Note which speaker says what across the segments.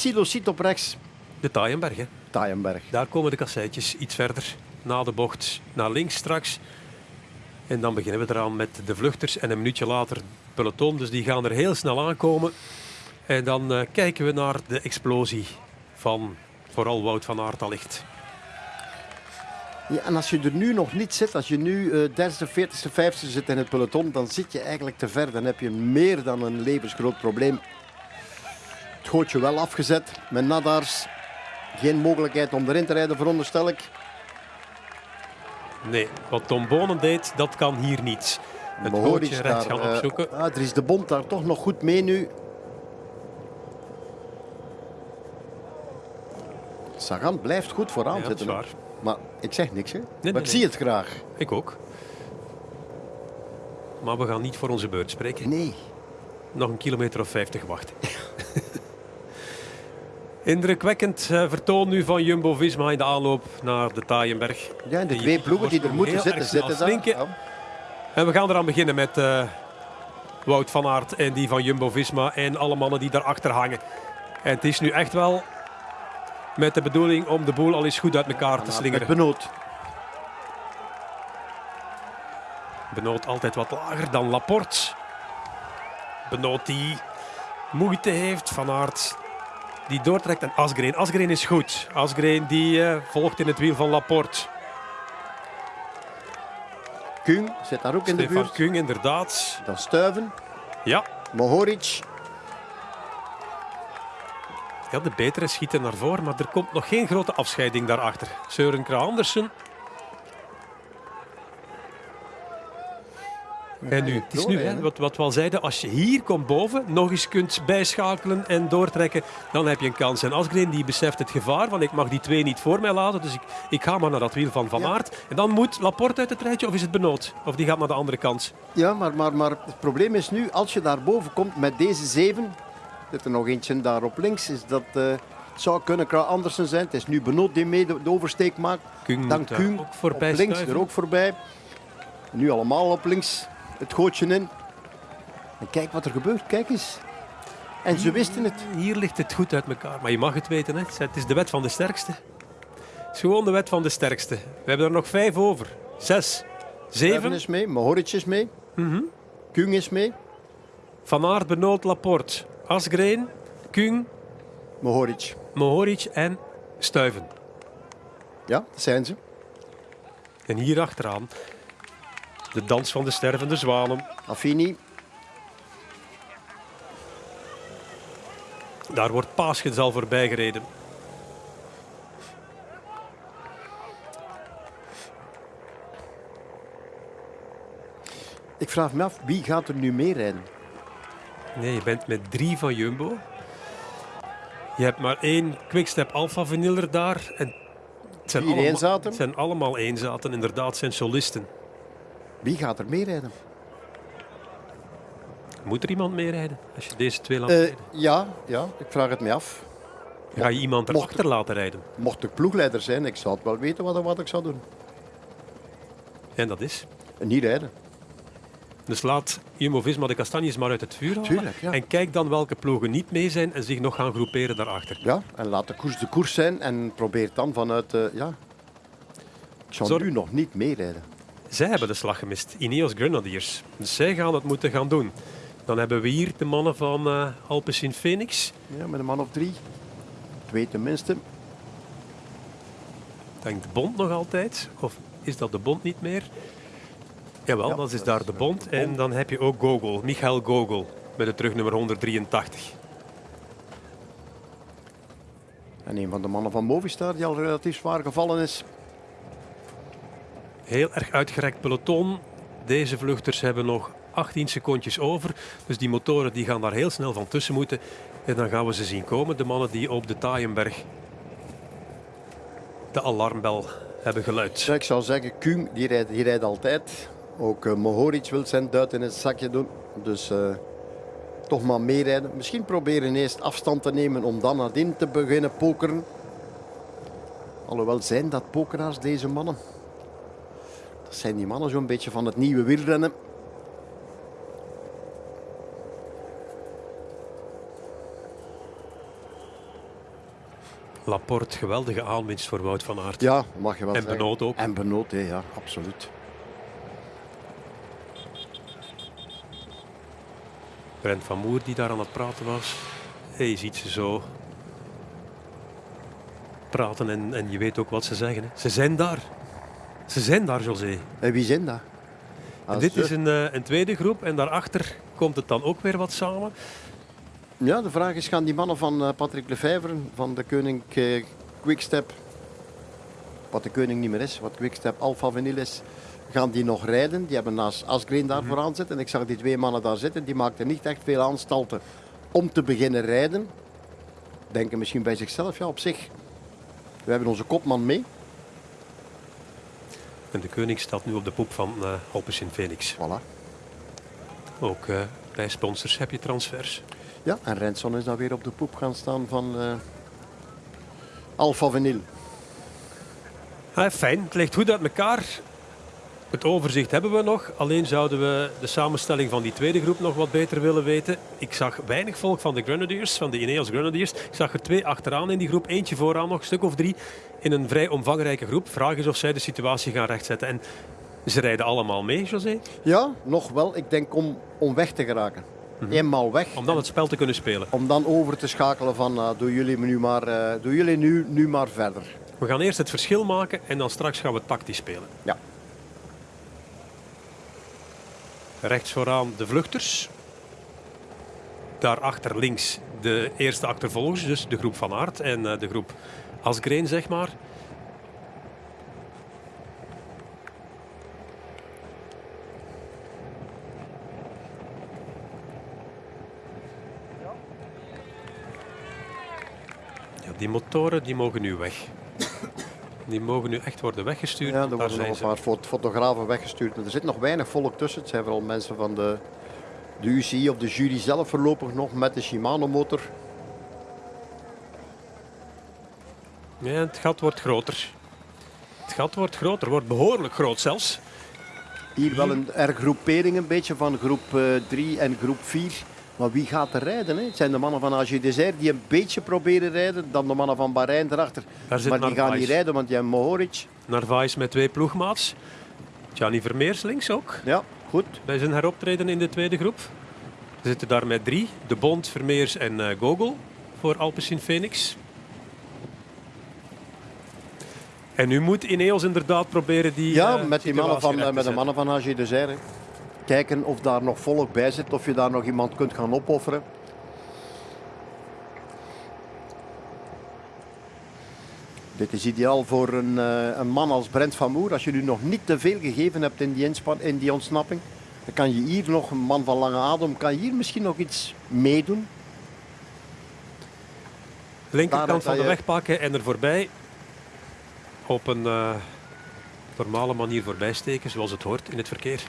Speaker 1: Silo ziet op rechts.
Speaker 2: De Taaienberg, hè.
Speaker 1: Taaienberg.
Speaker 2: Daar komen de kasseitjes iets verder. Na de bocht naar links straks. En dan beginnen we eraan met de vluchters. En een minuutje later het peloton. Dus die gaan er heel snel aankomen. En dan eh, kijken we naar de explosie van vooral Wout van Aert allicht.
Speaker 1: Ja, en als je er nu nog niet zit, als je nu eh derde, veertigste, vijftigste zit in het peloton, dan zit je eigenlijk te ver. Dan heb je meer dan een levensgroot probleem. Gootje wel afgezet met Nadars. Geen mogelijkheid om erin te rijden, veronderstel ik.
Speaker 2: Nee, wat Tom Bonen deed, dat kan hier niet. Het gootje rechts gaan
Speaker 1: eh,
Speaker 2: opzoeken.
Speaker 1: ah, er is de bond daar toch nog goed mee nu. Sagan blijft goed vooraan
Speaker 2: Ja,
Speaker 1: zitten. Maar ik zeg niks, hè.
Speaker 2: nee,
Speaker 1: maar ik
Speaker 2: nee.
Speaker 1: zie het graag.
Speaker 2: Ik ook. Maar we gaan niet voor onze beurt spreken.
Speaker 1: Nee.
Speaker 2: Nog een kilometer of 50 wachten. Indrukwekkend eh, vertoon nu van Jumbo-Visma in de aanloop naar de Taaienberg.
Speaker 1: Ja, en de twee ploegen die er moeten zitten, zitten daar. Ja.
Speaker 2: En we gaan eraan beginnen met eh, Wout van Aert en die van Jumbo-Visma en alle mannen die daarachter hangen. En het is nu echt wel met de bedoeling om de boel al eens goed uit elkaar te slingeren.
Speaker 1: Benoot.
Speaker 2: Benoot altijd wat lager dan Laporte. Benoot die moeite heeft. Van Aert die doortrekt. En Asgreen. Asgreen is goed. Asgreen die eh, volgt in het wiel van Laporte.
Speaker 1: Kung zit daar ook in de
Speaker 2: Stefan
Speaker 1: buurt.
Speaker 2: Kung inderdaad.
Speaker 1: Dan Stuiven.
Speaker 2: Ja.
Speaker 1: Mohoric.
Speaker 2: ja, de betere schieten naar voren. Maar er komt nog geen grote afscheiding daarachter. Søren Kragh Andersen. En nu, het is nu hè, wat, wat we al zeiden, als je hier komt boven, nog eens kunt bijschakelen en doortrekken, dan heb je een kans. En Asgreen die beseft het gevaar van ik mag die twee niet voor mij laten, dus ik, ik ga maar naar dat wiel van Van. Aert. En dan moet Laporte uit het rijtje of is het Benoot? Of die gaat naar de andere kant.
Speaker 1: Ja, maar, maar, maar het probleem is nu, als je daar boven komt met deze zeven, zit er nog eentje daar op links, is dat eh, het zou kunnen Kraaij Andersen zijn. Het is nu Benoot die mee de, oversteek maakt.
Speaker 2: Kung
Speaker 1: Dan Kung
Speaker 2: ook voorbij
Speaker 1: op links
Speaker 2: stuiven.
Speaker 1: er ook voorbij. Nu allemaal op links het gootje in. En kijk wat er gebeurt, kijk eens. En ze wisten het.
Speaker 2: Hier ligt het goed uit elkaar, maar je mag het weten. Hè. Het is de wet van de sterkste. Het is gewoon de wet van de sterkste. We hebben er nog vijf over. Zes, zeven.
Speaker 1: is mee, Mohoric is mee,
Speaker 2: Mhm.
Speaker 1: Kung is mee,
Speaker 2: Van Aert, Benoot, Laporte, Asgreen, Kung,
Speaker 1: Mohoric.
Speaker 2: Mohoric en Stuiven.
Speaker 1: Ja, dat zijn ze.
Speaker 2: En hier achteraan de dans van de stervende zwanen.
Speaker 1: Affini,
Speaker 2: Daar wordt Paaschens al voorbij gereden.
Speaker 1: ik vraag me af, wie gaat er nu mee rijden?
Speaker 2: Nee, je bent met drie van Jumbo. Je hebt maar één Quickstep Alpha Vaniller daar. En het zijn, allemaal, het zijn allemaal eenzaten, inderdaad, het zijn solisten.
Speaker 1: Wie gaat er mee rijden?
Speaker 2: Moet er iemand mee rijden als je deze twee laat
Speaker 1: Eh, ja, ja, ik vraag het me af.
Speaker 2: Ga je iemand erachter laten rijden?
Speaker 1: Mocht ik ploegleider zijn, ik zou het wel weten wat, wat ik zou doen.
Speaker 2: En dat is.
Speaker 1: Niet rijden.
Speaker 2: Dus laat Jumbo-Visma de kastanjes maar uit het vuur halen.
Speaker 1: Tuurlijk, ja.
Speaker 2: En kijk dan welke ploegen niet mee zijn en zich nog gaan groeperen daarachter.
Speaker 1: Ja, en laat de koers de koers zijn en probeer dan vanuit... eh, ja. Ik zou
Speaker 2: Zorg-
Speaker 1: nu nog niet meerijden.
Speaker 2: Zij hebben de slag gemist, Ineos Grenadiers. Dus zij gaan het moeten gaan doen. Dan hebben we hier de mannen van eh Alpecin Phoenix.
Speaker 1: Ja, met een man of drie. Twee tenminste.
Speaker 2: Denkt de Bond nog altijd? Of is dat de Bond niet meer? Jawel,
Speaker 1: Ja,
Speaker 2: dat is daar de
Speaker 1: de
Speaker 2: Bond. En dan heb je ook Gogol, Michael Gogol, met het terugnummer 183.
Speaker 1: En een van de mannen van Movistar die al relatief zwaar gevallen is.
Speaker 2: Heel erg uitgerekt peloton. Deze vluchters hebben nog 18 secondjes over. Dus die motoren die gaan daar heel snel van tussen moeten. En dan gaan we ze zien komen. De mannen die op de Taaienberg de alarmbel hebben geluid.
Speaker 1: Ik zou zeggen, Kung die rijdt, die rijdt altijd. Ook eh, Mohoric wil zijn duit in het zakje doen. Dus eh, toch maar meerijden. Misschien proberen eerst afstand te nemen om dan nadien te beginnen pokeren. Alhoewel zijn dat pokeraars, deze mannen. Dat zijn die mannen zo'n beetje van het nieuwe wielrennen.
Speaker 2: Laporte, geweldige aanwinst voor Wout van Aert.
Speaker 1: Ja, mag je wel
Speaker 2: en. Benoot ook.
Speaker 1: En Benoot, hè, ja, absoluut.
Speaker 2: Brent van Moer die daar aan het praten was. Hey, je ziet ze zo praten en, en je weet ook wat ze zeggen. Hè. Ze zijn daar. Ze zijn daar, José.
Speaker 1: En wie zijn dat?
Speaker 2: En
Speaker 1: Ah,
Speaker 2: dit is een, eh, een tweede groep en daarachter komt het dan ook weer wat samen.
Speaker 1: Ja, de vraag is, gaan die mannen van eh, Patrick Lefevre, van de Koning eh, Quickstep, wat de Koning niet meer is, wat Quickstep Alpha Vinyl is, gaan die nog rijden? Die hebben naast Asgreen daar vooraan zitten. En ik zag die twee mannen daar zitten, die maakten niet echt veel aanstalten om te beginnen rijden. Denken misschien bij zichzelf, ja op zich, we hebben onze kopman mee.
Speaker 2: En de koning staat nu op de poep van uh, Alpes in Phoenix.
Speaker 1: Voilà.
Speaker 2: Ook eh, bij sponsors heb je transfers.
Speaker 1: Ja, en Renson is dan weer op de poep gaan staan van eh Alpha Vinyl.
Speaker 2: Ah, fijn, het ligt goed uit elkaar. Het overzicht hebben we nog. Alleen zouden we de samenstelling van die tweede groep nog wat beter willen weten. Ik zag weinig volk van de Grenadiers, van de Ineos Grenadiers. Ik zag er twee achteraan in die groep, eentje vooraan nog, een stuk of drie. In een vrij omvangrijke groep. Vraag is of zij de situatie gaan rechtzetten. En ze rijden allemaal mee, José?
Speaker 1: Ja, nog wel. Ik denk om, om weg te geraken. Eenmaal weg.
Speaker 2: Om dan het spel te kunnen spelen.
Speaker 1: Om dan over te schakelen van uh, doe jullie nu maar, uh, doe jullie nu, nu maar verder.
Speaker 2: We gaan eerst het verschil maken en dan straks gaan we tactisch spelen.
Speaker 1: Ja.
Speaker 2: Rechts vooraan de vluchters. Daarachter links de eerste achtervolgers, dus de groep Van Aert en uh, de groep Asgreen, zeg maar. Ja, die motoren die mogen nu weg. Die mogen nu echt worden weggestuurd.
Speaker 1: Ja, er
Speaker 2: Daar
Speaker 1: worden
Speaker 2: zijn
Speaker 1: nog een paar fot- fotografen weggestuurd. Er zit nog weinig volk tussen. Het zijn vooral mensen van de, de UCI of de jury zelf voorlopig nog met de Shimano motor.
Speaker 2: Ja, het gat wordt groter. Het gat wordt groter, wordt behoorlijk groot zelfs.
Speaker 1: Hier wel een hergroepering een beetje van groep 3 en groep 4. Maar wie gaat er rijden? Hè? Het zijn de mannen van AG Desert die een beetje proberen rijden. Dan de mannen van Bahrein erachter. Maar die gaan niet rijden, want die hebben Mohoric.
Speaker 2: Narvaez met twee ploegmaats. Gianni Vermeers links ook.
Speaker 1: Ja, goed.
Speaker 2: Bij zijn heroptreden in de tweede groep. We zitten daar met drie. De Bond, Vermeers en eh, Gogol voor Alpecin Phoenix. En nu moet Ineos inderdaad proberen die
Speaker 1: Ja,
Speaker 2: eh,
Speaker 1: met, die mannen van,
Speaker 2: recht
Speaker 1: met de mannen van AG Desert. hè. Kijken of daar nog volk bij zit. Of je daar nog iemand kunt gaan opofferen. Dit is ideaal voor een, eh, een man als Brent van Moer. Als je nu nog niet te veel gegeven hebt in die, in die ontsnapping. Dan kan je hier nog, een man van lange adem, kan hier misschien nog iets meedoen.
Speaker 2: Linkerkant van de weg pakken en er voorbij. Op een eh, normale manier voorbij steken, zoals het hoort in het verkeer.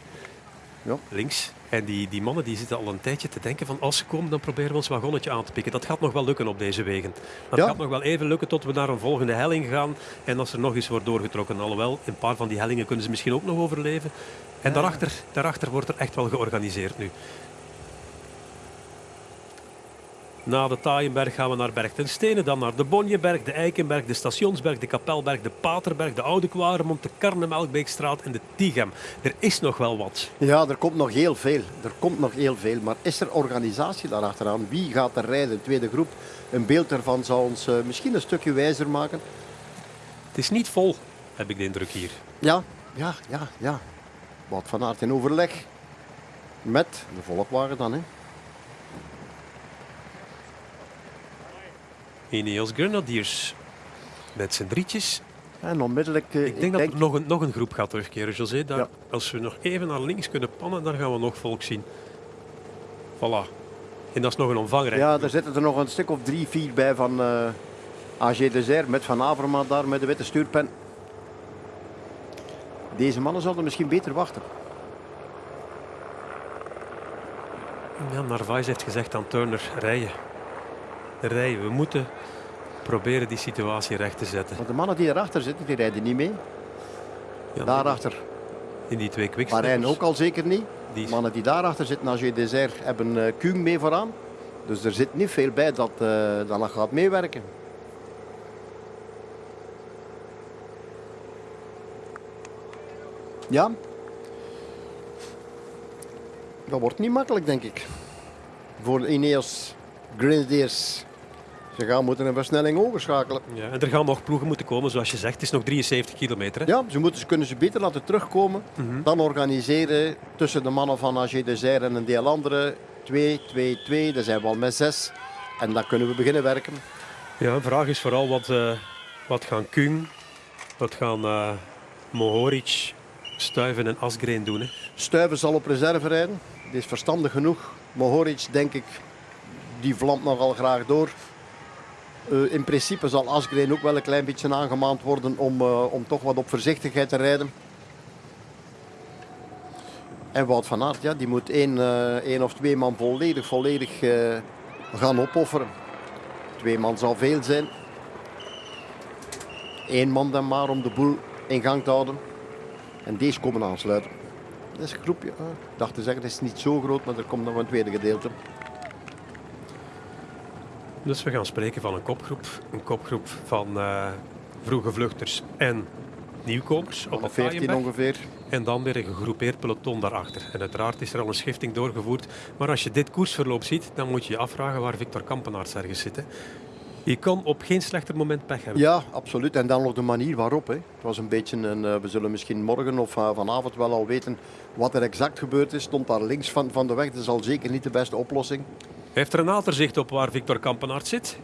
Speaker 1: Ja.
Speaker 2: Links. En die, die mannen die zitten al een tijdje te denken van als ze komen dan proberen we ons wagonnetje aan te pikken. Dat gaat nog wel lukken op deze wegen. Dat
Speaker 1: Ja.
Speaker 2: gaat nog wel even lukken tot we naar een volgende helling gaan. En als er nog eens wordt doorgetrokken. Alhoewel, een paar van die hellingen kunnen ze misschien ook nog overleven. En daarachter, daarachter wordt er echt wel georganiseerd nu. Na de Taaienberg gaan we naar Berg ten Stenen, dan naar de Bonjeberg, de Eikenberg, de Stationsberg, de Kapelberg, de Paterberg, de Oude Kwaremond, de Karnemelkbeekstraat en de Tighem. Er is nog wel wat.
Speaker 1: Ja, er komt nog heel veel. Er komt nog heel veel. Maar is er organisatie daarachteraan? Wie gaat er rijden? Tweede groep. Een beeld ervan zou ons eh, misschien een stukje wijzer maken.
Speaker 2: Het is niet vol, heb ik de indruk hier.
Speaker 1: Ja, ja, ja, ja. Wat van Aert in overleg met de volkwagen dan. Hè.
Speaker 2: Ineos Grenadiers met z'n drietjes.
Speaker 1: En onmiddellijk... eh,
Speaker 2: Ik denk dat er nog een, nog een groep gaat terugkeren, José. Daar,
Speaker 1: Ja.
Speaker 2: Als we nog even naar links kunnen pannen, dan gaan we nog volk zien. Voilà. En dat is nog een omvangrijk.
Speaker 1: Ja, er zitten er nog een stuk of drie, vier bij van eh AG Desert met Van Avermaat daar met de witte stuurpen. Deze mannen zouden misschien beter wachten.
Speaker 2: Ja, Narvaez heeft gezegd aan Turner, rijden rijden. We moeten proberen die situatie recht te zetten.
Speaker 1: Want de mannen die erachter zitten, die rijden niet mee. Daarachter.
Speaker 2: In die twee quicksteps.
Speaker 1: Marijn ook al zeker niet. De mannen die daarachter zitten, als je desert hebben uh, mee vooraan. Dus er zit niet veel bij dat uh, dat gaat meewerken. Ja. Dat wordt niet makkelijk, denk ik. Voor Ineos Grenadiers. Ze gaan moeten een versnelling overschakelen.
Speaker 2: Ja, en er gaan nog ploegen moeten komen, zoals je zegt. Het is nog 73 kilometer. Hè?
Speaker 1: Ja, ze, moeten, ze kunnen ze beter laten terugkomen.
Speaker 2: Mhm.
Speaker 1: Dan organiseren tussen de mannen van AG Desert en een deel andere. 2, 2, 2. Dan zijn we al met 6. En dan kunnen we beginnen werken.
Speaker 2: Ja, de vraag is vooral wat, eh, wat gaan Kung, wat gaan eh Mohoric, Stuiven en Asgreen doen. Hè?
Speaker 1: Stuiven zal op reserve rijden. Die is verstandig genoeg. Mohoric, denk ik, die vlamt nogal graag door. Eh, in principe zal Asgreen ook wel een klein beetje aangemaand worden om, eh, om toch wat op voorzichtigheid te rijden. En Wout van Aert, ja, die moet één, eh, één of twee man volledig, volledig gaan opofferen. Twee man zal veel zijn. Eén man dan maar om de boel in gang te houden. En deze komen aansluiten. Dat is een groepje. ik dacht te zeggen, het is niet zo groot, maar er komt nog een tweede gedeelte.
Speaker 2: Dus we gaan spreken van een kopgroep. Een kopgroep van eh, vroege vluchters en nieuwkomers op
Speaker 1: Alle
Speaker 2: het
Speaker 1: 14
Speaker 2: Vaaienberg.
Speaker 1: ongeveer.
Speaker 2: En dan weer een gegroepeerd peloton daarachter. En uiteraard is er al een schifting doorgevoerd. Maar als je dit koersverloop ziet, dan moet je je afvragen waar Victor Kampenaerts ergens zit. hè. Je kan op geen slechter moment pech hebben.
Speaker 1: Ja, absoluut. En dan nog de manier waarop. Hè. Het was een beetje een, eh, we zullen misschien morgen of eh, vanavond wel al weten wat er exact gebeurd is. Stond daar links van, van de weg. Dat is al zeker niet de beste oplossing.
Speaker 2: Heeft Renaat er zicht op waar Victor Kampenaerts zit?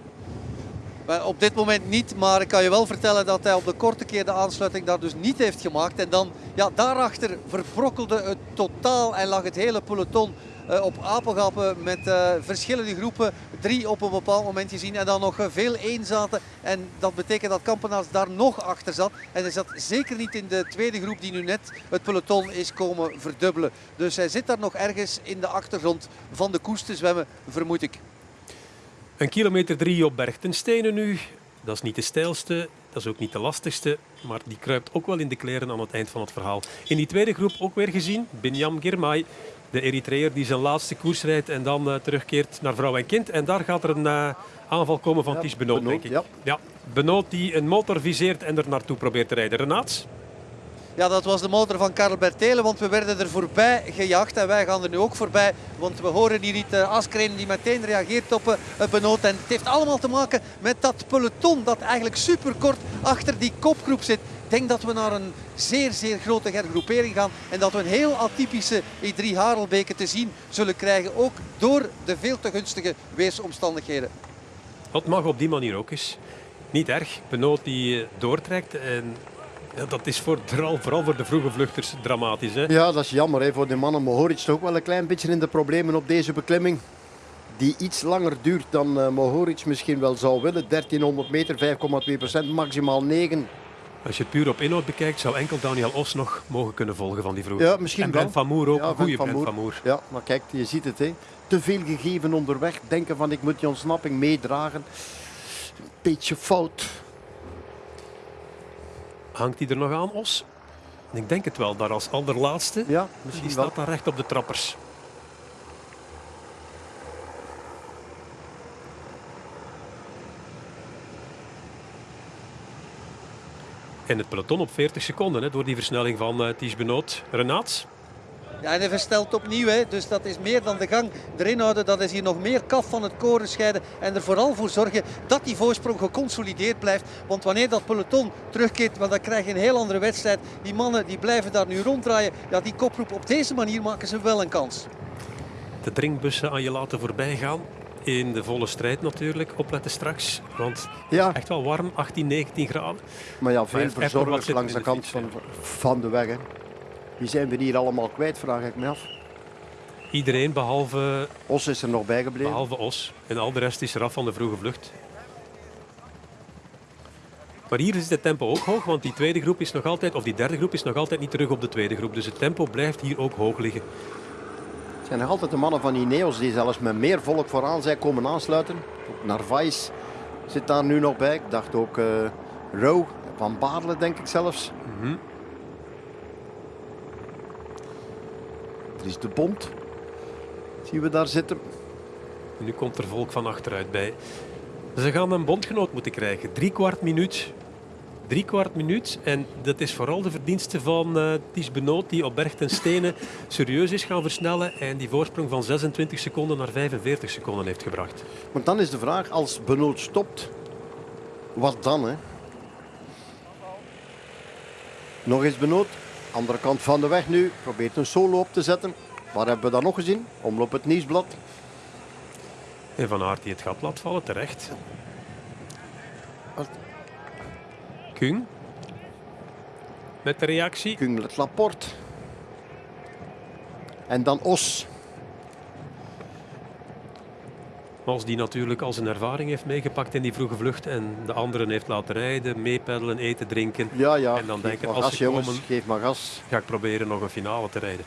Speaker 3: Op dit moment niet, maar ik kan je wel vertellen dat hij op de korte keer de aansluiting daar dus niet heeft gemaakt. En dan, ja, daarachter verbrokkelde het totaal en lag het hele peloton op apengappen met eh, verschillende groepen. Drie op een bepaald moment gezien en dan nog eh, veel één zaten. En dat betekent dat Kampenaars daar nog achter zat. En hij zat zeker niet in de tweede groep die nu net het peloton is komen verdubbelen. Dus hij zit daar nog ergens in de achtergrond van de koers te zwemmen, vermoed ik.
Speaker 2: Een kilometer drie op Berg ten Stenen nu. Dat is niet de stijlste, dat is ook niet de lastigste. Maar die kruipt ook wel in de kleren aan het eind van het verhaal. In die tweede groep ook weer gezien, Binyam Girmay. De Eritreër die zijn laatste koers rijdt en dan eh, terugkeert naar vrouw en kind. En daar gaat er een eh, aanval komen van
Speaker 1: Ja,
Speaker 2: Ties Benoot,
Speaker 1: Benoot,
Speaker 2: denk ik.
Speaker 1: ja.
Speaker 2: ja, Benoot die een motor viseert en er naartoe probeert te rijden. Renaat?
Speaker 3: Ja, dat was de motor van Karel Bertelen, want we werden er voorbij gejaagd en wij gaan er nu ook voorbij. Want we horen hier niet uh, Askreen die meteen reageert op uh, Benoot. En het heeft allemaal te maken met dat peloton dat eigenlijk superkort achter die kopgroep zit. Ik denk dat we naar een zeer, zeer grote hergroepering gaan. En dat we een heel atypische E3 Harelbeke te zien zullen krijgen. Ook door de veel te gunstige weersomstandigheden.
Speaker 2: Dat mag op die manier ook eens. Niet erg. Benoot die eh, doortrekt. En ja, dat is voor, vooral, vooral voor de vroege vluchters dramatisch. Hè?
Speaker 1: Ja, dat is jammer hè, voor de mannen. Mohoric toch wel een klein beetje in de problemen op deze beklimming. Die iets langer duurt dan uh, Mohoric misschien wel zou willen. 1300 meter, 5,2 procent, maximaal 9.
Speaker 2: Als je het puur op inhoud bekijkt, zou enkel Daniel Os nog mogen kunnen volgen van die vroege.
Speaker 1: Ja, misschien
Speaker 2: en
Speaker 1: wel.
Speaker 2: Brent van Moer ook.
Speaker 1: Ja,
Speaker 2: een goede Brent van Moer.
Speaker 1: Ja, maar kijk, je ziet het. Hè. Te veel gegeven onderweg. Denken van ik moet die ontsnapping meedragen. Beetje fout.
Speaker 2: Hangt hij er nog aan, Os? Ik denk het wel, daar als allerlaatste.
Speaker 1: Ja,
Speaker 2: Die
Speaker 1: misschien wel.
Speaker 2: staat daar recht op de trappers. En het peloton op 40 seconden hè, door die versnelling van uh, Ties Benoot. Renaat?
Speaker 3: Ja, en hij verstelt opnieuw, hè. dus dat is meer dan de gang erin houden. Dat is hier nog meer kaf van het koren scheiden en er vooral voor zorgen dat die voorsprong geconsolideerd blijft. Want wanneer dat peloton terugkeert, want dan krijg je een heel andere wedstrijd. Die mannen die blijven daar nu ronddraaien. Ja, die koproep op deze manier maken ze wel een kans.
Speaker 2: De drinkbussen aan je laten voorbij gaan. In de volle strijd natuurlijk. Opletten straks. Want
Speaker 1: Ja,
Speaker 2: echt wel warm, 18, 19 graden.
Speaker 1: maar ja, veel
Speaker 2: er
Speaker 1: verzorgers langs de
Speaker 2: de
Speaker 1: kant van, van de weg. Hè. Wie zijn we hier allemaal kwijt, vraag ik me af.
Speaker 2: Iedereen behalve,
Speaker 1: Os is er nog bijgebleven.
Speaker 2: behalve Os. En al de rest is eraf van de vroege vlucht. Maar hier is het tempo ook hoog, want die tweede groep is nog altijd, of die derde groep is nog altijd niet terug op de tweede groep. Dus het tempo blijft hier ook hoog liggen.
Speaker 1: Het zijn nog altijd de mannen van Ineos die zelfs met meer volk vooraan zijn komen aansluiten. Narvaez zit daar nu nog bij. Ik dacht ook eh Rowe, Van Baarle denk ik zelfs.
Speaker 2: Mhm.
Speaker 1: Er is de Bond. Zien we daar zitten.
Speaker 2: En nu komt er volk van achteruit bij. Ze gaan een bondgenoot moeten krijgen. Drie kwart minuut drie kwart minuut. En dat is vooral de verdienste van uh, Ties Benoot, die op berg ten stenen serieus is gaan versnellen en die voorsprong van 26 seconden naar 45 seconden heeft gebracht.
Speaker 1: Want dan is de vraag, als Benoot stopt, wat dan? Hè? Nog eens Benoot, andere kant van de weg nu, probeert een solo op te zetten. Waar hebben we dat nog gezien? Omloop het nieuwsblad.
Speaker 2: En Van Aert die het gat laat vallen, terecht. Kung. Met de reactie.
Speaker 1: Kung het Laporte. En dan Os.
Speaker 2: Als die natuurlijk al zijn ervaring heeft meegepakt in die vroege vlucht en de anderen heeft laten rijden, meepeddelen, eten, drinken.
Speaker 1: Ja, ja.
Speaker 2: En dan denken,
Speaker 1: als
Speaker 2: gas,
Speaker 1: jongens, geef maar gas.
Speaker 2: Ga ik proberen nog een finale te rijden.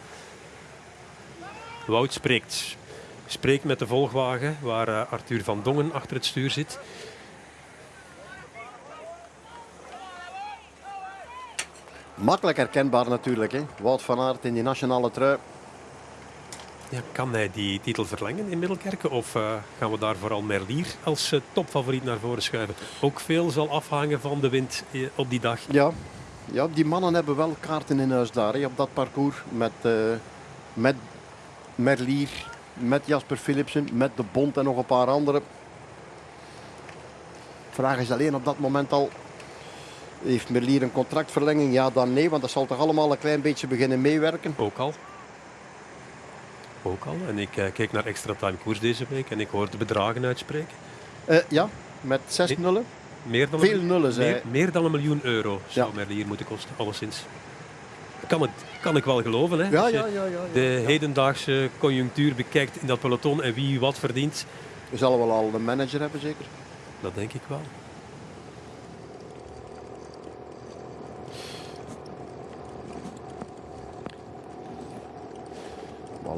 Speaker 2: Wout spreekt. Spreekt met de volgwagen waar uh, Arthur van Dongen achter het stuur zit.
Speaker 1: Makkelijk herkenbaar natuurlijk. Hè? Wout van Aert in die nationale trui.
Speaker 2: Ja, kan hij die titel verlengen in Middelkerken? Of uh, gaan we daar vooral Merlier als uh, topfavoriet naar voren schuiven? Ook veel zal afhangen van de wind uh, op die dag.
Speaker 1: Ja. ja, die mannen hebben wel kaarten in huis daar hè, op dat parcours. Met, met Merlier, met Jasper Philipsen, met De Bond en nog een paar anderen. De vraag is alleen op dat moment al heeft Merlier een contractverlenging? Ja, dan nee, want dat zal toch allemaal een klein beetje beginnen meewerken?
Speaker 2: Ook al. Ook al. En ik uh, keek naar extra time koers deze week en ik hoorde bedragen uitspreken.
Speaker 1: Uh, ja, met zes nullen.
Speaker 2: Meer dan
Speaker 1: Veel
Speaker 2: een,
Speaker 1: nullen, zei
Speaker 2: meer, meer, dan een miljoen euro zou ja. Merlier moeten kosten, alleszins. Kan, het, kan ik wel geloven, hè?
Speaker 1: Ja, ja, ja, ja,
Speaker 2: de hedendaagse conjunctuur bekijkt in dat peloton en wie wat verdient.
Speaker 1: We zullen wel al een manager hebben, zeker?
Speaker 2: Dat denk ik wel.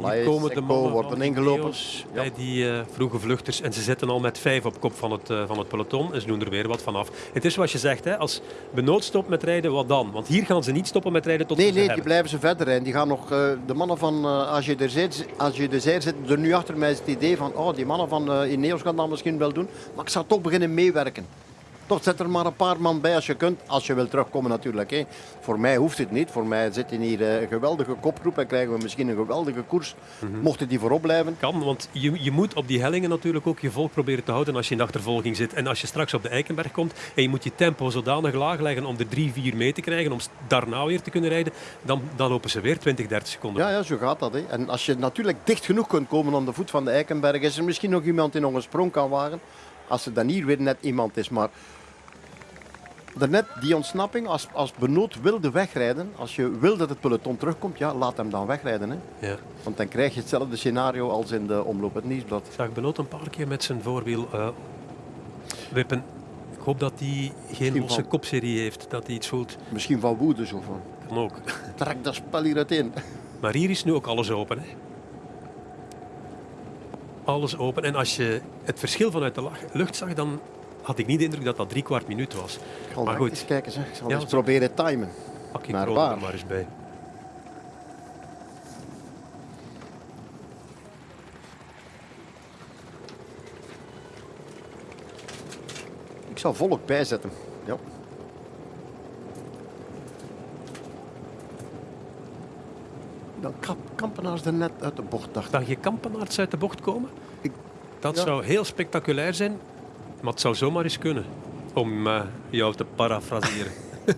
Speaker 2: Hier komen de mannen
Speaker 1: wordt een ingelopen.
Speaker 2: bij die uh, vroege vluchters. En ze zitten al met vijf op kop van het, uh, van het peloton. En ze doen er weer wat vanaf. Het is wat je zegt, hè, als Benoot stopt met rijden, wat dan? Want hier gaan ze niet stoppen met rijden tot
Speaker 1: nee,
Speaker 2: ze
Speaker 1: Nee,
Speaker 2: nee,
Speaker 1: die blijven ze verder rijden. Die gaan nog, uh, de mannen van AG de Zeer zitten er nu achter mij het idee van oh, die mannen van Ineos gaan dat misschien wel doen. Maar ik zou toch beginnen meewerken. Toch zet er maar een paar man bij als je kunt. Als je wil terugkomen natuurlijk. Hè. Voor mij hoeft het niet. Voor mij zit hier een geweldige kopgroep en krijgen we misschien een geweldige koers. Mm -hmm. Mochten die voorop blijven.
Speaker 2: Kan, want je, je moet op die hellingen natuurlijk ook je volk proberen te houden als je in de achtervolging zit. En als je straks op de Eikenberg komt en je moet je tempo zodanig laag leggen om de 3, 4 mee te krijgen, om daarna weer te kunnen rijden, dan, dan lopen ze weer 20, 30 seconden.
Speaker 1: Ja, ja zo gaat dat. Hè. En als je natuurlijk dicht genoeg kunt komen aan de voet van de Eikenberg, is er misschien nog iemand die nog een sprong kan wagen. Als er dan hier weer net iemand is. Maar Daarnet die ontsnapping, als, als Benoot wilde wegrijden, als je wil dat het peloton terugkomt, ja, laat hem dan wegrijden. Hè.
Speaker 2: Ja.
Speaker 1: Want dan krijg je hetzelfde scenario als in de omloop het nieuwsblad.
Speaker 2: Ik zag Benoot een paar keer met zijn voorwiel uh, wippen. Ik hoop dat hij geen losse van... kopserie heeft, dat hij iets voelt.
Speaker 1: Misschien van woede zo van.
Speaker 2: Kan ook.
Speaker 1: Trek dat spel hier in.
Speaker 2: Maar hier is nu ook alles open. Hè. Alles open. En als je het verschil vanuit de lucht zag, dan had ik niet de indruk dat dat drie kwart minuut was.
Speaker 1: Ik maar goed. eens kijken. Zeg. Ik zal ja, eens proberen timen.
Speaker 2: Pak je maar waar. maar eens bij.
Speaker 1: Ik zal volk bijzetten. Ja. Dan Kampenaars er net uit de bocht, dacht
Speaker 2: Dacht je Kampenaars uit de bocht komen? Ik, dat ja. zou heel spectaculair zijn. Maar het zou zomaar eens kunnen, om uh, jou te parafraseren.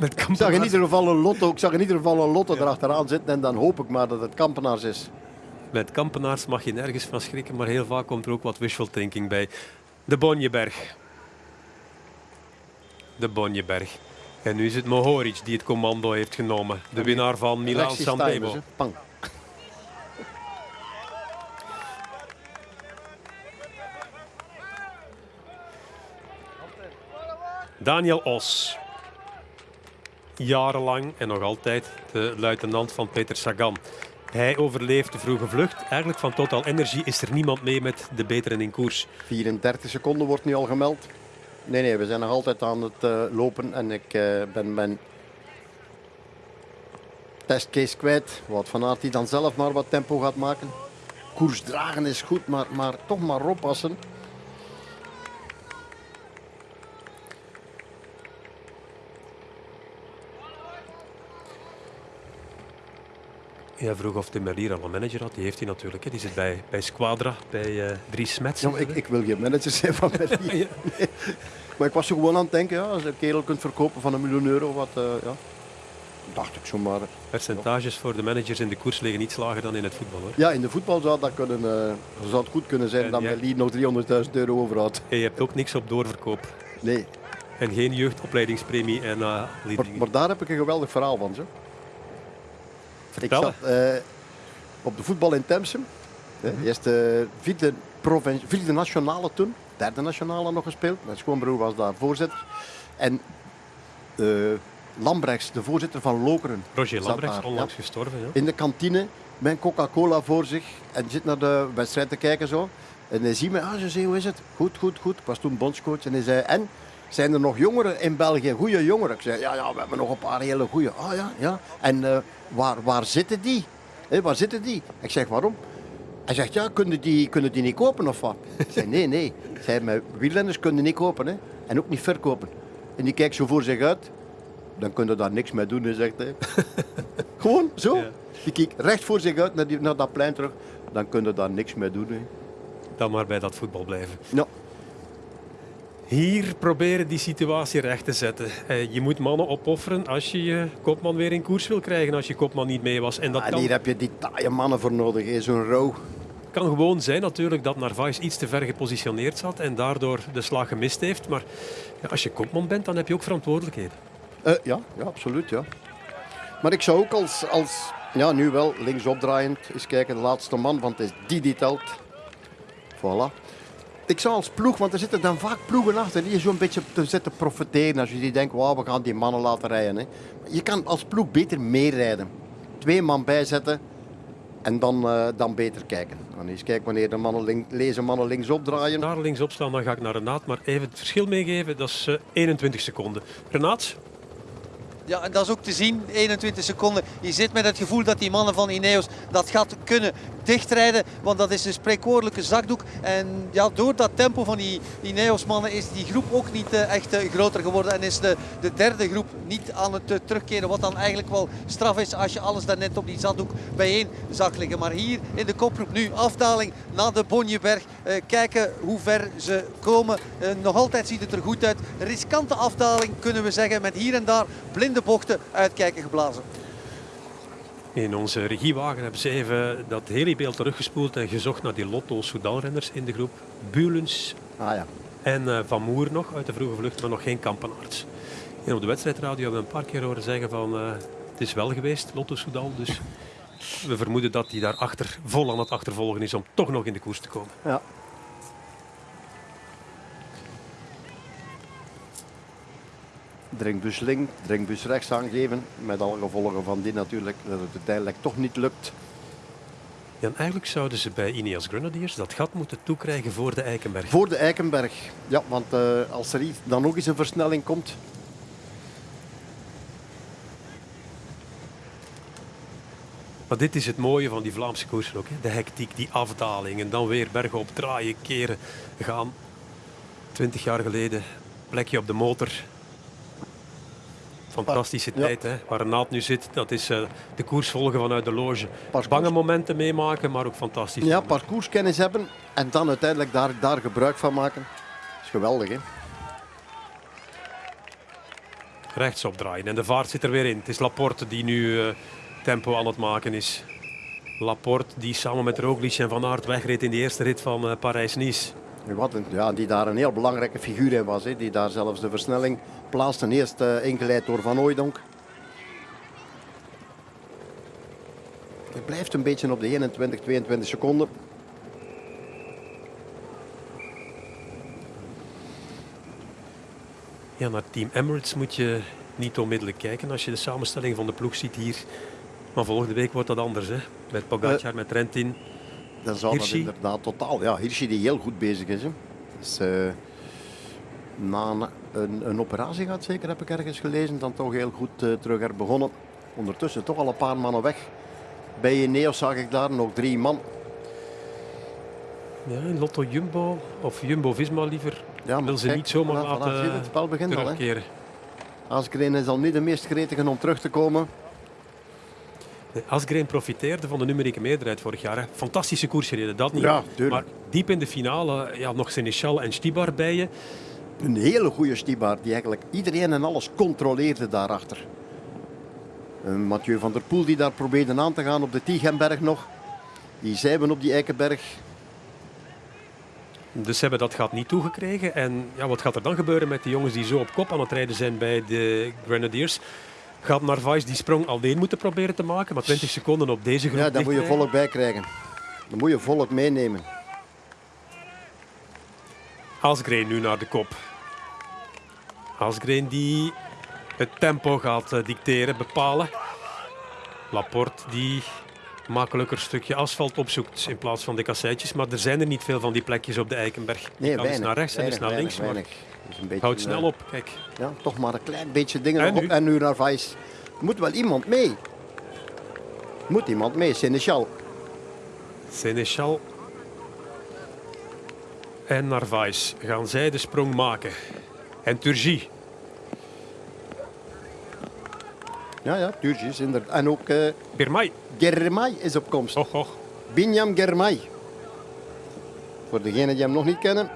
Speaker 1: ik, zag in ieder geval een lotto, ik zag in ieder geval een lotto ja. erachteraan zitten en dan hoop ik maar dat het Kampenaars is.
Speaker 2: Met Kampenaars mag je nergens van schrikken, maar heel vaak komt er ook wat wishful thinking bij. De Bonjeberg. De Bonjeberg. En nu is het Mohoric die het commando heeft genomen. De winnaar van Milan Sanremo. Daniel Os. Jarenlang en nog altijd de luitenant van Peter Sagan. Hij overleeft de vroege vlucht. Eigenlijk van Total Energy is er niemand mee met de beteren in koers.
Speaker 1: 34 seconden wordt nu al gemeld. Nee, nee, we zijn nog altijd aan het uh, lopen en ik uh, ben mijn testcase kwijt. Wat van Aert die dan zelf maar wat tempo gaat maken. Koers dragen is goed, maar, maar toch maar oppassen.
Speaker 2: Jij vroeg of de Merlier al een manager had. Die heeft hij natuurlijk. Hè. Die zit bij, bij Squadra, bij uh, Dries Smets.
Speaker 1: Ja, ik, ik, wil geen manager zijn van Merlier. ja. nee. Maar ik was er gewoon aan het denken, ja, als je een kerel kunt verkopen van een miljoen euro, wat, uh, ja, dacht ik zomaar.
Speaker 2: Percentages ja. voor de managers in de koers liggen iets lager dan in het voetbal. Hoor.
Speaker 1: Ja, in de voetbal zou dat kunnen, uh, zou het goed kunnen zijn en dat Merlier nog 300.000 euro overhoudt.
Speaker 2: En je hebt ook niks op doorverkoop.
Speaker 1: Nee.
Speaker 2: En geen jeugdopleidingspremie en uh,
Speaker 1: maar, maar, daar heb ik een geweldig verhaal van. Zo. Ik zat uh, op de voetbal in Temsem. Mm -hmm. Eerst de vierde, vierde nationale toen. Derde nationale nog gespeeld. Mijn schoonbroer was daar voorzitter. En uh, Lambrechts, de voorzitter van Lokeren.
Speaker 2: Roger Lambrechts, onlangs ja, gestorven. Ja.
Speaker 1: In de kantine met Coca-Cola voor zich. En zit naar de wedstrijd te kijken zo. En hij ziet me, ah, ze zei, hoe is het? Goed, goed, goed. Ik was toen bondscoach. En hij zei, en? Zijn er nog jongeren in België, goede jongeren? Ik zei, ja, ja, we hebben nog een paar hele goede. Ah ja, ja. En uh, waar, waar zitten die? Waar zitten die? Ik zeg, waarom? Hij zegt, ja, kunnen die, kunnen die niet kopen of wat? Ik zei, nee, nee. Zij, met wielrenners kunnen niet kopen hè? en ook niet verkopen. En die kijkt zo voor zich uit. Dan kun je daar niks mee doen, zegt hij. Gewoon zo. Ja. Die kijkt recht voor zich uit naar, die, naar dat plein terug. Dan kun je daar niks mee doen.
Speaker 2: Dan maar bij dat voetbal blijven.
Speaker 1: Ja.
Speaker 2: Hier proberen die situatie recht te zetten. Je moet mannen opofferen als je je kopman weer in koers wil krijgen als je kopman niet mee was. En, dat
Speaker 1: en
Speaker 2: kan...
Speaker 1: hier heb je die taaie mannen voor nodig, zo'n rouw.
Speaker 2: Het kan gewoon zijn natuurlijk dat Narvaez iets te ver gepositioneerd zat en daardoor de slag gemist heeft. Maar ja, als je kopman bent, dan heb je ook verantwoordelijkheden.
Speaker 1: Uh, ja, ja, absoluut. Ja. Maar ik zou ook als, als ja, nu wel linksopdraaiend eens kijken, de laatste man, want het is die die telt. Voilà ik zou als ploeg, want er zitten dan vaak ploegen achter die je zo'n beetje te zitten profiteren. Als je die denkt, wow, we gaan die mannen laten rijden. Hè. Je kan als ploeg beter meerijden. Twee man bijzetten en dan, uh, dan beter kijken. Dan eens kijken wanneer de mannen link, lezen mannen linksop draaien.
Speaker 2: Daar linksop staan, dan ga ik naar Renaat. Maar even het verschil meegeven, dat is uh, 21 seconden. Renaat?
Speaker 3: Ja, en dat is ook te zien, 21 seconden. Je zit met het gevoel dat die mannen van Ineos dat gaat kunnen dichtrijden. Want dat is een spreekwoordelijke zakdoek. En ja, door dat tempo van die Ineos-mannen is die groep ook niet uh, echt uh, groter geworden. En is de, de derde groep niet aan het uh, terugkeren. Wat dan eigenlijk wel straf is als je alles daarnet op die zakdoek bijeen zag liggen. Maar hier in de kopgroep nu afdaling naar de Bonjeberg. kijken hoe ver ze komen. nog altijd ziet het er goed uit. Riskante afdaling kunnen we zeggen. Met hier en daar blinde bochten uitkijken geblazen.
Speaker 2: In onze regiewagen hebben ze even dat hele beeld teruggespoeld en gezocht naar die Lotto Soudal-renners in de groep. Bulens
Speaker 1: ah, ja.
Speaker 2: en uh, Van Moer nog uit de vroege vlucht, maar nog geen kampenaarts. En op de wedstrijdradio hebben we een paar keer horen zeggen van uh, het is wel geweest, Lotto Soudal. Dus we vermoeden dat hij daar achter, vol aan het achtervolgen is om toch nog in de koers te komen.
Speaker 1: Ja, drinkbus links, drinkbus rechts aangeven. Met alle gevolgen van die natuurlijk, dat het uiteindelijk toch niet lukt.
Speaker 2: Ja, eigenlijk zouden ze bij Ineos Grenadiers dat gat moeten toekrijgen voor de Eikenberg.
Speaker 1: Voor de Eikenberg, ja, want uh, als er dan nog eens een versnelling komt.
Speaker 2: Maar dit is het mooie van die Vlaamse koersen ook. Hè? De hectiek, die afdaling en dan weer bergop draaien, keren, gaan. Twintig jaar geleden, plekje op de motor, Fantastische tijd, hè? waar Renaat nu zit. Dat is uh, de koers volgen vanuit de loge. Parcours. Bange momenten meemaken, maar ook fantastisch.
Speaker 1: Ja, parcourskennis hebben en dan uiteindelijk daar, daar gebruik van maken. Dat is geweldig, hè?
Speaker 2: Rechtsop draaien en de vaart zit er weer in. Het is Laporte die nu uh, tempo aan het maken is. Laporte die samen met Roglic en Van Aert wegreed in de eerste rit van uh, Parijs-Nice.
Speaker 1: Ja, die daar een heel belangrijke figuur in was. Hè. Die daar zelfs de versnelling plaatste. Eerst uh, ingeleid door Van Ooydonk. Hij blijft een beetje op de 21, 22 seconden.
Speaker 2: Ja, naar Team Emirates moet je niet onmiddellijk kijken als je de samenstelling van de ploeg ziet hier. Maar volgende week wordt dat anders. Hè? Met Pogacar, uh, met Trentin
Speaker 1: dan zou Hirschi. dat inderdaad totaal... Ja, Hirschi die heel goed bezig is. Hè. Dus, uh, na een, een, operatie gaat zeker, heb ik ergens gelezen, dan toch heel goed uh, terug er begonnen. Ondertussen toch al een paar mannen weg. Bij Ineos zag ik daar nog drie man.
Speaker 2: Ja, Lotto Jumbo, of Jumbo-Visma liever, ja, wil ze kijk, niet zomaar laten het spel begint terugkeren.
Speaker 1: Al, is al niet de meest gretige om terug te komen.
Speaker 2: Asgreen profiteerde van de numerieke meerderheid vorig jaar. Hè. Fantastische koers gereden, dat niet.
Speaker 1: Ja,
Speaker 2: maar diep in de finale ja, nog Seneschal en Stibar bij je.
Speaker 1: Een hele goede Stibar die eigenlijk iedereen en alles controleerde daarachter. Een Mathieu van der Poel die daar probeerde aan te gaan op de Tigenberg nog. Die zeiden op die Eikenberg.
Speaker 2: Dus ze hebben dat gat niet toegekregen. En ja, wat gaat er dan gebeuren met die jongens die zo op kop aan het rijden zijn bij de Grenadiers? Gaat Narvaez die sprong alleen moeten proberen te maken, maar 20 seconden op deze groep
Speaker 1: Ja, daar moet je volk bij krijgen. Dan moet je volk meenemen.
Speaker 2: Asgreen nu naar de kop. Asgreen die het tempo gaat eh, dicteren, bepalen. Laporte die makkelijker stukje asfalt opzoekt in plaats van de kasseitjes. Maar er zijn er niet veel van die plekjes op de Eikenberg.
Speaker 1: Nee,
Speaker 2: kan eens
Speaker 1: weinig.
Speaker 2: naar rechts en eens
Speaker 1: weinig,
Speaker 2: naar links.
Speaker 1: weinig,
Speaker 2: maar
Speaker 1: weinig. Dus een beetje,
Speaker 2: Houd snel
Speaker 1: eh,
Speaker 2: op, kijk.
Speaker 1: Ja, toch maar een klein beetje dingen
Speaker 2: En
Speaker 1: nog
Speaker 2: nu?
Speaker 1: op. En nu naar moet wel iemand mee. Moet iemand mee, Seneschal.
Speaker 2: Seneschal en Narvaez gaan zij de sprong maken. En Turgie.
Speaker 1: Ja, ja, Turgis inderdaad. En ook eh
Speaker 2: Birmay.
Speaker 1: Germay is op komst.
Speaker 2: Och, och.
Speaker 1: Binyam Germay. Voor degenen die hem nog niet kennen.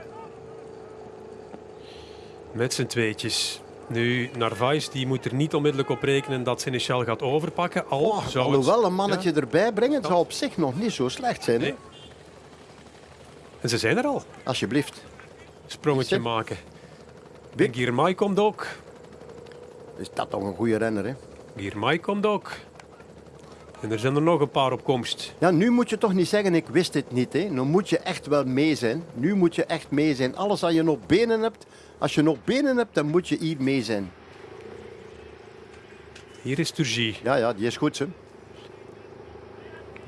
Speaker 2: Met z'n tweetjes. Nu, Narvaez die moet er niet onmiddellijk op rekenen dat Seneschal gaat overpakken. Al
Speaker 1: Oh,
Speaker 2: zou het-
Speaker 1: alhoewel een mannetje
Speaker 2: Ja.
Speaker 1: erbij brengen, zou op zich nog niet zo slecht zijn. hè?
Speaker 2: Nee. En ze zijn er al.
Speaker 1: Alsjeblieft.
Speaker 2: Sprongetje maken. En Girmay komt ook.
Speaker 1: Is dat toch een goede renner, hè?
Speaker 2: Girmay komt ook. En er zijn er nog een paar op komst.
Speaker 1: Ja, nu moet je toch niet zeggen, ik wist het niet. Hè? Nu moet je echt wel mee zijn. Nu moet je echt mee zijn. Alles wat je nog benen hebt, als je nog benen hebt, dan moet je hier mee zijn.
Speaker 2: Hier is Turgie.
Speaker 1: Ja, ja, die is goed, hè.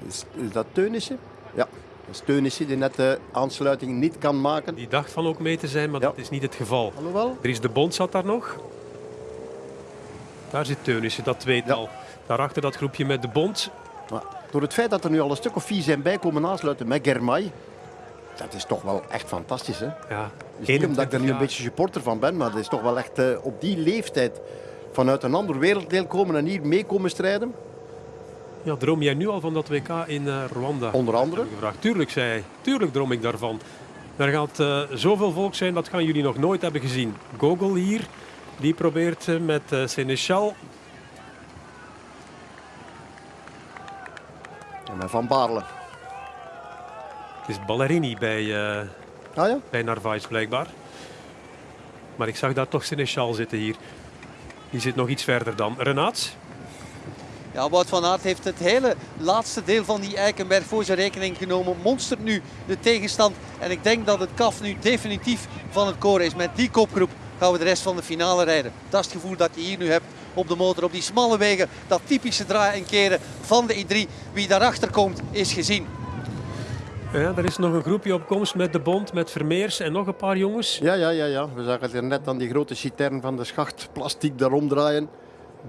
Speaker 1: Is, is dat Teunissen? Ja, dat is Teunissen die net de aansluiting niet kan maken.
Speaker 2: Die dacht van ook mee te zijn, maar
Speaker 1: Ja.
Speaker 2: dat is niet het geval.
Speaker 1: Alhoewel,
Speaker 2: Er is de Bond zat daar nog. Daar zit Teunissen, dat tweetal. Daarachter dat groepje met de Bond.
Speaker 1: maar door het feit dat er nu al een stuk of vier zijn bijkomen aansluiten met Germay, dat is toch wel echt fantastisch, hè?
Speaker 2: Ja,
Speaker 1: Dus niet omdat ik er nu een beetje supporter van ben, maar het is toch wel echt eh, op die leeftijd vanuit een ander werelddeel komen en hier mee komen strijden.
Speaker 2: Ja, droom jij nu al van dat WK in eh, Rwanda?
Speaker 1: Onder andere.
Speaker 2: Gevraagd. Tuurlijk, zei hij. Tuurlijk droom ik daarvan. Er gaat eh, zoveel volk zijn, dat gaan jullie nog nooit hebben gezien. Gogol hier, die probeert met Seneschal.
Speaker 1: En met Van Baarle.
Speaker 2: Is Ballerini bij,
Speaker 1: Ah ja?
Speaker 2: bij Narvaez blijkbaar. Maar ik zag daar toch Seneschal zitten hier. Die zit nog iets verder dan. Renaat?
Speaker 3: Ja, Wout van Aert heeft het hele laatste deel van die Eikenberg voor zijn rekening genomen. Monstert nu de tegenstand. En ik denk dat het kaf nu definitief van het koren is. Met die kopgroep gaan we de rest van de finale rijden. Dat is het gevoel dat je hier nu hebt op de motor. Op die smalle wegen. Dat typische draaien en keren van de I3. Wie daarachter komt is gezien.
Speaker 2: Ja, er is nog een groepje op komst met de Bond, met Vermeers en nog een paar jongens.
Speaker 1: Ja, ja, ja, ja. We zagen er net aan die grote citern van de schacht plastic daarom draaien.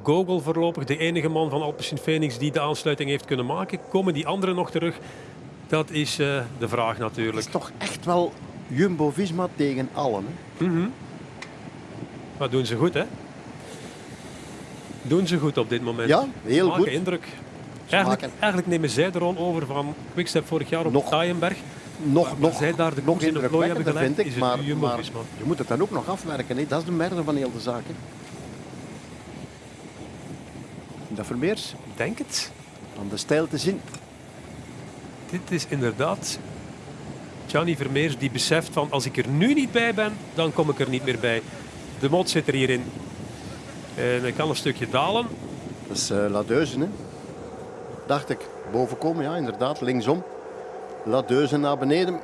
Speaker 2: Gogol voorlopig de enige man van Alpecin Phoenix die de aansluiting heeft kunnen maken. Komen die anderen nog terug? Dat is eh, de vraag
Speaker 1: Het
Speaker 2: natuurlijk.
Speaker 1: is toch echt wel Jumbo-Visma tegen allen. Hè?
Speaker 2: Mhm. Maar doen ze goed, hè? Doen ze goed op dit moment.
Speaker 1: Ja, heel
Speaker 2: Maken
Speaker 1: goed.
Speaker 2: indruk. Eigenlijk, eigenlijk nemen zij de rol over van Quickstep vorig jaar op
Speaker 1: Nog-
Speaker 2: Taaienberg.
Speaker 1: Nog,
Speaker 2: Waar
Speaker 1: nog,
Speaker 2: zij daar de
Speaker 1: nog
Speaker 2: in de plooi hebben gelegd,
Speaker 1: vind ik.
Speaker 2: is
Speaker 1: Maar, maar je moet het dan ook nog afwerken. Dat is de merde van heel de zaak. Dat Vermeers,
Speaker 2: Denk het.
Speaker 1: aan de stijl te zien.
Speaker 2: Dit is inderdaad Gianni Vermeers die beseft van als ik er nu niet bij ben, dan kom ik er niet meer bij. De mot zit er hierin. En hij kan een stukje dalen.
Speaker 1: Dat is uh, Ladeuzen, hè? Dacht ik. Boven komen, ja, inderdaad. Linksom. Ladeuzen naar beneden.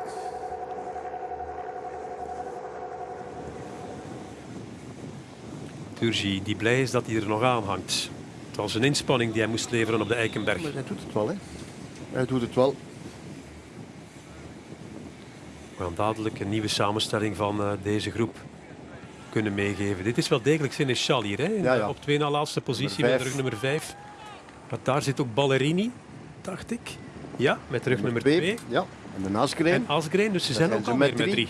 Speaker 2: Turgi, die blij is dat hij er nog aan hangt. Het was een inspanning die hij moest leveren op de Eikenberg.
Speaker 1: Maar hij doet het wel, hè? Hij doet het wel.
Speaker 2: We gaan dadelijk een nieuwe samenstelling van eh, deze groep kunnen meegeven. Dit is wel degelijk Seneschal hier, hè?
Speaker 1: Ja, ja.
Speaker 2: op twee na laatste positie met rug nummer 5. Maar daar zit ook Ballerini, dacht ik. Ja, met rug nummer
Speaker 1: Twee.
Speaker 2: 2.
Speaker 1: Ja. En de Asgreen.
Speaker 2: En Asgreen, dus ze zijn
Speaker 1: zijn
Speaker 2: ook alweer
Speaker 1: met
Speaker 2: met
Speaker 1: drie.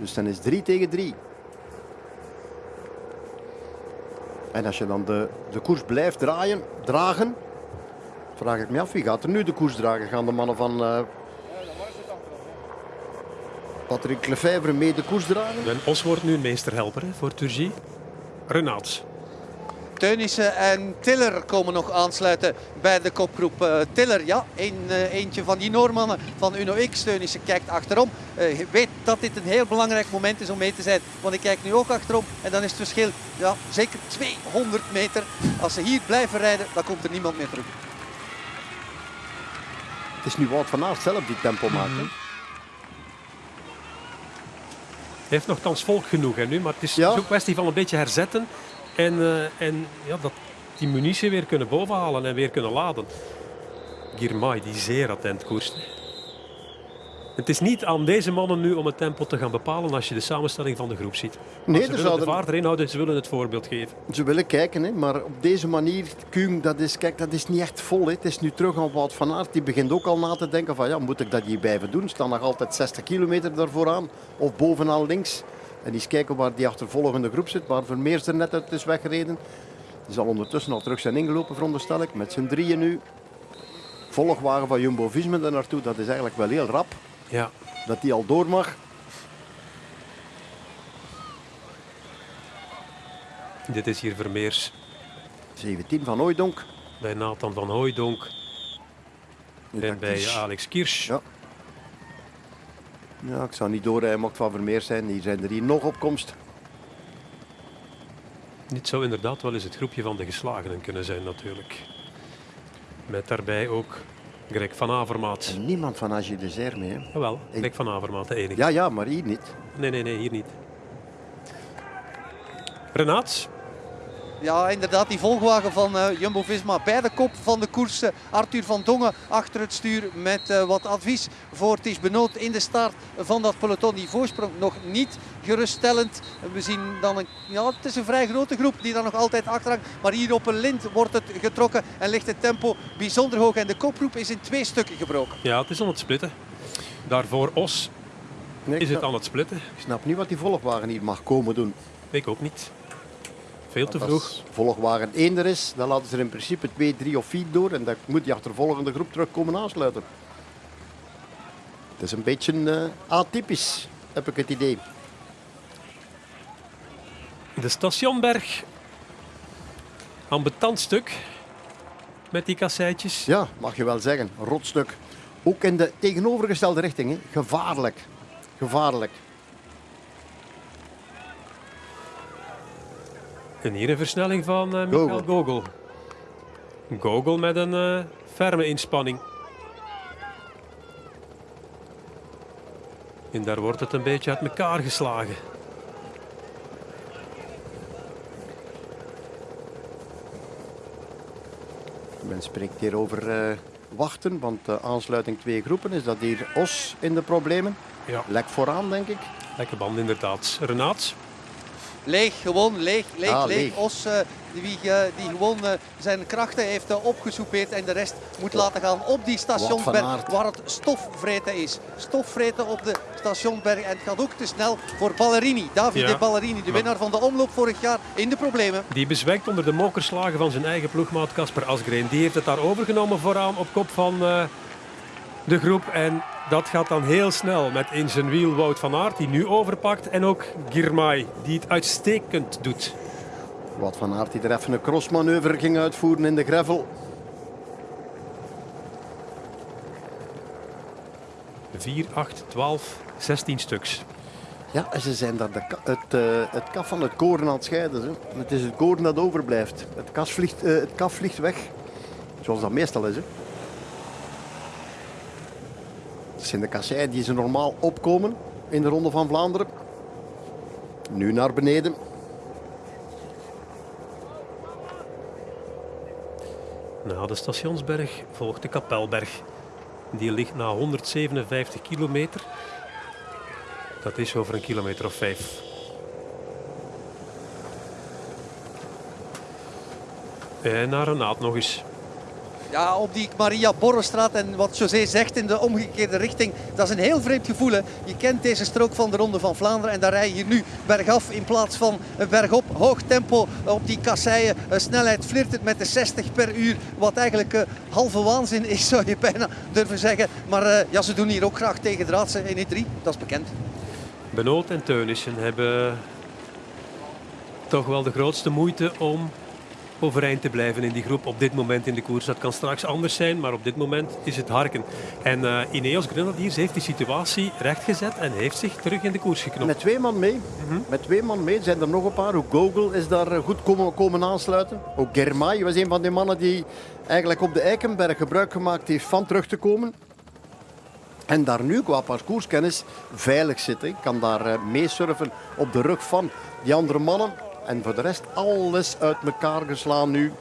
Speaker 1: Dus dan is 3 tegen 3. En als je dan de, de koers blijft draaien, dragen, Vraag ik me af, wie gaat er nu de koers dragen? Gaan de mannen van uh, Patrick Lefebvre mee de koers dragen?
Speaker 2: En Os wordt nu een meesterhelper hè, voor Turgie. Renaat.
Speaker 3: Teunissen en Tiller komen nog aansluiten bij de kopgroep. Uh, Tiller, ja, een, uh, eentje van die Noormannen van Uno X. Teunissen kijkt achterom. Uh, weet dat dit een heel belangrijk moment is om mee te zijn. Want ik kijk nu ook achterom en dan is het verschil ja, zeker 200 meter. Als ze hier blijven rijden, dan komt er niemand meer terug.
Speaker 1: Het is nu Wout van Aert zelf die tempo maakt. Mm -hmm.
Speaker 2: Hij heeft nogthans volk genoeg hè, nu, maar het is ja. ook een kwestie van een beetje herzetten. En, uh, en ja, dat die munitie weer kunnen bovenhalen en weer kunnen laden. Girmay die zeer attent koerst. Het is niet aan deze mannen nu om het tempo te gaan bepalen als je de samenstelling van de groep ziet. Nee, ze willen de vaart erin houden, ze willen het voorbeeld geven.
Speaker 1: Ze willen kijken, hè, maar op deze manier, Kuhn, dat is, kijk, dat is niet echt vol. Hè. Het is nu terug aan Wout van Aert. Die begint ook al na te denken van, ja, moet ik dat hier blijven doen? Staan nog altijd 60 kilometer daarvoor aan. Of bovenaan links. En eens kijken waar die achtervolgende groep zit, waar Vermeers er net uit is weggereden. Die zal ondertussen al terug zijn ingelopen, veronderstel ik. Met z'n drieën nu. Volgwagen van Jumbo-Visma daar naartoe, dat is eigenlijk wel heel rap.
Speaker 2: Ja.
Speaker 1: Dat die al door mag.
Speaker 2: Dit is hier Vermeers.
Speaker 1: 17 van Hooydonk.
Speaker 2: Bij Nathan van Hooydonk. En bij Alex Kirsch.
Speaker 1: Ja. Ja, ik zou niet doorrijden, mocht van Vermeer zijn. Die zijn er hier nog op komst.
Speaker 2: Dit zou inderdaad wel eens het groepje van de geslagenen kunnen zijn natuurlijk. Met daarbij ook Greg van Avermaat.
Speaker 1: En niemand van Agile de mee. Hè?
Speaker 2: Jawel, Greg van Avermaat, de enige.
Speaker 1: Ja, ja, maar hier niet.
Speaker 2: Nee, nee, nee, hier niet. Renaat,
Speaker 3: ja, inderdaad, die volgwagen van uh, Jumbo-Visma bij de kop van de koers. Uh, Arthur van Dongen achter het stuur met uh, wat advies voor Ties Benoot in de start van dat peloton. Die voorsprong nog niet geruststellend. We zien dan een, ja, het is een vrij grote groep die daar nog altijd achter hangt. Maar hier op een lint wordt het getrokken en ligt het tempo bijzonder hoog. En de kopgroep is in twee stukken gebroken.
Speaker 2: Ja, het is aan het splitten. Daarvoor Os nee, is het aan het splitten.
Speaker 1: Ik snap niet wat die volgwagen hier mag komen doen.
Speaker 2: Ik ook niet. Veel te vroeg.
Speaker 1: Als volgwagen 1 er is, dan laten ze er in principe 2, 3 of 4 door. En dan moet die achtervolgende groep terugkomen aansluiten. Het is een beetje uh, atypisch, heb ik het idee.
Speaker 2: De stationberg. Ambetant stuk. Met die kasseitjes.
Speaker 1: Ja, mag je wel zeggen. Rotstuk. Ook in de tegenovergestelde richting. Hè. Gevaarlijk. Gevaarlijk.
Speaker 2: En hier een versnelling van uh, Michael Gogol. Gogol met een uh, ferme inspanning. En daar wordt het een beetje uit elkaar geslagen.
Speaker 1: Men spreekt hier over uh, wachten, want de aansluiting twee groepen is dat hier Os in de problemen.
Speaker 2: Ja.
Speaker 1: Lek vooraan, denk ik.
Speaker 2: Lekke band, inderdaad. Renaat?
Speaker 3: Leeg, gewoon leeg, leeg, ah, leeg. Os uh, die, uh, die gewoon uh, zijn krachten heeft opgesoupeerd en de rest moet laten gaan op die stationsberg waar het stofvreten is. Stofvreten op de stationsberg en het gaat ook te snel voor Ballerini. Davide ja. Ballerini, de winnaar van de omloop vorig jaar, in de problemen.
Speaker 2: Die bezwijkt onder de mokerslagen van zijn eigen ploegmaat Casper Asgreen. Die heeft het daar overgenomen vooraan op kop van de groep en dat gaat dan heel snel met in zijn wiel Wout van Aert, die nu overpakt. En ook Girmay, die het uitstekend doet.
Speaker 1: Wout van Aert die er even een crossmanoeuvre ging uitvoeren in de gravel.
Speaker 2: 4, 8, 12, 16 stuks.
Speaker 1: Ja, en ze zijn daar de, het, uh, het kaf van het koren aan het scheiden. Hè. Het is het koren dat overblijft. Het, kas vliegt, uh, het kaf vliegt weg. Zoals dat meestal is. Hè. Kasseien die ze normaal opkomen in de Ronde van Vlaanderen. Nu naar beneden.
Speaker 2: Na de Stationsberg volgt de Kapelberg. Die ligt na 157 kilometer. Dat is over een kilometer of vijf. En naar naad nog eens.
Speaker 3: Ja, op die Maria Borrostraat en wat José zegt in de omgekeerde richting. Dat is een heel vreemd gevoel. Hè. Je kent deze strook van de Ronde van Vlaanderen en daar rij je nu bergaf in plaats van bergop. Hoog tempo op die kasseien. Snelheid flirtet met de 60 per uur. Wat eigenlijk uh, halve waanzin is, zou je bijna durven zeggen. Maar uh, ja, ze doen hier ook graag tegen draadse in E3. Dat is bekend.
Speaker 2: Benoot en Teunissen hebben toch wel de grootste moeite om overeind te blijven in die groep op dit moment in de koers. Dat kan straks anders zijn, maar op dit moment is het harken. En uh, Ineos Grenadiers heeft die situatie rechtgezet en heeft zich terug in de koers geknopt.
Speaker 1: Met twee man mee. Mm -hmm. Met twee man mee. Zijn er nog een paar. Ook Google is daar goed komen, komen aansluiten. Ook Germay was een van die mannen die eigenlijk op de Eikenberg gebruik gemaakt heeft van terug te komen. En daar nu qua parcourskennis veilig zitten. Ik kan daar uh, meesurfen op de rug van die andere mannen. En voor de rest alles uit elkaar geslaan nu.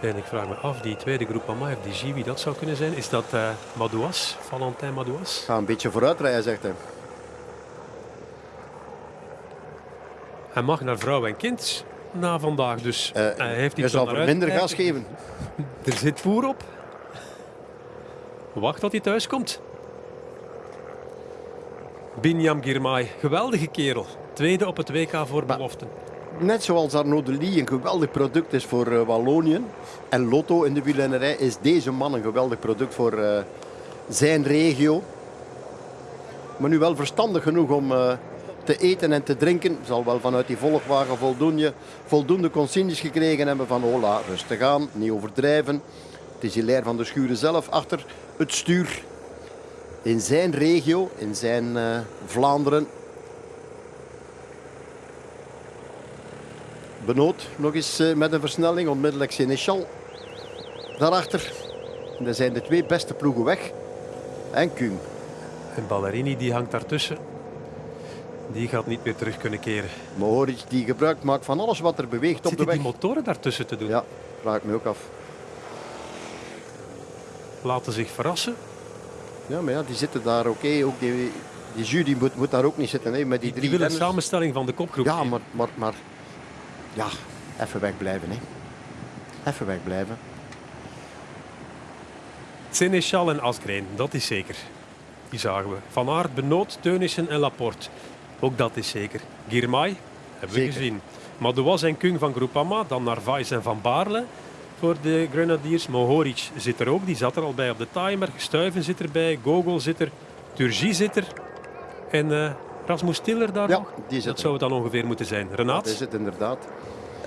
Speaker 2: En ik vraag me af, die tweede groep of die G, wie dat zou kunnen zijn. Is dat uh, Madouas, Valentin Madouas?
Speaker 1: Ga een beetje vooruit rijden, zegt hij.
Speaker 2: Hij mag naar vrouw en kind na vandaag, dus uh, hij heeft iets
Speaker 1: zal minder gas geven.
Speaker 2: Er zit voer op. Wacht tot hij thuis komt. Binyam Girmay, geweldige kerel. Tweede op het WK voor beloften.
Speaker 1: Net zoals Arnaud Delis een geweldig product is voor uh, Wallonië en Lotto in de wielrennerij, is deze man een geweldig product voor uh, zijn regio. Maar nu wel verstandig genoeg om uh, te eten en te drinken. Zal wel vanuit die volgwagen voldoende, voldoende consignes gekregen hebben van hola, rustig aan, niet overdrijven. Het is Hilaire van de Schuren zelf achter het stuur. In zijn regio, in zijn Vlaanderen, Benoot nog eens met een versnelling, onmiddellijk Seneschal daarachter. En dan zijn de twee beste ploegen weg. En Kuhn.
Speaker 2: En Ballerini die hangt daartussen. Die gaat niet meer terug kunnen keren.
Speaker 1: Mohoric die gebruik maakt van alles wat er beweegt
Speaker 2: Zit
Speaker 1: op de weg.
Speaker 2: die motoren daartussen te doen?
Speaker 1: Ja, vraag ik me ook af.
Speaker 2: Laten zich verrassen.
Speaker 1: Ja, maar ja, die zitten daar oké. Okay. Ook die, die jury moet, moet daar ook niet zitten. Hè, met die,
Speaker 2: die,
Speaker 1: drie
Speaker 2: die willen samenstelling van de kopgroep.
Speaker 1: Ja, maar, maar, maar ja, even wegblijven. Hè. Even wegblijven.
Speaker 2: Seneschal en Asgreen, dat is zeker. Die zagen we. Van Aert, Benoot, Teunissen en Laporte. Ook dat is zeker. Girmay hebben
Speaker 1: zeker.
Speaker 2: we gezien. Madouas en Kung van Groupama. Dan Narvaez en Van Baarle voor de Grenadiers. Mohoric zit er ook, die zat er al bij op de timer. Stuiven zit erbij, Gogol zit er, Turgie zit er. En uh, Rasmus Tiller daar
Speaker 1: ja,
Speaker 2: nog?
Speaker 1: Die zit
Speaker 2: dat zou het dan ongeveer moeten zijn. Renaat?
Speaker 1: Dat is het inderdaad.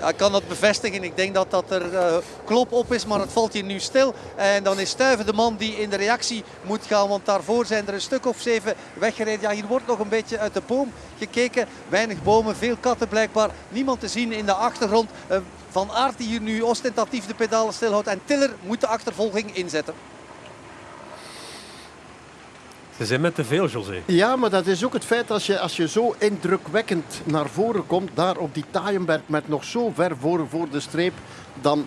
Speaker 3: Ik kan dat bevestigen. Ik denk dat dat er uh, klop op is, maar het valt hier nu stil. En dan is Stuiven de man die in de reactie moet gaan. Want daarvoor zijn er een stuk of zeven weggereden. Ja, hier wordt nog een beetje uit de boom gekeken. Weinig bomen, veel katten blijkbaar. Niemand te zien in de achtergrond. Uh, van Aert die hier nu ostentatief de pedalen stilhoudt. En Tiller moet de achtervolging inzetten.
Speaker 2: Ze zijn met te veel, José.
Speaker 1: Ja, maar dat is ook het feit als je, als je zo indrukwekkend naar voren komt, daar op die Taaienberg met nog zo ver voor, voor de streep, dan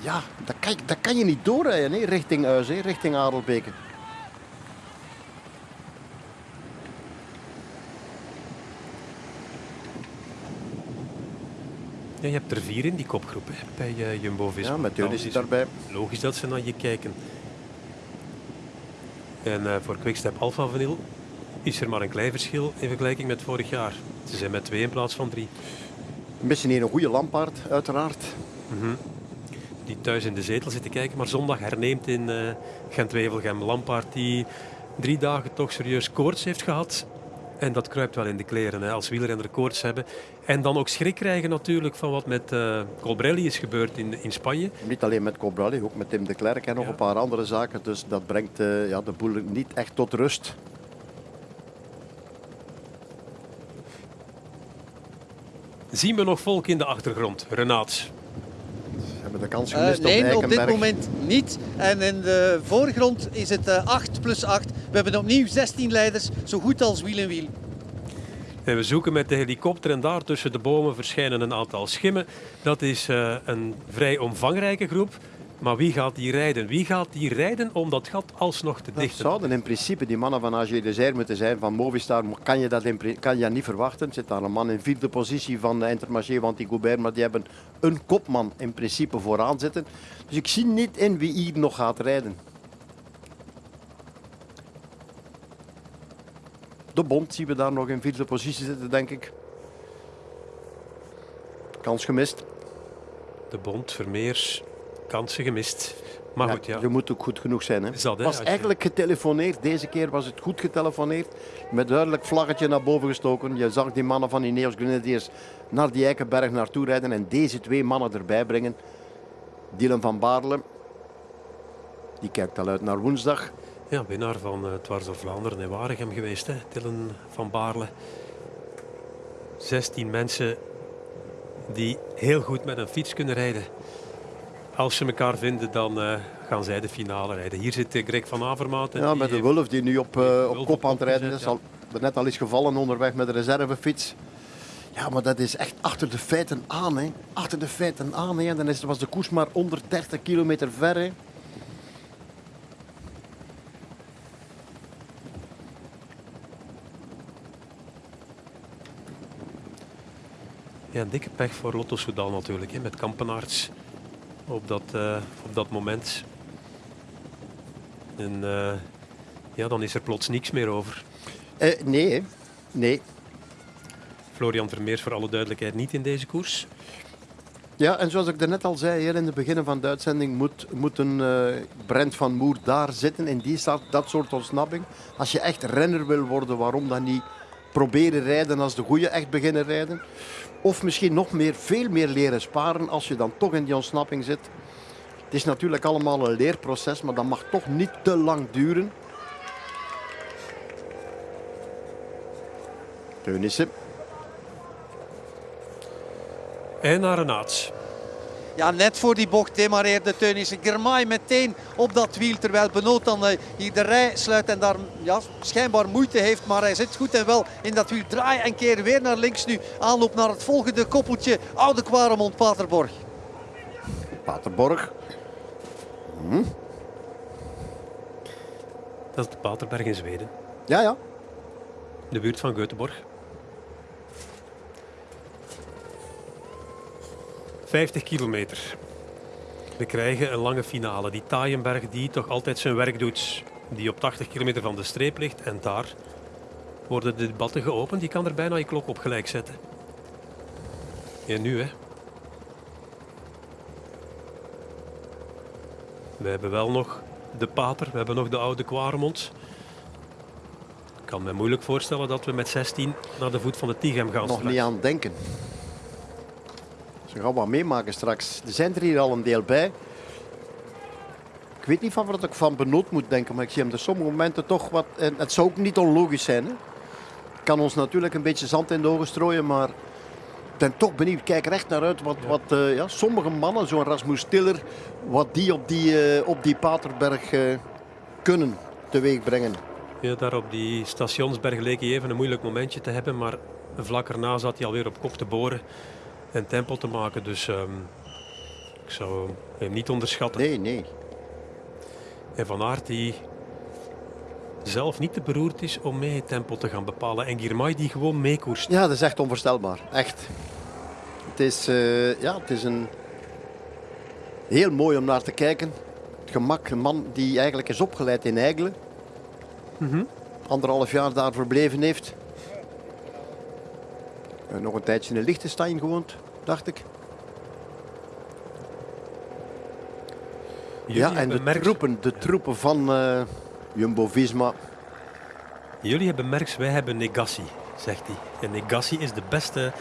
Speaker 1: ja, dat kan, dat kan je niet doorrijden hè, richting Huis, hè, richting Adelbeke.
Speaker 2: Ja, je hebt er vier in die kopgroep hè, bij uh, Jumbo-Visma.
Speaker 1: Ja, met Jonis is daarbij.
Speaker 2: Logisch dat ze naar je kijken. En uh, voor Quickstep Alpha Vanil is er maar een klein verschil in vergelijking met vorig jaar. Ze zijn met twee in plaats van drie.
Speaker 1: Missen hier een goede Lampaard, uiteraard.
Speaker 2: Mm -hmm. Die thuis in de zetel zit te kijken, maar zondag herneemt in uh, Gent-Wevelgem. Lampaard die drie dagen toch serieus koorts heeft gehad. En dat kruipt wel in de kleren hè, als wielrenner koorts hebben. En dan ook schrik krijgen natuurlijk van wat met uh, Colbrelli is gebeurd in, in Spanje.
Speaker 1: Niet alleen met Colbrelli, ook met Tim de Klerk en nog ja. een paar andere zaken. Dus dat brengt uh, ja, de boel niet echt tot rust.
Speaker 2: Zien we nog volk in de achtergrond, Renaat?
Speaker 1: Hebben de kans gemist
Speaker 3: uh, nee,
Speaker 1: op,
Speaker 3: op dit moment niet. En in de voorgrond is het uh, 8 plus 8. We hebben opnieuw 16 leiders, zo goed als wiel en wiel.
Speaker 2: En we zoeken met de helikopter en daar tussen de bomen verschijnen een aantal schimmen. Dat is uh, een vrij omvangrijke groep. Maar wie gaat die rijden? Wie gaat die rijden om dat gat alsnog te
Speaker 1: Dat
Speaker 2: dichten?
Speaker 1: zouden in principe die mannen van AG Desert moeten zijn. Van Movistar kan je dat in kan je niet verwachten. Er zit daar een man in vierde positie van de Intermarché van die Goubert. Maar die hebben een kopman in principe vooraan zitten. Dus ik zie niet in wie hier nog gaat rijden. De Bond zien we daar nog in vierde positie zitten, denk ik. Kans gemist.
Speaker 2: De Bond, Vermeers, kansen gemist. Maar goed, ja.
Speaker 1: Je moet ook goed genoeg zijn. Hè?
Speaker 2: Is dat, hè,
Speaker 1: was
Speaker 2: je-
Speaker 1: eigenlijk getelefoneerd. Deze keer was het goed getelefoneerd. Met duidelijk vlaggetje naar boven gestoken. Je zag die mannen van Ineos Grenadiers naar die Eikenberg naartoe rijden. En deze twee mannen erbij brengen. Dylan van Baarle. Die kijkt al uit naar woensdag.
Speaker 2: Ja, winnaar van eh Dwars door Vlaanderen en Waregem geweest, hè? Dylan van Baarle. 16 mensen die heel goed met een fiets kunnen rijden. Als ze elkaar vinden, dan eh, gaan zij de finale rijden. Hier zit eh, Greg van Avermaat.
Speaker 1: Ja, met de Wulf die nu op, eh, op
Speaker 2: op
Speaker 1: kop aan het rijden is. Al, net al is gevallen onderweg met de reservefiets. Ja, maar dat is echt achter de feiten aan. Hè. Achter de feiten aan. Hè. En dan is, was de koers maar 130 kilometer ver. Hè.
Speaker 2: Ja, een dikke pech voor Lotto Soudal natuurlijk, hè, met Kampenaerts op dat, eh, op dat moment. En eh, ja, dan is er plots niks meer over.
Speaker 1: Eh, nee, nee.
Speaker 2: Florian Vermeers voor alle duidelijkheid niet in deze koers.
Speaker 1: Ja, en zoals ik daarnet al zei hier in het begin van de uitzending, moet, moet een Brent van Moer daar zitten in die staat, dat soort ontsnapping. Als je echt renner wil worden, waarom dan niet proberen rijden als de goeie echt beginnen rijden? Of misschien nog meer, veel meer leren sparen als je dan toch in die ontsnapping zit. Het is natuurlijk allemaal een leerproces, maar dat mag toch niet te lang duren. Teunissen.
Speaker 2: En naar Renaats.
Speaker 3: Ja, net voor die bocht demareerde Teunissen. Germay meteen op dat wiel. Terwijl Benoot dan eh, hier de rij sluit en daar ja, schijnbaar moeite heeft. Maar hij zit goed en wel in dat wiel. Draai en keer weer naar links nu. Aanloop naar het volgende koppeltje. Oude Kwaremond Paterborg.
Speaker 1: Paterborg.
Speaker 2: Dat is de Paterberg in Zweden.
Speaker 1: Ja, ja.
Speaker 2: De buurt van Göteborg. 50 kilometer. We krijgen een lange finale. Die Taaienberg die toch altijd zijn werk doet. Die op 80 kilometer van de streep ligt. En daar worden de debatten geopend. Die kan er bijna je klok op gelijk zetten. En nu hè. We hebben wel nog de Pater. We hebben nog de oude Kwaremond. Ik kan me moeilijk voorstellen dat we met 16 naar de voet van de Tighem gaan.
Speaker 1: nog
Speaker 2: straks.
Speaker 1: niet aan denken. Ze gaan wat meemaken straks. Er zijn er hier al een deel bij. Ik weet niet van wat ik van Benoot moet denken, maar ik zie hem er sommige momenten toch wat... En het zou ook niet onlogisch zijn. Hè? Kan ons natuurlijk een beetje zand in de ogen strooien, maar... Ik ben toch benieuwd. Kijk er echt naar uit wat, wat eh, ja, sommige mannen, zo'n Rasmus Tiller, wat die op die, eh, op die Paterberg eh, kunnen teweeg brengen.
Speaker 2: Ja, daar op die stationsberg leek hij even een moeilijk momentje te hebben, maar vlak erna zat hij alweer op kop te boren en tempo te maken. Dus ehm, ik zou hem niet onderschatten.
Speaker 1: Nee, nee.
Speaker 2: En Van Aert die zelf niet te beroerd is om mee het tempo te gaan bepalen. En Girmay die gewoon meekoerst.
Speaker 1: Ja, dat is echt onvoorstelbaar. Echt. Het is, eh, ja, het is een heel mooi om naar te kijken. Het gemak, een man die eigenlijk is opgeleid in Eigelen. Anderhalf jaar daar verbleven heeft. En nog een tijdje in Liechtenstein gewoond, dacht ik.
Speaker 2: Jullie
Speaker 1: ja, en de troepen, de troepen van eh, Jumbo-Visma.
Speaker 2: Jullie hebben Merks, wij hebben Negassi, zegt hij. En Negassi is de beste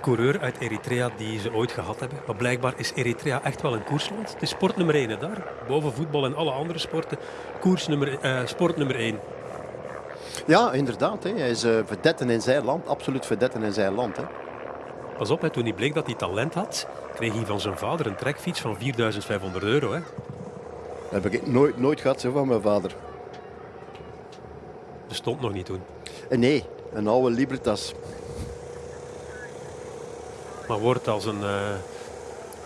Speaker 2: coureur uit Eritrea die ze ooit gehad hebben. Maar blijkbaar is Eritrea echt wel een koersland. Het is sport nummer 1 hè, daar. Boven voetbal en alle andere sporten. Koers nummer, eh, sport nummer 1.
Speaker 1: Ja, inderdaad. Hè. Hij is eh verdetten in zijn land. Absoluut verdetten in zijn land. Hè.
Speaker 2: Pas op, hè, toen hij bleek dat hij talent had, kreeg hij van zijn vader een trekfiets van 4500 euro. Hè.
Speaker 1: Dat heb ik nooit, nooit gehad zo van mijn vader.
Speaker 2: Bestond nog niet toen.
Speaker 1: En nee, een oude Libertas.
Speaker 2: Maar wordt als een, eh,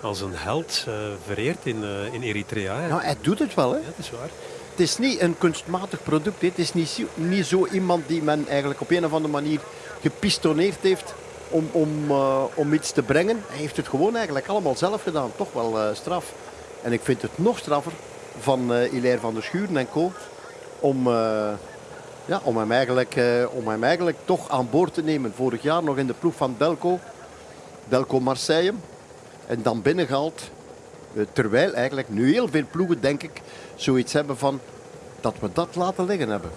Speaker 2: als een held uh, vereerd in, in Eritrea.
Speaker 1: Nou, hij doet het wel, hè?
Speaker 2: Ja, dat is waar.
Speaker 1: Het is niet een kunstmatig product. Het is niet, niet zo iemand die men eigenlijk op een of andere manier gepistoneerd heeft om, om, uh, om iets te brengen. Hij heeft het gewoon eigenlijk allemaal zelf gedaan. Toch wel straf. En ik vind het nog straffer van uh, Hilaire van der Schuren en co. Om, ja, om, hem eigenlijk, om eigenlijk toch aan boord te nemen. Vorig jaar nog in de ploeg van Delco. Delco Marseille. En dan binnengehaald. Eh, terwijl eigenlijk nu heel veel ploegen, denk ik, zoiets hebben van dat we dat laten liggen hebben.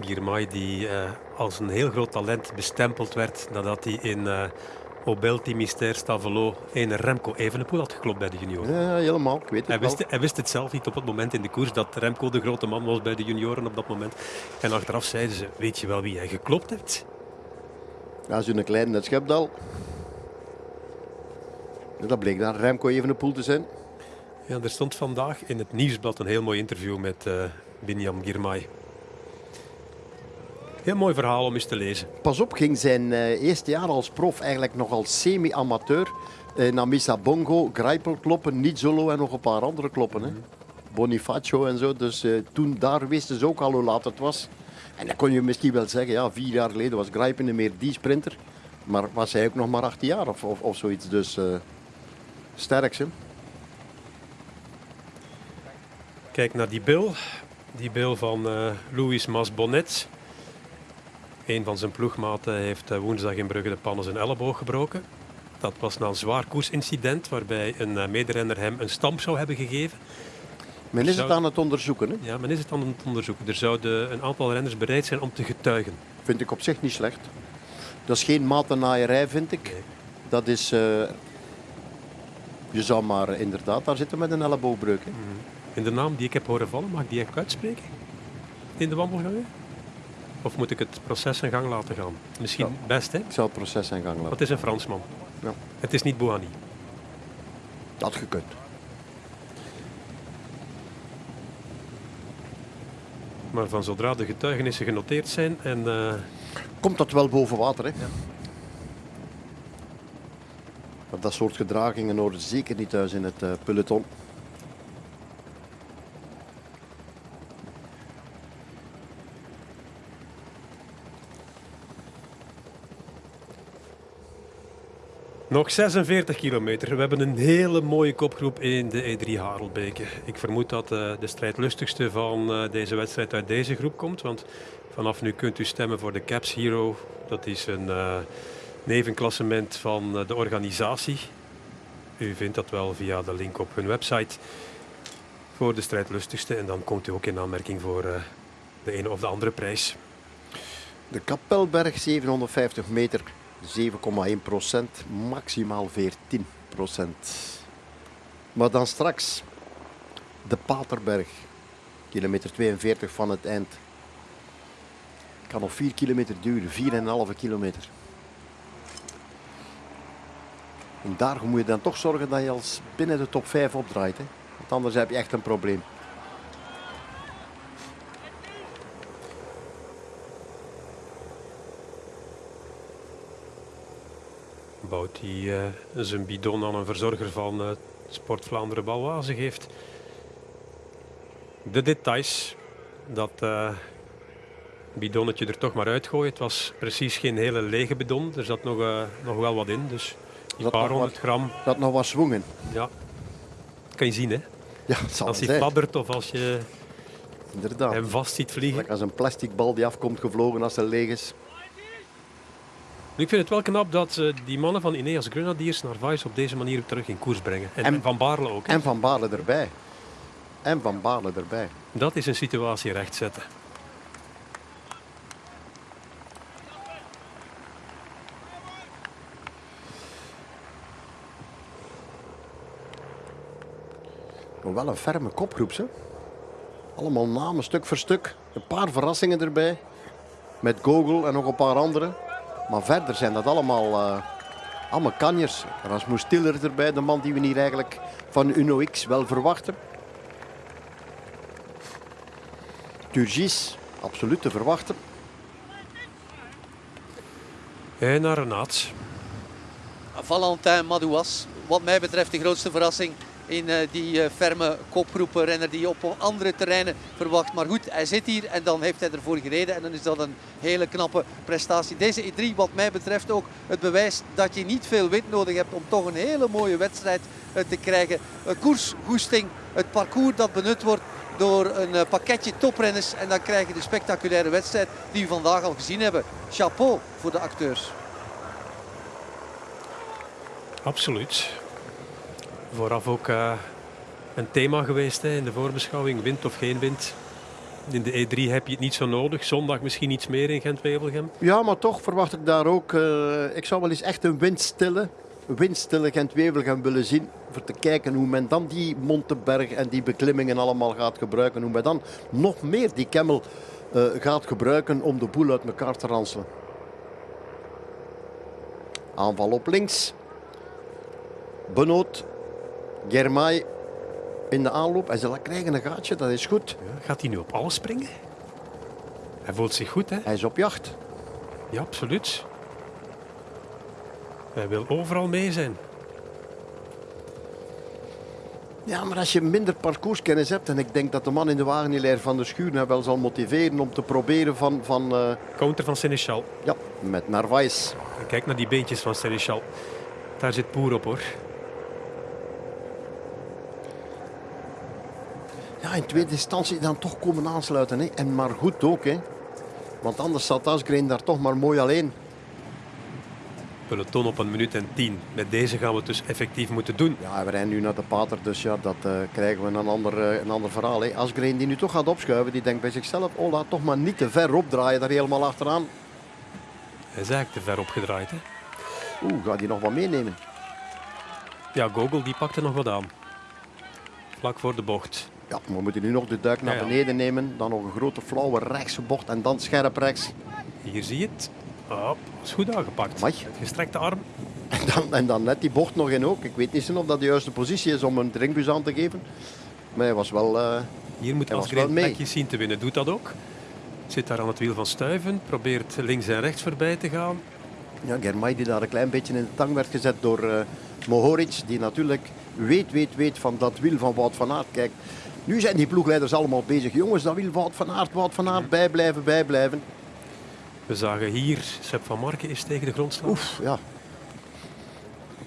Speaker 2: Girmay die uh, als een heel groot talent bestempeld werd nadat hij in uh, au Belti Mystère Stavelo een Remco Evenepoel had geklopt bij de junioren.
Speaker 1: Ja, helemaal. Ik weet het
Speaker 2: hij, wist, hij wist het zelf niet op het moment in de koers dat Remco de grote man was bij de junioren op dat moment. En achteraf zeiden ze, weet je wel wie hij geklopt heeft?
Speaker 1: Ja, zo'n kleine schepdal. Dat bleek dan Remco Evenepoel te zijn.
Speaker 2: Ja, er stond vandaag in het nieuwsblad een heel mooi interview met uh, Binyam Girmay. Heel mooi verhaal om eens te lezen.
Speaker 1: Pas op, ging zijn uh, eerste jaar als prof eigenlijk nog als semi-amateur uh, naar Misa Bongo, Grijpel kloppen, niet solo en nog een paar andere kloppen. Hè. Bonifacio en zo. Dus uh, toen daar wisten ze ook al hoe laat het was. En dan kon je misschien wel zeggen, ja, vier jaar geleden was Grijpen meer die sprinter. Maar was hij ook nog maar 18 jaar of, of, of zoiets. Dus sterk, hè.
Speaker 2: Kijk naar die bil. Die bil van Louis Masbonet. Een van zijn ploegmaten heeft eh, woensdag in Brugge de pannen zijn elleboog gebroken. Dat was na een zwaar koersincident waarbij een eh, mederenner hem een stamp zou hebben gegeven.
Speaker 1: Men is het aan het onderzoeken, hè?
Speaker 2: Ja, men is het aan het onderzoeken. Er zouden een aantal renners bereid zijn om te getuigen.
Speaker 1: Vind ik op zich niet slecht. Dat is geen matennaaierij, vind ik. Dat is... Uh... Je zou maar inderdaad daar zitten met een elleboogbreuk. Hè? Mm
Speaker 2: In de naam die ik heb horen vallen, mag ik die echt uitspreken? In de wandelgangen? Of moet ik het proces in gang laten gaan? Misschien ja. best, hè? Ik
Speaker 1: zal het proces in gang laten.
Speaker 2: Het is een Fransman. Ja. Het is niet Bouhanni.
Speaker 1: Dat gekund.
Speaker 2: Maar van zodra de getuigenissen genoteerd zijn en... Uh...
Speaker 1: Komt dat wel boven water, hè? Ja. Maar dat soort gedragingen horen zeker niet thuis in het uh, peloton.
Speaker 2: Nog 46 kilometer. We hebben een hele mooie kopgroep in de E3 Harelbeke. Ik vermoed dat uh, de strijdlustigste van uh, deze wedstrijd uit deze groep komt. Want vanaf nu kunt u stemmen voor de Caps Hero. Dat is een uh, nevenklassement van de organisatie. U vindt dat wel via de link op hun website. Voor de strijdlustigste. En dan komt u ook in aanmerking voor de ene of de andere prijs.
Speaker 1: De Kapelberg 750 meter 7,1 procent, maximaal 14 procent. Maar dan straks de Paterberg, kilometer 42 van het eind. Kan nog 4 kilometer duren, 4,5 kilometer. En daar moet je dan toch zorgen dat je als binnen de top 5 opdraait. Hè? Want anders heb je echt een probleem.
Speaker 2: Bouwt hij uh, zijn bidon aan een verzorger van uh, Sport Vlaanderen Balwaze geeft. De details, dat uh, bidonnetje er toch maar uitgooien. Het was precies geen hele lege bidon, er zat nog, nog wel wat in. Dus een paar honderd gram.
Speaker 1: Dat nog wat zwongen.
Speaker 2: Ja, dat kan je zien hè.
Speaker 1: Ja,
Speaker 2: als hij fladdert of als je
Speaker 1: Inderdaad.
Speaker 2: hem vast ziet vliegen.
Speaker 1: als een plastic bal die afkomt gevlogen als hij leeg is.
Speaker 2: Ik vind het wel knap dat uh, die mannen van Ineos Grenadiers naar Vice op deze manier terug in koers brengen. En, Van Baarle ook.
Speaker 1: En Van Baarle erbij. En Van Baarle erbij.
Speaker 2: Dat is een situatie rechtzetten.
Speaker 1: Maar wel een ferme kopgroep, hè? Allemaal namen, stuk voor stuk. Een paar verrassingen erbij. Met Gogol en nog een paar andere. Maar verder zijn dat allemaal, uh, allemaal kanjers. Rasmus Stiller erbij, de man die we hier eigenlijk van Uno X wel verwachten. Turgis, absoluut te verwachten.
Speaker 2: En naar Renaat.
Speaker 3: Valentin Madouas, wat mij betreft de grootste verrassing in uh, die uh, ferme kopgroepen renner die je op andere terreinen verwacht. Maar goed, hij zit hier en dan heeft hij ervoor gereden en dan is dat een hele knappe prestatie. Deze E3 wat mij betreft ook het bewijs dat je niet veel wind nodig hebt om toch een hele mooie wedstrijd uh, te krijgen. koersgoesting, het parcours dat benut wordt door een pakketje toprenners en dan krijg je de spectaculaire wedstrijd die we vandaag al gezien hebben. Chapeau voor de acteurs.
Speaker 2: Absoluut. Vooraf ook uh, een thema geweest hè, in de voorbeschouwing, wind of geen wind. In de E3 heb je het niet zo nodig. Zondag misschien iets meer in Gent-Wevelgem.
Speaker 1: Ja, maar toch verwacht ik daar ook... Uh, ik zou wel eens echt een windstille, windstille Gent-Wevelgem willen zien. Voor te kijken hoe men dan die Monteberg en die beklimmingen allemaal gaat gebruiken. Hoe men dan nog meer die Kemmel uh, gaat gebruiken om de boel uit elkaar te ranselen. Aanval op links. Benoot, Germay in de aanloop. En ze krijgen een gaatje, dat is goed.
Speaker 2: Ja, gaat hij nu op alles springen? Hij voelt zich goed, hè?
Speaker 1: Hij is op jacht.
Speaker 2: Ja, absoluut. Hij wil overal mee zijn.
Speaker 1: Ja, maar als je minder parcourskennis hebt, en ik denk dat de man in de wagenhilaire van de Schuur nou wel zal motiveren om te proberen van... van uh...
Speaker 2: Counter van Seneschal.
Speaker 1: Ja, met Narvaez.
Speaker 2: Kijk naar die beentjes van Seneschal. Daar zit Poer op, hoor.
Speaker 1: Ja, in tweede instantie dan toch komen aansluiten. Hè. En maar goed ook. Hè. Want anders zat Asgreen daar toch maar mooi alleen.
Speaker 2: Peloton op een minuut en tien. Met deze gaan we het dus effectief moeten doen.
Speaker 1: Ja, we rijden nu naar de pater, dus ja, dat uh, krijgen we een ander, uh, een ander verhaal. Hè. Asgreen die nu toch gaat opschuiven, die denkt bij zichzelf, oh laat toch maar niet te ver opdraaien, daar helemaal achteraan.
Speaker 2: Hij is eigenlijk te ver opgedraaid. Hè?
Speaker 1: Oeh, gaat hij nog wat meenemen?
Speaker 2: Ja, Gogol die pakte nog wat aan. Vlak voor de bocht.
Speaker 1: Ja, we moeten nu nog de duik naar beneden nemen. Dan nog een grote flauwe rechtse bocht en dan scherp rechts.
Speaker 2: Hier zie je het. Oh, is goed aangepakt. Met gestrekte arm.
Speaker 1: En dan, en dan net die bocht nog in ook. Ik weet niet of dat de juiste positie is om een drinkbus aan te geven. Maar hij was wel uh,
Speaker 2: Hier moet Asgreen plekjes zien te winnen. Doet dat ook. Zit daar aan het wiel van Stuiven. Probeert links en rechts voorbij te gaan.
Speaker 1: Ja, Germay die daar een klein beetje in de tang werd gezet door uh, Mohoric. Die natuurlijk weet, weet, weet van dat wiel van Wout van Aert. Kijk, nu zijn die ploegleiders allemaal bezig. Jongens, dat wil Wout van Aert, Wout van Aert, bijblijven, bijblijven.
Speaker 2: We zagen hier, Sepp van Marken is tegen de grond.
Speaker 1: Oef, ja.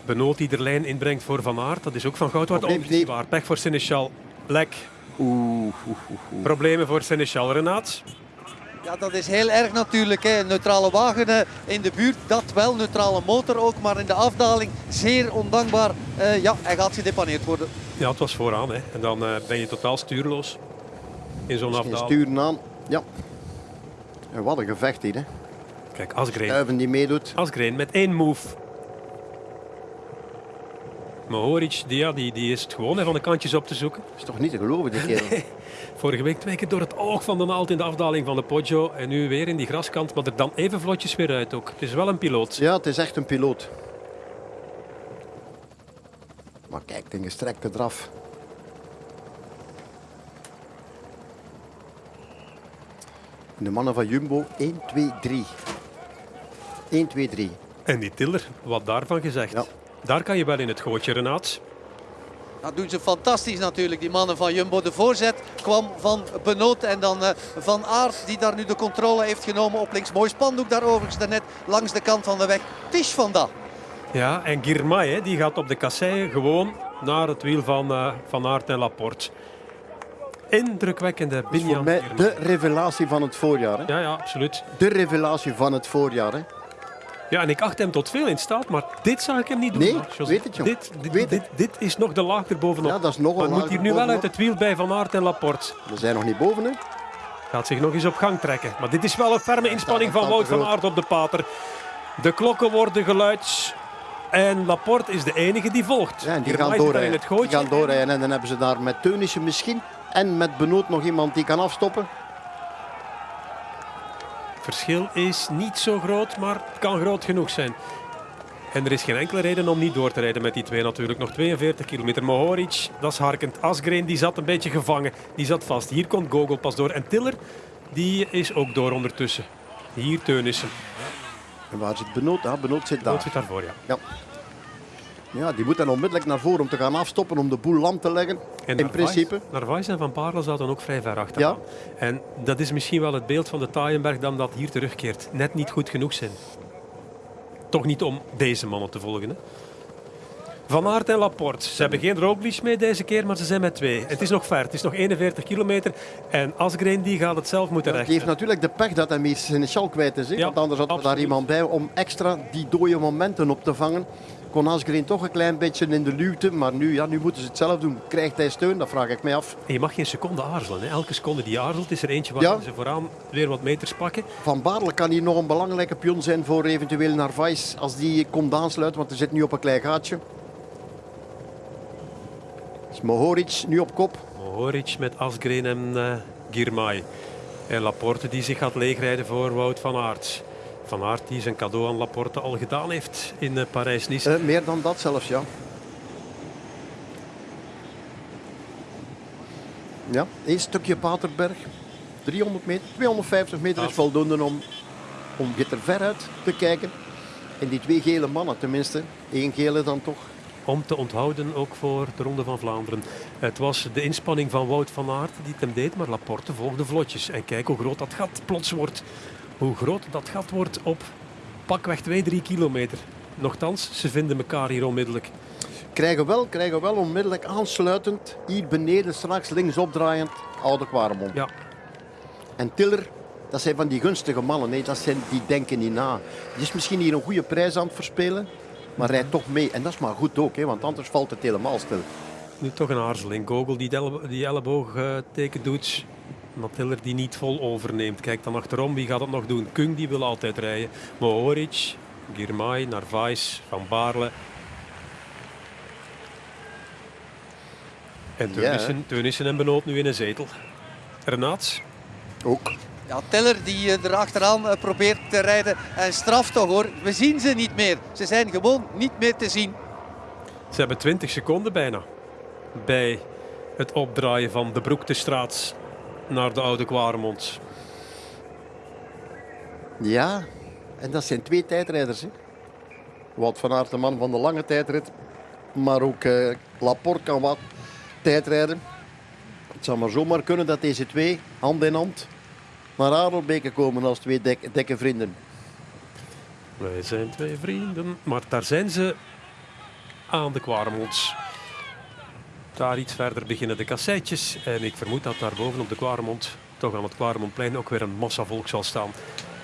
Speaker 2: Benoot die de lijn inbrengt voor Van Aert, dat is ook van goud waard. Nee. waar. Pech voor Seneschal. Lek.
Speaker 1: Oeh, oeh, oeh.
Speaker 2: Problemen voor Seneschal. Renaat?
Speaker 3: Ja, dat is heel erg natuurlijk. Hè. Neutrale wagen eh, in de buurt, dat wel. Neutrale motor ook, maar in de afdaling zeer ondankbaar. Uh, ja, hij gaat gedepaneerd worden.
Speaker 2: Ja, het was vooraan. Hè. En dan uh, ben je totaal stuurloos in zo'n afdaling.
Speaker 1: Sturen aan, ja. En wat een gevecht hier. Hè.
Speaker 2: Kijk, Asgreen.
Speaker 1: Stuiven die meedoet.
Speaker 2: Asgreen met één move. Mohoric, die, ja, die, die is het gewoon hè, van de kantjes op te zoeken.
Speaker 1: Dat is toch niet te geloven, die kerel.
Speaker 2: Nee. Vorige week twee keer door het oog van de naald in de afdaling van de Poggio. En nu weer in die graskant, maar er dan even vlotjes weer uit ook. Het is wel een piloot.
Speaker 1: Ja, het is echt een piloot. Maar kijk, de gestrekte draf. De mannen van Jumbo, 1, 2, 3. 1, 2, 3.
Speaker 2: En die Tiller, wat daarvan gezegd.
Speaker 1: Ja.
Speaker 2: Daar kan je wel in het gootje, Renaat.
Speaker 3: Dat doen ze fantastisch natuurlijk, die mannen van Jumbo. De voorzet kwam van Benoot en dan uh, Van Aert die daar nu de controle heeft genomen op links. Mooi spandoek daar overigens daarnet langs de kant van de weg. Tisch van dat.
Speaker 2: Ja, en Girmay die gaat op de kasseien gewoon naar het wiel van uh, Van Aert en Laporte. Indrukwekkende Binjan.
Speaker 1: Voor mij de revelatie van het voorjaar. Hè?
Speaker 2: Ja, ja, absoluut.
Speaker 1: De revelatie van het voorjaar. Hè?
Speaker 2: Ja, en ik acht hem tot veel in staat, maar dit zou ik hem niet doen.
Speaker 1: Nee, weet het,
Speaker 2: dit, dit, weet dit, dit, is nog de laag erbovenop.
Speaker 1: Ja, dat is nog een
Speaker 2: maar moet hier nu wel uit het wiel bij Van Aert en Laporte.
Speaker 1: We zijn nog niet boven, hè?
Speaker 2: Gaat zich nog eens op gang trekken. Maar dit is wel een ferme inspanning van Wout van Aert op de pater. De klokken worden geluid. En Laporte is de enige die volgt.
Speaker 1: Ja, en die gaan doorrijden. Die gaan doorrijden. En dan hebben ze daar met Teunissen misschien en met Benoot nog iemand die kan afstoppen.
Speaker 2: Het verschil is niet zo groot, maar het kan groot genoeg zijn. En er is geen enkele reden om niet door te rijden met die twee natuurlijk. Nog 42 kilometer. Mohoric, dat is harkend. Asgreen, die zat een beetje gevangen. Die zat vast. Hier komt Gogol pas door. En Tiller, die is ook door ondertussen. Hier Teunissen.
Speaker 1: En waar zit Benoot? Ja, Benoot zit daar.
Speaker 2: zit daarvoor, ja.
Speaker 1: Ja. Ja, die moet dan onmiddellijk naar voren om te gaan afstoppen, om de boel lam te leggen.
Speaker 2: En
Speaker 1: in principe.
Speaker 2: Narvaez en Van Paarle zaten ook vrij ver achter.
Speaker 1: Ja.
Speaker 2: En dat is misschien wel het beeld van de Taaienberg dan dat hier terugkeert. Net niet goed genoeg zijn. Toch niet om deze mannen te volgen. Hè? Van Aert en Laporte. Ze hebben geen Roglic mee deze keer, maar ze zijn met twee. Het is nog ver. Het is nog 41 kilometer. En Asgreen die gaat het zelf moeten
Speaker 1: Die
Speaker 2: rechten.
Speaker 1: heeft natuurlijk de pech dat hij meer zijn sjal kwijt is.
Speaker 2: Ja,
Speaker 1: Want anders had er daar iemand bij om extra die dode momenten op te vangen. Kon Asgreen toch een klein beetje in de luwte. Maar nu, ja, nu moeten ze het zelf doen. Krijgt hij steun? Dat vraag ik mij af.
Speaker 2: En je mag geen seconde aarzelen. Hè. Elke seconde die aarzelt is er eentje waar
Speaker 1: Ja.
Speaker 2: ze vooraan weer wat meters pakken.
Speaker 1: Van Baarle kan hier nog een belangrijke pion zijn voor eventueel Narvaez. Als die komt aansluiten, want hij zit nu op een klein gaatje. Is Mohoric nu op kop.
Speaker 2: Mohoric met Asgreen en eh Girmay. En Laporte die zich gaat leegrijden voor Wout van Aert. Van Aert die zijn cadeau aan Laporte al gedaan heeft in eh, Parijs-Nice.
Speaker 1: Eh, meer dan dat zelfs, ja. Ja, één stukje Paterberg. 300 meter, 250 meter is voldoende om, om er ver uit te kijken. En die twee gele mannen tenminste. Eén gele dan toch.
Speaker 2: Om te onthouden ook voor de Ronde van Vlaanderen. Het was de inspanning van Wout van Aert die het hem deed, maar Laporte volgde vlotjes. En kijk hoe groot dat gat plots wordt. Hoe groot dat gat wordt op pakweg 2, 3 kilometer. Nochtans, ze vinden elkaar hier onmiddellijk.
Speaker 1: Krijgen wel, krijgen wel onmiddellijk aansluitend. Hier beneden straks linksop draaiend. Oude Quaremont.
Speaker 2: Ja,
Speaker 1: En Tiller, dat zijn van die gunstige mannen. Nee, dat zijn, die denken niet na. Die is misschien hier een goede prijs aan het verspelen. Maar rijdt toch mee. En dat is maar goed ook, hè, want anders valt het helemaal stil.
Speaker 2: nu toch een aarzeling. Gogol die, die, die elleboogteken doet. Matiller die niet vol overneemt. Kijk dan achterom, wie gaat het nog doen? Kung die wil altijd rijden. Mohoric, Girmay, Narvaez, Van Baarle. En
Speaker 1: Ja,
Speaker 2: Teunissen, Teunissen en Benoot nu in een zetel. Renaat,
Speaker 1: Ook.
Speaker 3: Ja, Teller die eh, er achteraan eh, probeert te rijden. En straf toch hoor. We zien ze niet meer. Ze zijn gewoon niet meer te zien.
Speaker 2: ze hebben 20 seconden bijna. Bij het opdraaien van de Broektestraat naar de Oude Kwaremond.
Speaker 1: Ja, en dat zijn twee tijdrijders. Hè. Wout van Aert, de man van de lange tijdrit. Maar ook eh, Laporte kan wat tijdrijden. Het zou maar zomaar kunnen dat deze twee hand in hand naar Adelbeke komen als twee dikke vrienden.
Speaker 2: Wij zijn twee vrienden. Maar daar zijn ze aan de Kwaremond. Daar iets verder beginnen de kasseitjes. En ik vermoed dat daar boven op de Kwaremond, toch aan het Kwaremondplein, ook weer een massa volk zal staan.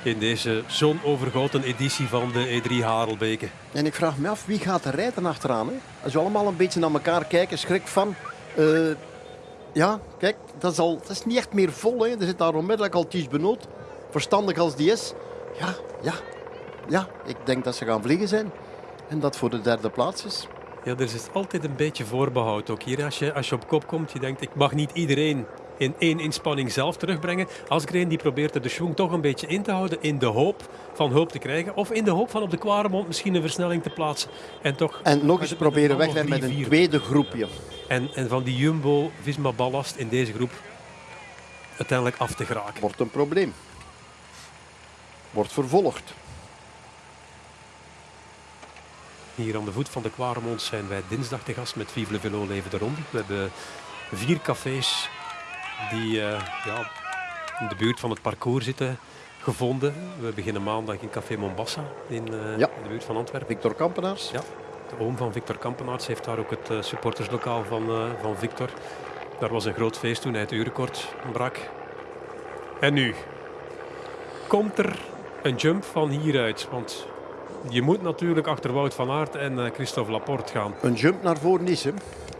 Speaker 2: In deze zonovergoten editie van de E3 Harelbeke.
Speaker 1: En ik vraag me af, wie gaat er rijden achteraan? Hè? Als we allemaal een beetje naar elkaar kijken, schrik van... eh, ja, kijk, dat is, al, dat is niet echt meer vol. Hè? Er zit daar onmiddellijk al Ties Benoot. Verstandig als die is. Ja, ja, ja, ik denk dat ze gaan vliegen zijn. En dat voor de derde plaats is.
Speaker 2: Ja, er is altijd een beetje voorbehoud ook hier. Als je, als je op kop komt, je denkt, ik mag niet iedereen in één inspanning zelf terugbrengen. Asgreen die probeert er de schwung toch een beetje in te houden in de hoop van hulp te krijgen. Of in de hoop van op de Kwaremond misschien een versnelling te plaatsen. En toch
Speaker 1: En nog eens proberen wegrijden met een tweede groepje.
Speaker 2: En, en van die Jumbo Visma ballast in deze groep uiteindelijk af te geraken.
Speaker 1: Wordt een probleem. Wordt vervolgd.
Speaker 2: Hier aan de voet van de Kwaremond zijn wij dinsdag te gast met Vive le Velo Leven de Ronde. We hebben vier cafés die eh, ja, in de buurt van het parcours zitten gevonden. We beginnen maandag in Café Mombassa in, eh,
Speaker 1: Ja.
Speaker 2: in de buurt van Antwerpen.
Speaker 1: Victor Kampenaars.
Speaker 2: Ja, de oom van Victor Kampenaerts heeft daar ook het eh, supporterslokaal van, van Victor. Daar was een groot feest toen hij het uurrecord brak. En nu komt er een jump van hieruit. Want je moet natuurlijk achter Wout van Aert en eh, Christophe Laporte gaan.
Speaker 1: Een jump naar voren is. Hè.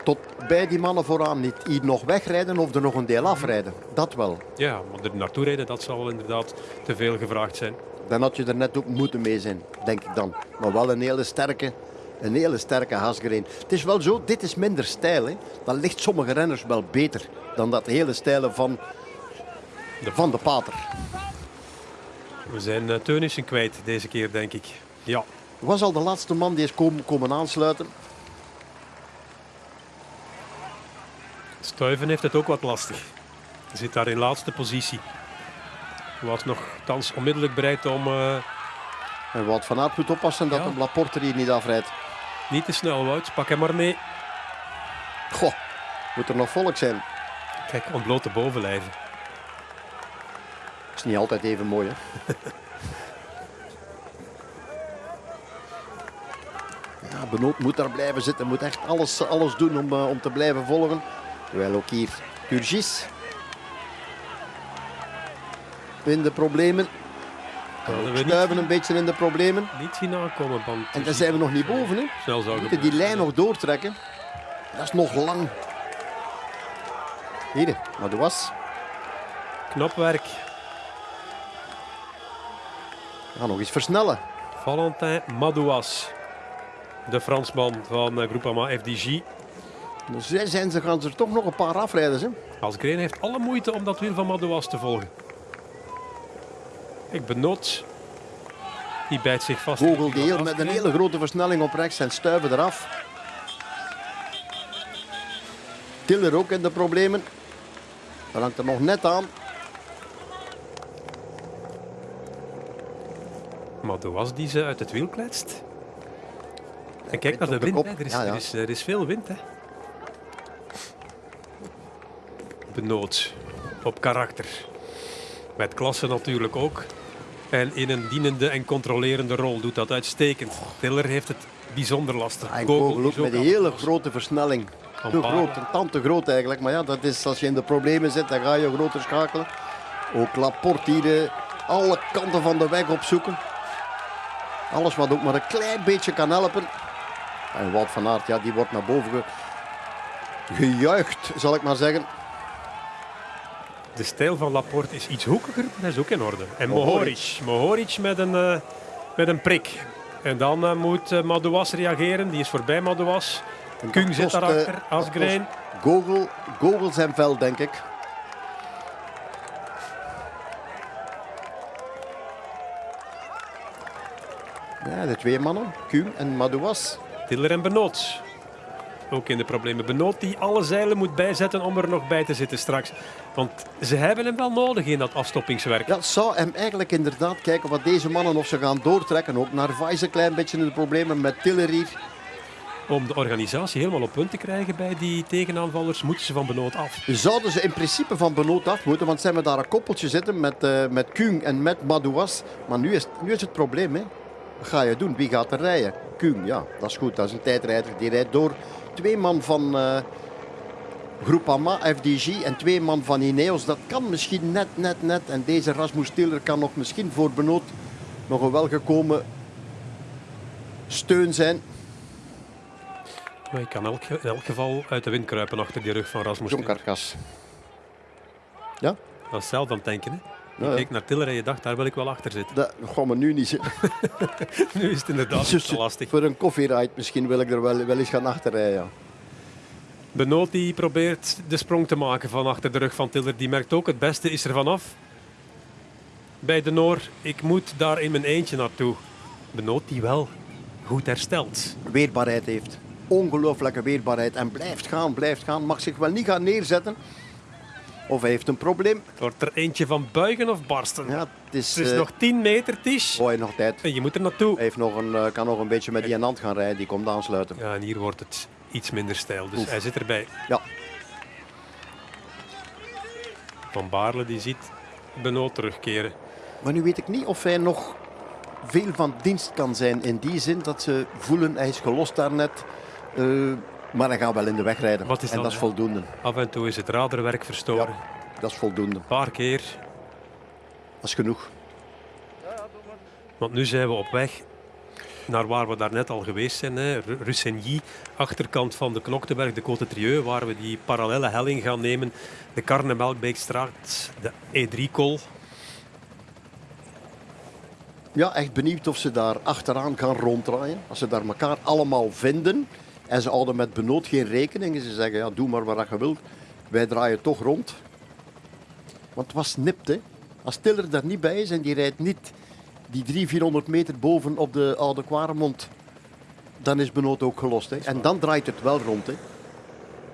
Speaker 1: Tot bij die mannen vooraan niet. Hier nog wegrijden of er nog een deel afrijden. Dat wel.
Speaker 2: Ja, maar er naartoe rijden, dat zal inderdaad te veel gevraagd zijn.
Speaker 1: Dan had je er net ook moeten mee zijn, denk ik dan. Maar wel een hele sterke, een hele sterke Hasgreen. Het is wel zo, dit is minder stijl. Hè. Dat ligt sommige renners wel beter dan dat hele stijlen van de, van de pater.
Speaker 2: We zijn uh, Teunissen kwijt deze keer, denk ik. Ja,
Speaker 1: was al de laatste man die is komen, komen aansluiten.
Speaker 2: Stuyven heeft het ook wat lastig. Hij zit daar in laatste positie. Was nog thans onmiddellijk bereid om uh,
Speaker 1: En Wout van Aert moet oppassen dat
Speaker 2: Ja.
Speaker 1: de Laporte hier niet afrijdt.
Speaker 2: niet te snel, Wout. Pak hem maar mee.
Speaker 1: Goh, moet er nog volk zijn.
Speaker 2: Kijk, ontblote bovenlijven.
Speaker 1: is niet altijd even mooi, hè? ja, Benoot moet daar blijven zitten. Moet echt alles, alles doen om, eh, om te blijven volgen. Terwijl ook hier Turgis in de problemen. Stuiven een beetje in de problemen.
Speaker 2: niet zien aankomen.
Speaker 1: En daar zijn we nog niet boven, hè?
Speaker 2: snel zou
Speaker 1: We moeten die lijn nog doortrekken. Dat is nog lang. Hier, maar dat was.
Speaker 2: Knap werk.
Speaker 1: We gaan nog eens versnellen.
Speaker 2: Valentin Madouas. De Fransman van eh, Groupama FDG.
Speaker 1: Dus zij zijn ze, gaan ze er toch nog een paar afrijden. Hè?
Speaker 2: Asgreen heeft alle moeite om dat wiel van Madouas te volgen. Ik benoot. Die bijt zich vast.
Speaker 1: Vogel die heel, met een hele grote versnelling op rechts en stuiven eraf. Tiller ook in de problemen. Dat hangt er nog net aan.
Speaker 2: Madouas die ze uit het wiel kletst. En kijk naar de wind. hè. Er, is,
Speaker 1: ja.
Speaker 2: Er, is, er is veel wind. Hè. Benoot. Op karakter. Met klasse natuurlijk ook. En in een dienende en controlerende rol doet dat uitstekend. Tiller heeft het bijzonder lastig.
Speaker 1: En ook met een hele grote versnelling. Te groot, een tand te groot eigenlijk. Maar ja, dat is, als je in de problemen zit, dan ga je groter schakelen. Ook Laporte hier eh, alle kanten van de weg opzoeken. Alles wat ook maar een klein beetje kan helpen. En Wout van Aert, ja, die wordt naar boven ge- gejuicht, zal ik maar zeggen.
Speaker 2: De stijl van Laporte is iets hoekiger, maar dat is ook in orde. En
Speaker 1: Mohoric.
Speaker 2: Mohoric. Met een, eh, met een prik. En dan eh, moet eh, Madouas reageren. Die is voorbij Madouas. Kung zit daarachter.
Speaker 1: dat
Speaker 2: Asgreen.
Speaker 1: kost Gogol, Gogol zijn vel, denk ik. Ja, de twee mannen, Kung en Madouas.
Speaker 2: Tiller en Benoot. Ook in de problemen. Benoot die alle zeilen moet bijzetten om er nog bij te zitten straks. Want ze hebben hem wel nodig in dat afstoppingswerk.
Speaker 1: Ja, zou hem eigenlijk inderdaad kijken wat deze mannen of ze gaan doortrekken. Ook Narvaez een klein beetje in de problemen met Tiller hier.
Speaker 2: Om de organisatie helemaal op punt te krijgen bij die tegenaanvallers, moeten ze van Benoot af.
Speaker 1: Zouden ze in principe van Benoot af moeten, want ze hebben daar een koppeltje zitten met, eh met Kung en met Madouas. Maar nu is, nu is het probleem, hè. Ga je doen? Wie gaat er rijden? Kung, ja, dat is goed, dat is een tijdrijder. Die rijdt door. Twee man van eh Groupama, FDG en twee man van Ineos. Dat kan misschien net, net, net. En deze Rasmus Tiller kan nog misschien voor Benoot nog een welgekomen steun zijn.
Speaker 2: Maar je kan elk, in elk geval uit de wind kruipen achter die rug van Rasmus.
Speaker 1: John
Speaker 2: Tiller.
Speaker 1: Karkas. Ja,
Speaker 2: Dat is zelf aan het denken. Hè? Je
Speaker 1: ja.
Speaker 2: keek naar Tiller en je dacht, daar wil ik wel achter zitten.
Speaker 1: dat gaan we nu niet zitten.
Speaker 2: nu is het inderdaad lastig.
Speaker 1: Voor een koffieride misschien wil ik er wel, wel eens gaan achterrijden.
Speaker 2: Benoot die probeert de sprong te maken van achter de rug van Tiller. Die merkt ook, het beste is er vanaf. Bij de Noor, ik moet daar in mijn eentje naartoe. Benoot die wel goed herstelt.
Speaker 1: Weerbaarheid heeft. Ongelooflijke weerbaarheid. En blijft gaan, blijft gaan. Mag zich wel niet gaan neerzetten. Of hij heeft een probleem.
Speaker 2: Wordt er eentje van buigen of barsten?
Speaker 1: Ja, het is,
Speaker 2: Het is
Speaker 1: eh,
Speaker 2: nog 10 meter, Tisch.
Speaker 1: oh, nog tijd.
Speaker 2: En je moet er naartoe.
Speaker 1: Hij heeft nog een, eh, kan nog een beetje met die hand gaan rijden. Die komt aansluiten.
Speaker 2: Ja, en hier wordt het iets minder stijl. Dus
Speaker 1: Oef.
Speaker 2: hij zit erbij.
Speaker 1: Ja,
Speaker 2: Van Baarle die ziet Benoot terugkeren.
Speaker 1: maar nu weet ik niet of hij nog veel van dienst kan zijn. In die zin dat ze voelen, hij is gelost daarnet. eh maar hij gaat wel in de weg rijden. En
Speaker 2: dat,
Speaker 1: dat is voldoende.
Speaker 2: Af en toe is het raderwerk verstoren.
Speaker 1: Ja. Dat is voldoende.
Speaker 2: Een paar keer.
Speaker 1: Dat is genoeg.
Speaker 2: Want nu zijn we op weg naar waar we daarnet al geweest zijn. hè. Ru- Russenny, achterkant van de Knokteberg, de Côte Trieux, waar we die parallele helling gaan nemen. De Karnemelkbeekstraat, de E3-kol.
Speaker 1: Ja, echt benieuwd of ze daar achteraan gaan ronddraaien. Als ze daar elkaar allemaal vinden. En ze houden met benood geen rekening. En ze zeggen, ja, doe maar wat je wilt. Wij draaien toch rond. Want het was nipt, hè. Als Tiller daar niet bij is en die rijdt niet die 300, 400 meter boven op de Oude Kwaremond, dan is Benoot ook gelost. Hè. En dan draait het wel rond. Hè.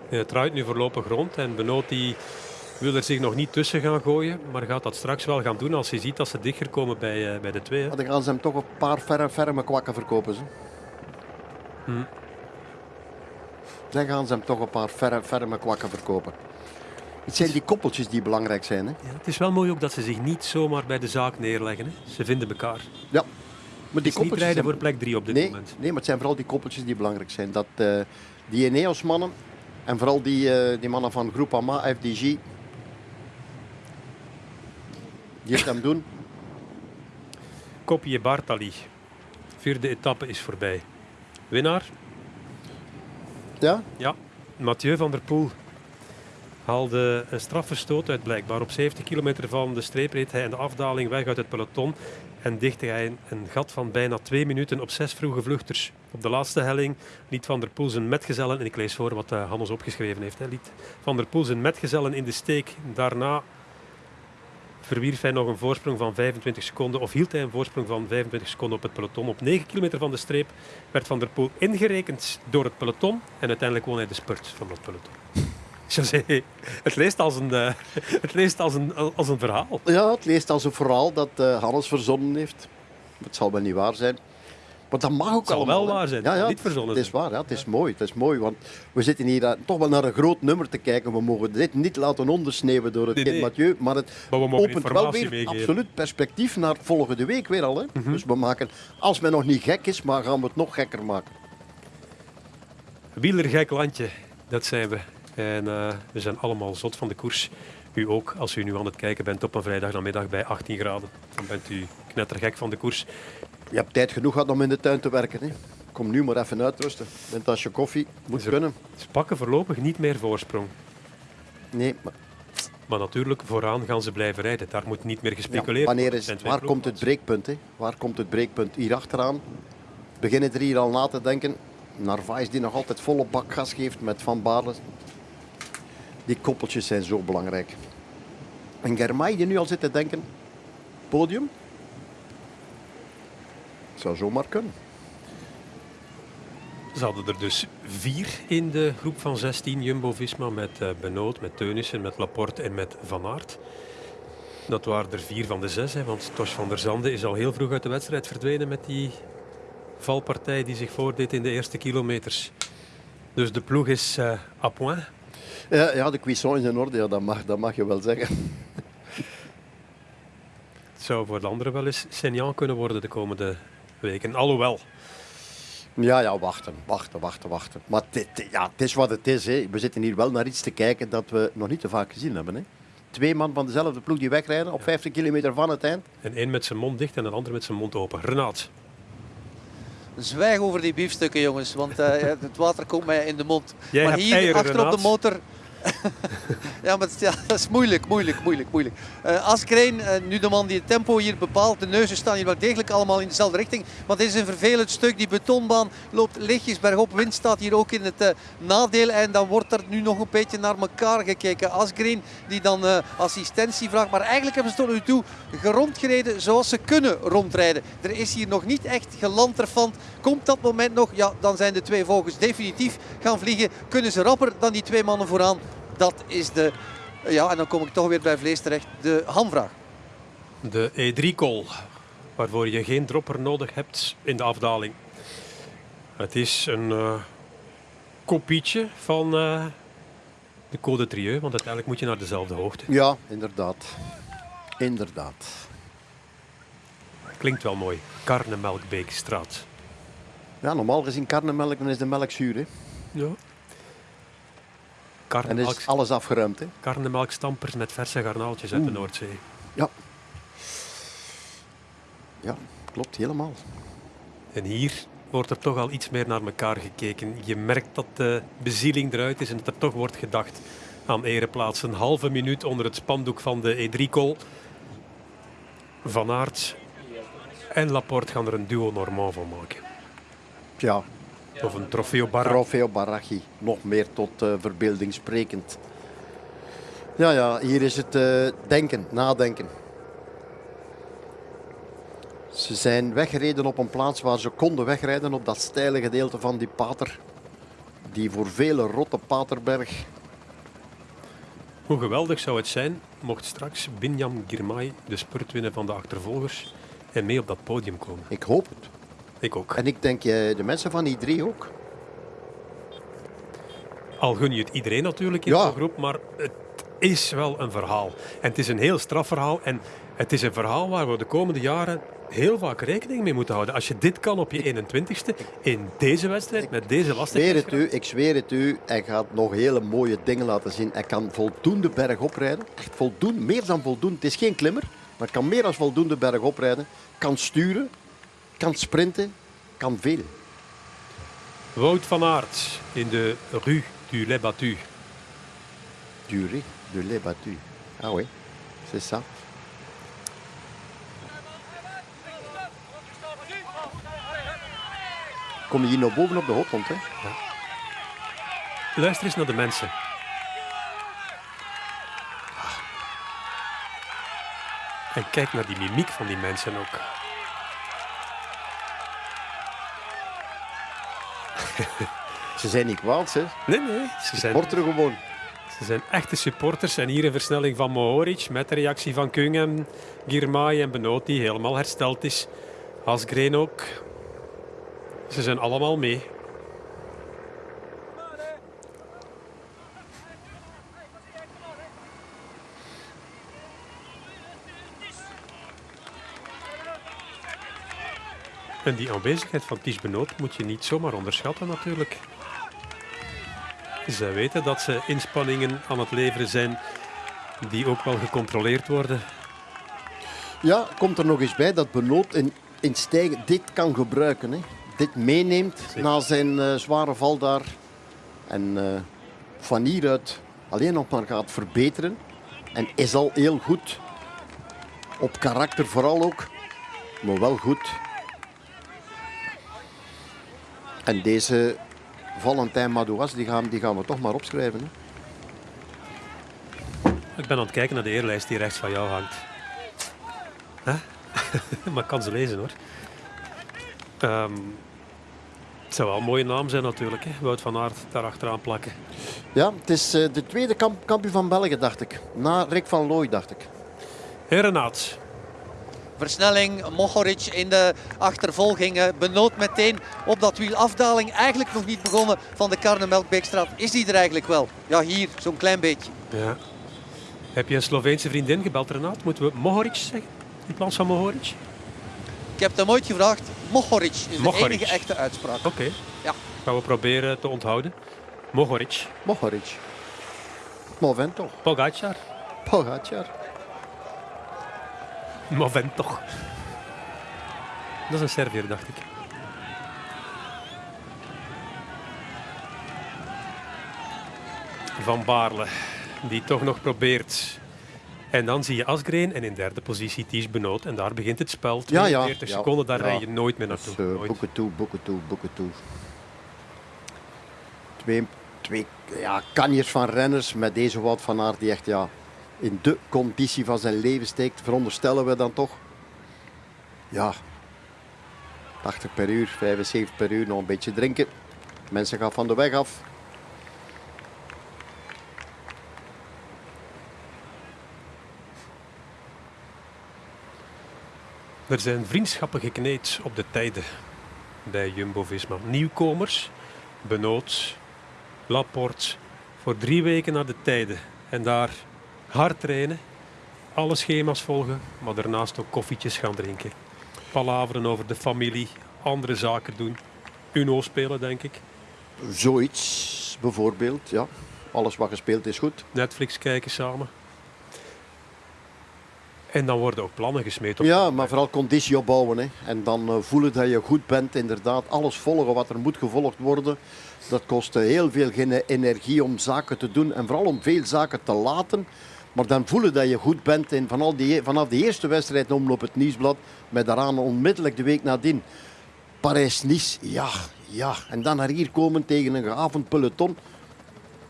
Speaker 2: Ja, Het draait nu voorlopig rond en Benoot die wil er zich nog niet tussen gaan gooien, maar gaat dat straks wel gaan doen als hij ziet dat ze dichter komen bij, eh, bij de twee. hè.
Speaker 1: Dan gaan ze hem toch een paar ferme, ferme kwakken verkopen. Ze.
Speaker 2: Hm.
Speaker 1: Dan gaan ze hem toch een paar ferme, ferme kwakken verkopen. Het zijn die koppeltjes die belangrijk zijn. Hè.
Speaker 2: Ja, het is wel mooi ook dat ze zich niet zomaar bij de zaak neerleggen. Hè. Ze vinden elkaar.
Speaker 1: Ja. Maar die
Speaker 2: niet rijden
Speaker 1: zijn-
Speaker 2: voor plek 3 op dit
Speaker 1: nee,
Speaker 2: moment.
Speaker 1: nee, maar het zijn vooral die koppeltjes die belangrijk zijn. Dat, eh, die Eneos-mannen en vooral die, eh, die mannen van Groupama, FDG, die het hem doen.
Speaker 2: Kopje Bartali. Vierde etappe is voorbij. Winnaar?
Speaker 1: Ja?
Speaker 2: Ja, Mathieu van der Poel haalde een strafverstoot uit blijkbaar. Op 70 kilometer van de streep reed hij in de afdaling weg uit het peloton en dichtte hij een, gat van bijna twee minuten op zes vroege vluchters. Op de laatste helling liet Van der Poel zijn metgezellen, en ik lees voor wat eh, Hannes opgeschreven heeft, hè, liet Van der Poel zijn metgezellen in de steek. Daarna verwierf hij nog een voorsprong van 25 seconden, of hield hij een voorsprong van 25 seconden op het peloton. Op 9 kilometer van de streep werd Van der Poel ingerekend door het peloton en uiteindelijk won hij de spurt van dat peloton. José, het leest als een, eh, het leest als een, als een verhaal.
Speaker 1: Ja, het leest als een verhaal dat eh, Hannes verzonnen heeft. Het zal wel niet waar zijn. Dat mag ook
Speaker 2: Het zal
Speaker 1: allemaal,
Speaker 2: wel waar zijn,
Speaker 1: Ja, ja,
Speaker 2: niet verzonnen
Speaker 1: Het is waar, ja, het is mooi. Het is mooi, want we zitten hier eh, toch wel naar een groot nummer te kijken. We mogen dit niet laten ondersneeuwen door het
Speaker 2: Nee.
Speaker 1: Mathieu. Maar het
Speaker 2: Maar we mogen
Speaker 1: opent wel weer
Speaker 2: meegeven.
Speaker 1: absoluut perspectief naar volgende week weer al. Hè.
Speaker 2: Mhm.
Speaker 1: Dus we maken, als men nog niet gek is, maar gaan we het nog gekker maken.
Speaker 2: Wielergek landje, dat zijn we. En eh, we zijn allemaal zot van de koers. U ook, als u nu aan het kijken bent op een vrijdagnamiddag bij 18 graden. Dan bent u knettergek van de koers.
Speaker 1: Je hebt tijd genoeg gehad om in de tuin te werken. Hè. Kom nu maar even uitrusten. Een tasje koffie, moet
Speaker 2: er-
Speaker 1: kunnen.
Speaker 2: Ze pakken voorlopig niet meer voorsprong.
Speaker 1: Nee, maar
Speaker 2: Maar natuurlijk, vooraan gaan ze blijven rijden. Daar moet niet meer gespeculeerd
Speaker 1: wanneer
Speaker 2: worden.
Speaker 1: is, waar komt het breekpunt? Hè? Waar komt het breekpunt? Hier achteraan beginnen er hier al na te denken. Narvaez die nog altijd volle bak gas geeft met Van Baarle. Die koppeltjes zijn zo belangrijk. En Germay die nu al zit te denken, podium? Zou zomaar kunnen.
Speaker 2: Ze hadden er dus vier in de groep van 16 Jumbo-Visma met eh Benoot, met Teunissen, met Laporte en met Van Aert. Dat waren er vier van de zes, hè, want Tosh van der Zande is al heel vroeg uit de wedstrijd verdwenen met die valpartij die zich voordeed in de eerste kilometers. Dus de ploeg is eh à point.
Speaker 1: Ja, ja de cuisson is in orde, ja, dat, mag, dat mag je wel zeggen.
Speaker 2: Het zou voor de anderen wel eens Senjan kunnen worden de komende weken. Alhoewel,
Speaker 1: Ja, ja, wachten, wachten, wachten, wachten. Maar dit, ja, het is wat het is. Hè. We zitten hier wel naar iets te kijken dat we nog niet te vaak gezien hebben. Hè. Twee man van dezelfde ploeg die wegrijden op 50 kilometer van het eind.
Speaker 2: en één met zijn mond dicht en een ander met zijn mond open. Renaat,
Speaker 3: Zwijg over die biefstukken, jongens, want eh, het water komt mij in de mond.
Speaker 2: Jij
Speaker 3: maar hier achter op de
Speaker 2: Renaat.
Speaker 3: motor. Ja, maar ja, dat is moeilijk, moeilijk, moeilijk, moeilijk. Eh, nu de man die het tempo hier bepaalt. De neuzen staan hier wel degelijk allemaal in dezelfde richting. Want dit is een vervelend stuk. Die betonbaan loopt lichtjes bergop. Wind staat hier ook in het eh, nadeel. En dan wordt er nu nog een beetje naar elkaar gekeken. Asgreen die dan assistentie vraagt. Maar eigenlijk hebben ze tot nu toe rondgereden zoals ze kunnen rondrijden. Er is hier nog niet echt gelanterfant. Komt dat moment nog? Ja, dan zijn de twee vogels definitief gaan vliegen. Kunnen ze rapper dan die twee mannen vooraan? Dat is de... Ja, en dan kom ik toch weer bij vlees terecht. De hamvraag.
Speaker 2: de E3-call, waarvoor je geen dropper nodig hebt in de afdaling. Het is een eh, kopietje van eh, de Code Trieux, want uiteindelijk moet je naar dezelfde hoogte.
Speaker 1: Ja, inderdaad. Inderdaad.
Speaker 2: Klinkt wel mooi. Karnemelkbeekstraat.
Speaker 1: Ja, normaal gezien karnemelk, dan is de melk zuur. Hè.
Speaker 2: Ja.
Speaker 1: En
Speaker 2: Karnemelk,
Speaker 1: is alles afgeruimd. Hè.
Speaker 2: karnemelkstampers met verse garnaaltjes uit de. Noordzee.
Speaker 1: Ja. Ja, klopt helemaal.
Speaker 2: En hier wordt er toch al iets meer naar elkaar gekeken. Je merkt dat de bezieling eruit is en dat er toch wordt gedacht aan ereplaats. Een halve minuut onder het spandoek van de E3-call. Van Aert en Laporte gaan er een duo Normand van maken.
Speaker 1: Ja,
Speaker 2: Of een trofeo Barra.
Speaker 1: Trofeo. Nog meer tot eh, verbeelding sprekend. Ja, ja, hier is het eh, denken, nadenken. Ze zijn weggereden op een plaats waar ze konden wegrijden op dat steile gedeelte van die pater. Die voor vele rotte paterberg.
Speaker 2: Hoe geweldig zou het zijn mocht straks Binyam Girmay de spurt winnen van de achtervolgers en mee op dat podium komen.
Speaker 1: Ik hoop het.
Speaker 2: Ik ook.
Speaker 1: En ik denk eh, de mensen van die drie ook.
Speaker 2: Al gun je het iedereen natuurlijk in
Speaker 1: Ja.
Speaker 2: zo'n groep, maar het is wel een verhaal. En het is een heel straf verhaal. En het is een verhaal waar we de komende jaren heel vaak rekening mee moeten houden. Als je dit kan op je 21ste, in deze wedstrijd, met deze
Speaker 1: Ik zweer het u, ik zweer het u. Hij gaat nog hele mooie dingen laten zien. Hij kan voldoende berg oprijden. Echt voldoende, meer dan voldoende. Het is geen klimmer, maar kan meer dan voldoende berg oprijden. Kan sturen, kan sprinten, kan veel.
Speaker 2: Wout van Aert in de Rue du Les Battus.
Speaker 1: Durée de lait battu. Ah oui, c'est ça. Kom je hier nog boven op de hoogland, hè?
Speaker 2: Luister eens naar de mensen. En kijk naar die mimiek van die mensen ook.
Speaker 1: Ze zijn niet kwaad, hè?
Speaker 2: Nee, nee, ze zijn,
Speaker 1: Porter gewoon.
Speaker 2: ze zijn echte supporters. En hier een versnelling van Mohoric met de reactie van Kung en Girmay en Benoot die helemaal hersteld is. Asgreen ook. Ze zijn allemaal mee. En die aanwezigheid van Ties Benoot moet je niet zomaar onderschatten natuurlijk. Zij weten dat ze inspanningen aan het leveren zijn die ook wel gecontroleerd worden.
Speaker 1: Ja, komt er nog eens bij dat Benoot in, in stijgen dit kan gebruiken. Hè? Dit meeneemt na zijn eh, zware val daar. En eh, van hieruit alleen nog maar gaat verbeteren. En is al heel goed. Op karakter vooral ook. Maar wel goed. En deze Valentijn Madouas, die gaan, die gaan we toch maar opschrijven. Hè?
Speaker 2: Ik ben aan het kijken naar de eerlijst die rechts van jou hangt. Hè? maar ik kan ze lezen hoor. Ehm, het zou wel een mooie naam zijn natuurlijk. Hè? Wout van Aert daar achteraan plakken.
Speaker 1: Ja, het is eh, de tweede kamp kampioen van België, dacht ik. Na Rick van Looy, dacht ik.
Speaker 2: Hey Renaat,
Speaker 3: Versnelling, Mohoric in de achtervolging. eh, Benoot meteen op dat wiel. Afdaling eigenlijk nog niet begonnen van de Karnemelkbeekstraat. Is die er eigenlijk wel? Ja, hier, zo'n klein beetje.
Speaker 2: ja. heb je een Sloveense vriendin gebeld Renaat? Moeten we Mohoric zeggen in plaats van Mohoric?
Speaker 3: Ik heb hem ooit gevraagd. Mohoric is
Speaker 2: Mohoric.
Speaker 3: de enige echte uitspraak.
Speaker 2: Oké,
Speaker 3: Ja.
Speaker 2: gaan we proberen te onthouden. Mohoric,
Speaker 1: Mohoric. Movento.
Speaker 2: Pogacar,
Speaker 1: Pogacar.
Speaker 2: Movent toch. Dat is een Serviër, dacht ik. Van Baarle, die toch nog probeert. En dan zie je Asgreen en in derde positie Ties Benoot. En daar begint het spel.
Speaker 1: Ja, ja,
Speaker 2: 42
Speaker 1: ja,
Speaker 2: seconden, daar
Speaker 1: ja.
Speaker 2: rij je nooit meer
Speaker 1: Dus,
Speaker 2: naartoe.
Speaker 1: eh,
Speaker 2: Nooit.
Speaker 1: boeken toe, boeken toe, boeken toe. Twee, twee ja, kanjers van renners met deze Wout van Aert die echt ja, in de conditie van zijn leven steekt. Veronderstellen we dan toch. Ja, 80 per uur, 75 per uur, nog een beetje drinken. Mensen gaan van de weg af.
Speaker 2: Er zijn vriendschappen gekneed op de tijden bij Jumbo-Visma. Nieuwkomers, Benoot, Laporte, voor drie weken naar de tijden. En daar hard trainen, alle schema's volgen, maar daarnaast ook koffietjes gaan drinken. Palaveren over de familie, andere zaken doen. Uno spelen, denk ik.
Speaker 1: Zoiets bijvoorbeeld, ja. Alles wat gespeeld is goed.
Speaker 2: Netflix kijken samen. En dan worden ook plannen gesmeed op
Speaker 1: Ja, maar vooral conditie opbouwen. Hè. En dan eh, voelen dat je goed bent, inderdaad. Alles volgen wat er moet gevolgd worden. Dat kost eh, heel veel energie om zaken te doen en vooral om veel zaken te laten. Maar dan voelen dat je goed bent en die, vanaf de eerste wedstrijd omloop het nieuwsblad, met daaraan onmiddellijk de week nadien. Parijs-Nice, ja, ja. En dan naar hier komen tegen een gehavend peloton.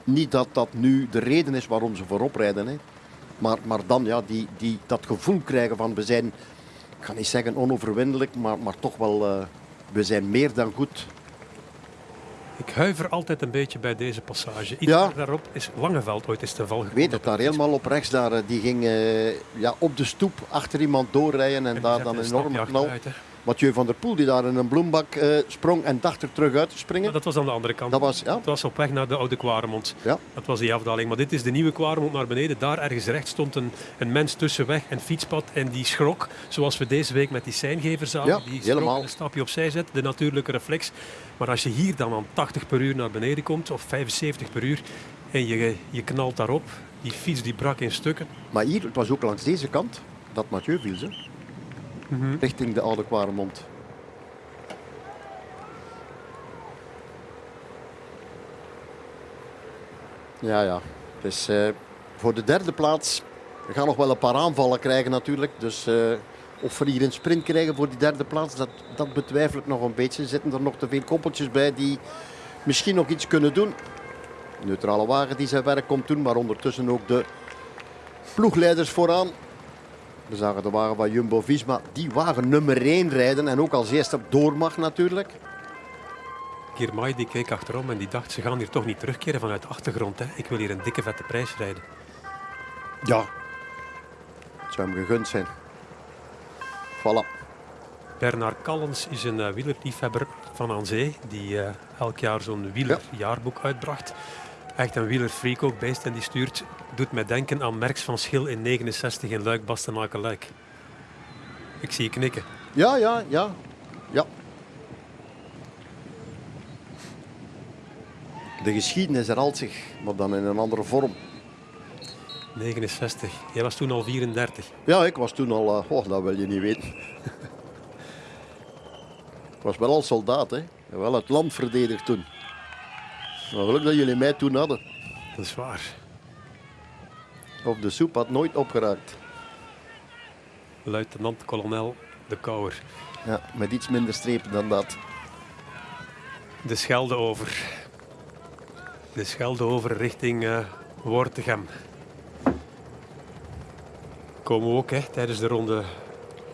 Speaker 1: Niet dat dat nu de reden is waarom ze voorop rijden. Hè. Maar, maar dan ja, die, die, dat gevoel krijgen van we zijn ga niet zeggen onoverwinnelijk, maar, maar toch wel, eh, we zijn meer dan goed.
Speaker 2: Ik huiver altijd een beetje bij deze passage. Iets
Speaker 1: Ja.
Speaker 2: daarop is Langeveld ooit eens ten val
Speaker 1: Ik
Speaker 2: gekomen.
Speaker 1: weet het, daar helemaal op rechts, daar, eh, die ging eh, ja, op de stoep achter iemand doorrijden en,
Speaker 2: En
Speaker 1: daar dan een enorme knal. Mathieu van der Poel die daar in een bloembak eh, sprong en dacht er terug uit te springen.
Speaker 2: Dat was aan de andere kant.
Speaker 1: Dat was, ja,
Speaker 2: Het was op weg naar de oude Kwaremond.
Speaker 1: ja.
Speaker 2: Dat was die afdaling. Maar dit is de nieuwe Kwaremond naar beneden. Daar ergens rechts stond een, een mens tussen weg en fietspad. En die schrok, zoals we deze week met die seingever zagen.
Speaker 1: Ja,
Speaker 2: die schrok
Speaker 1: helemaal.
Speaker 2: en een stapje opzij zet. De natuurlijke reflex. Maar als je hier dan aan 80 per uur naar beneden komt, of 75 per uur, en je, je knalt daarop, die fiets die brak in stukken.
Speaker 1: Maar hier, het was ook langs deze kant dat Mathieu viel, ze,
Speaker 2: Mhm.
Speaker 1: richting de oude Kwaremond. Ja, ja. Dus eh, voor de derde plaats. We gaan nog wel een paar aanvallen krijgen natuurlijk. Dus eh, of we hier een sprint krijgen voor die derde plaats, dat, dat betwijfel ik nog een beetje. Zitten er nog te veel koppeltjes bij die misschien nog iets kunnen doen. Neutrale wagen die zijn werk komt doen, maar ondertussen ook de ploegleiders vooraan. We zagen de wagen van Jumbo-Visma, die wagen nummer 1 rijden en ook als eerste door mag natuurlijk.
Speaker 2: Girmay die keek achterom en die dacht, ze gaan hier toch niet terugkeren vanuit de achtergrond. Hè. Ik wil hier een dikke vette prijs rijden.
Speaker 1: Ja. Het zou hem gegund zijn. Voilà.
Speaker 2: Bernard Callens is een uh, wielerliefhebber van aan zee, die uh, elk jaar zo'n wielerjaarboek uitbracht. Echt een wielerfreak ook, beest en die stuurt, doet mij denken aan Merks van Schil in 69 in Luik, Bastenaken, Luik. Ik zie je knikken.
Speaker 1: Ja, ja, ja. Ja. De geschiedenis herhaalt zich, maar dan in een andere vorm.
Speaker 2: 69. Jij was toen al 34.
Speaker 1: Ja, ik was toen al... Uh, oh, dat wil je niet weten. ik was wel al soldaat, hè. Wel het land verdedigd toen. Maar geluk dat jullie mij toen hadden.
Speaker 2: Dat is waar.
Speaker 1: Of de soep had nooit opgeraakt.
Speaker 2: Luitenant-kolonel De Kouwer.
Speaker 1: Ja, met iets minder strepen dan dat.
Speaker 2: De Schelde over. De Schelde over richting uh, Wortegem. Komen we ook hè, tijdens de ronde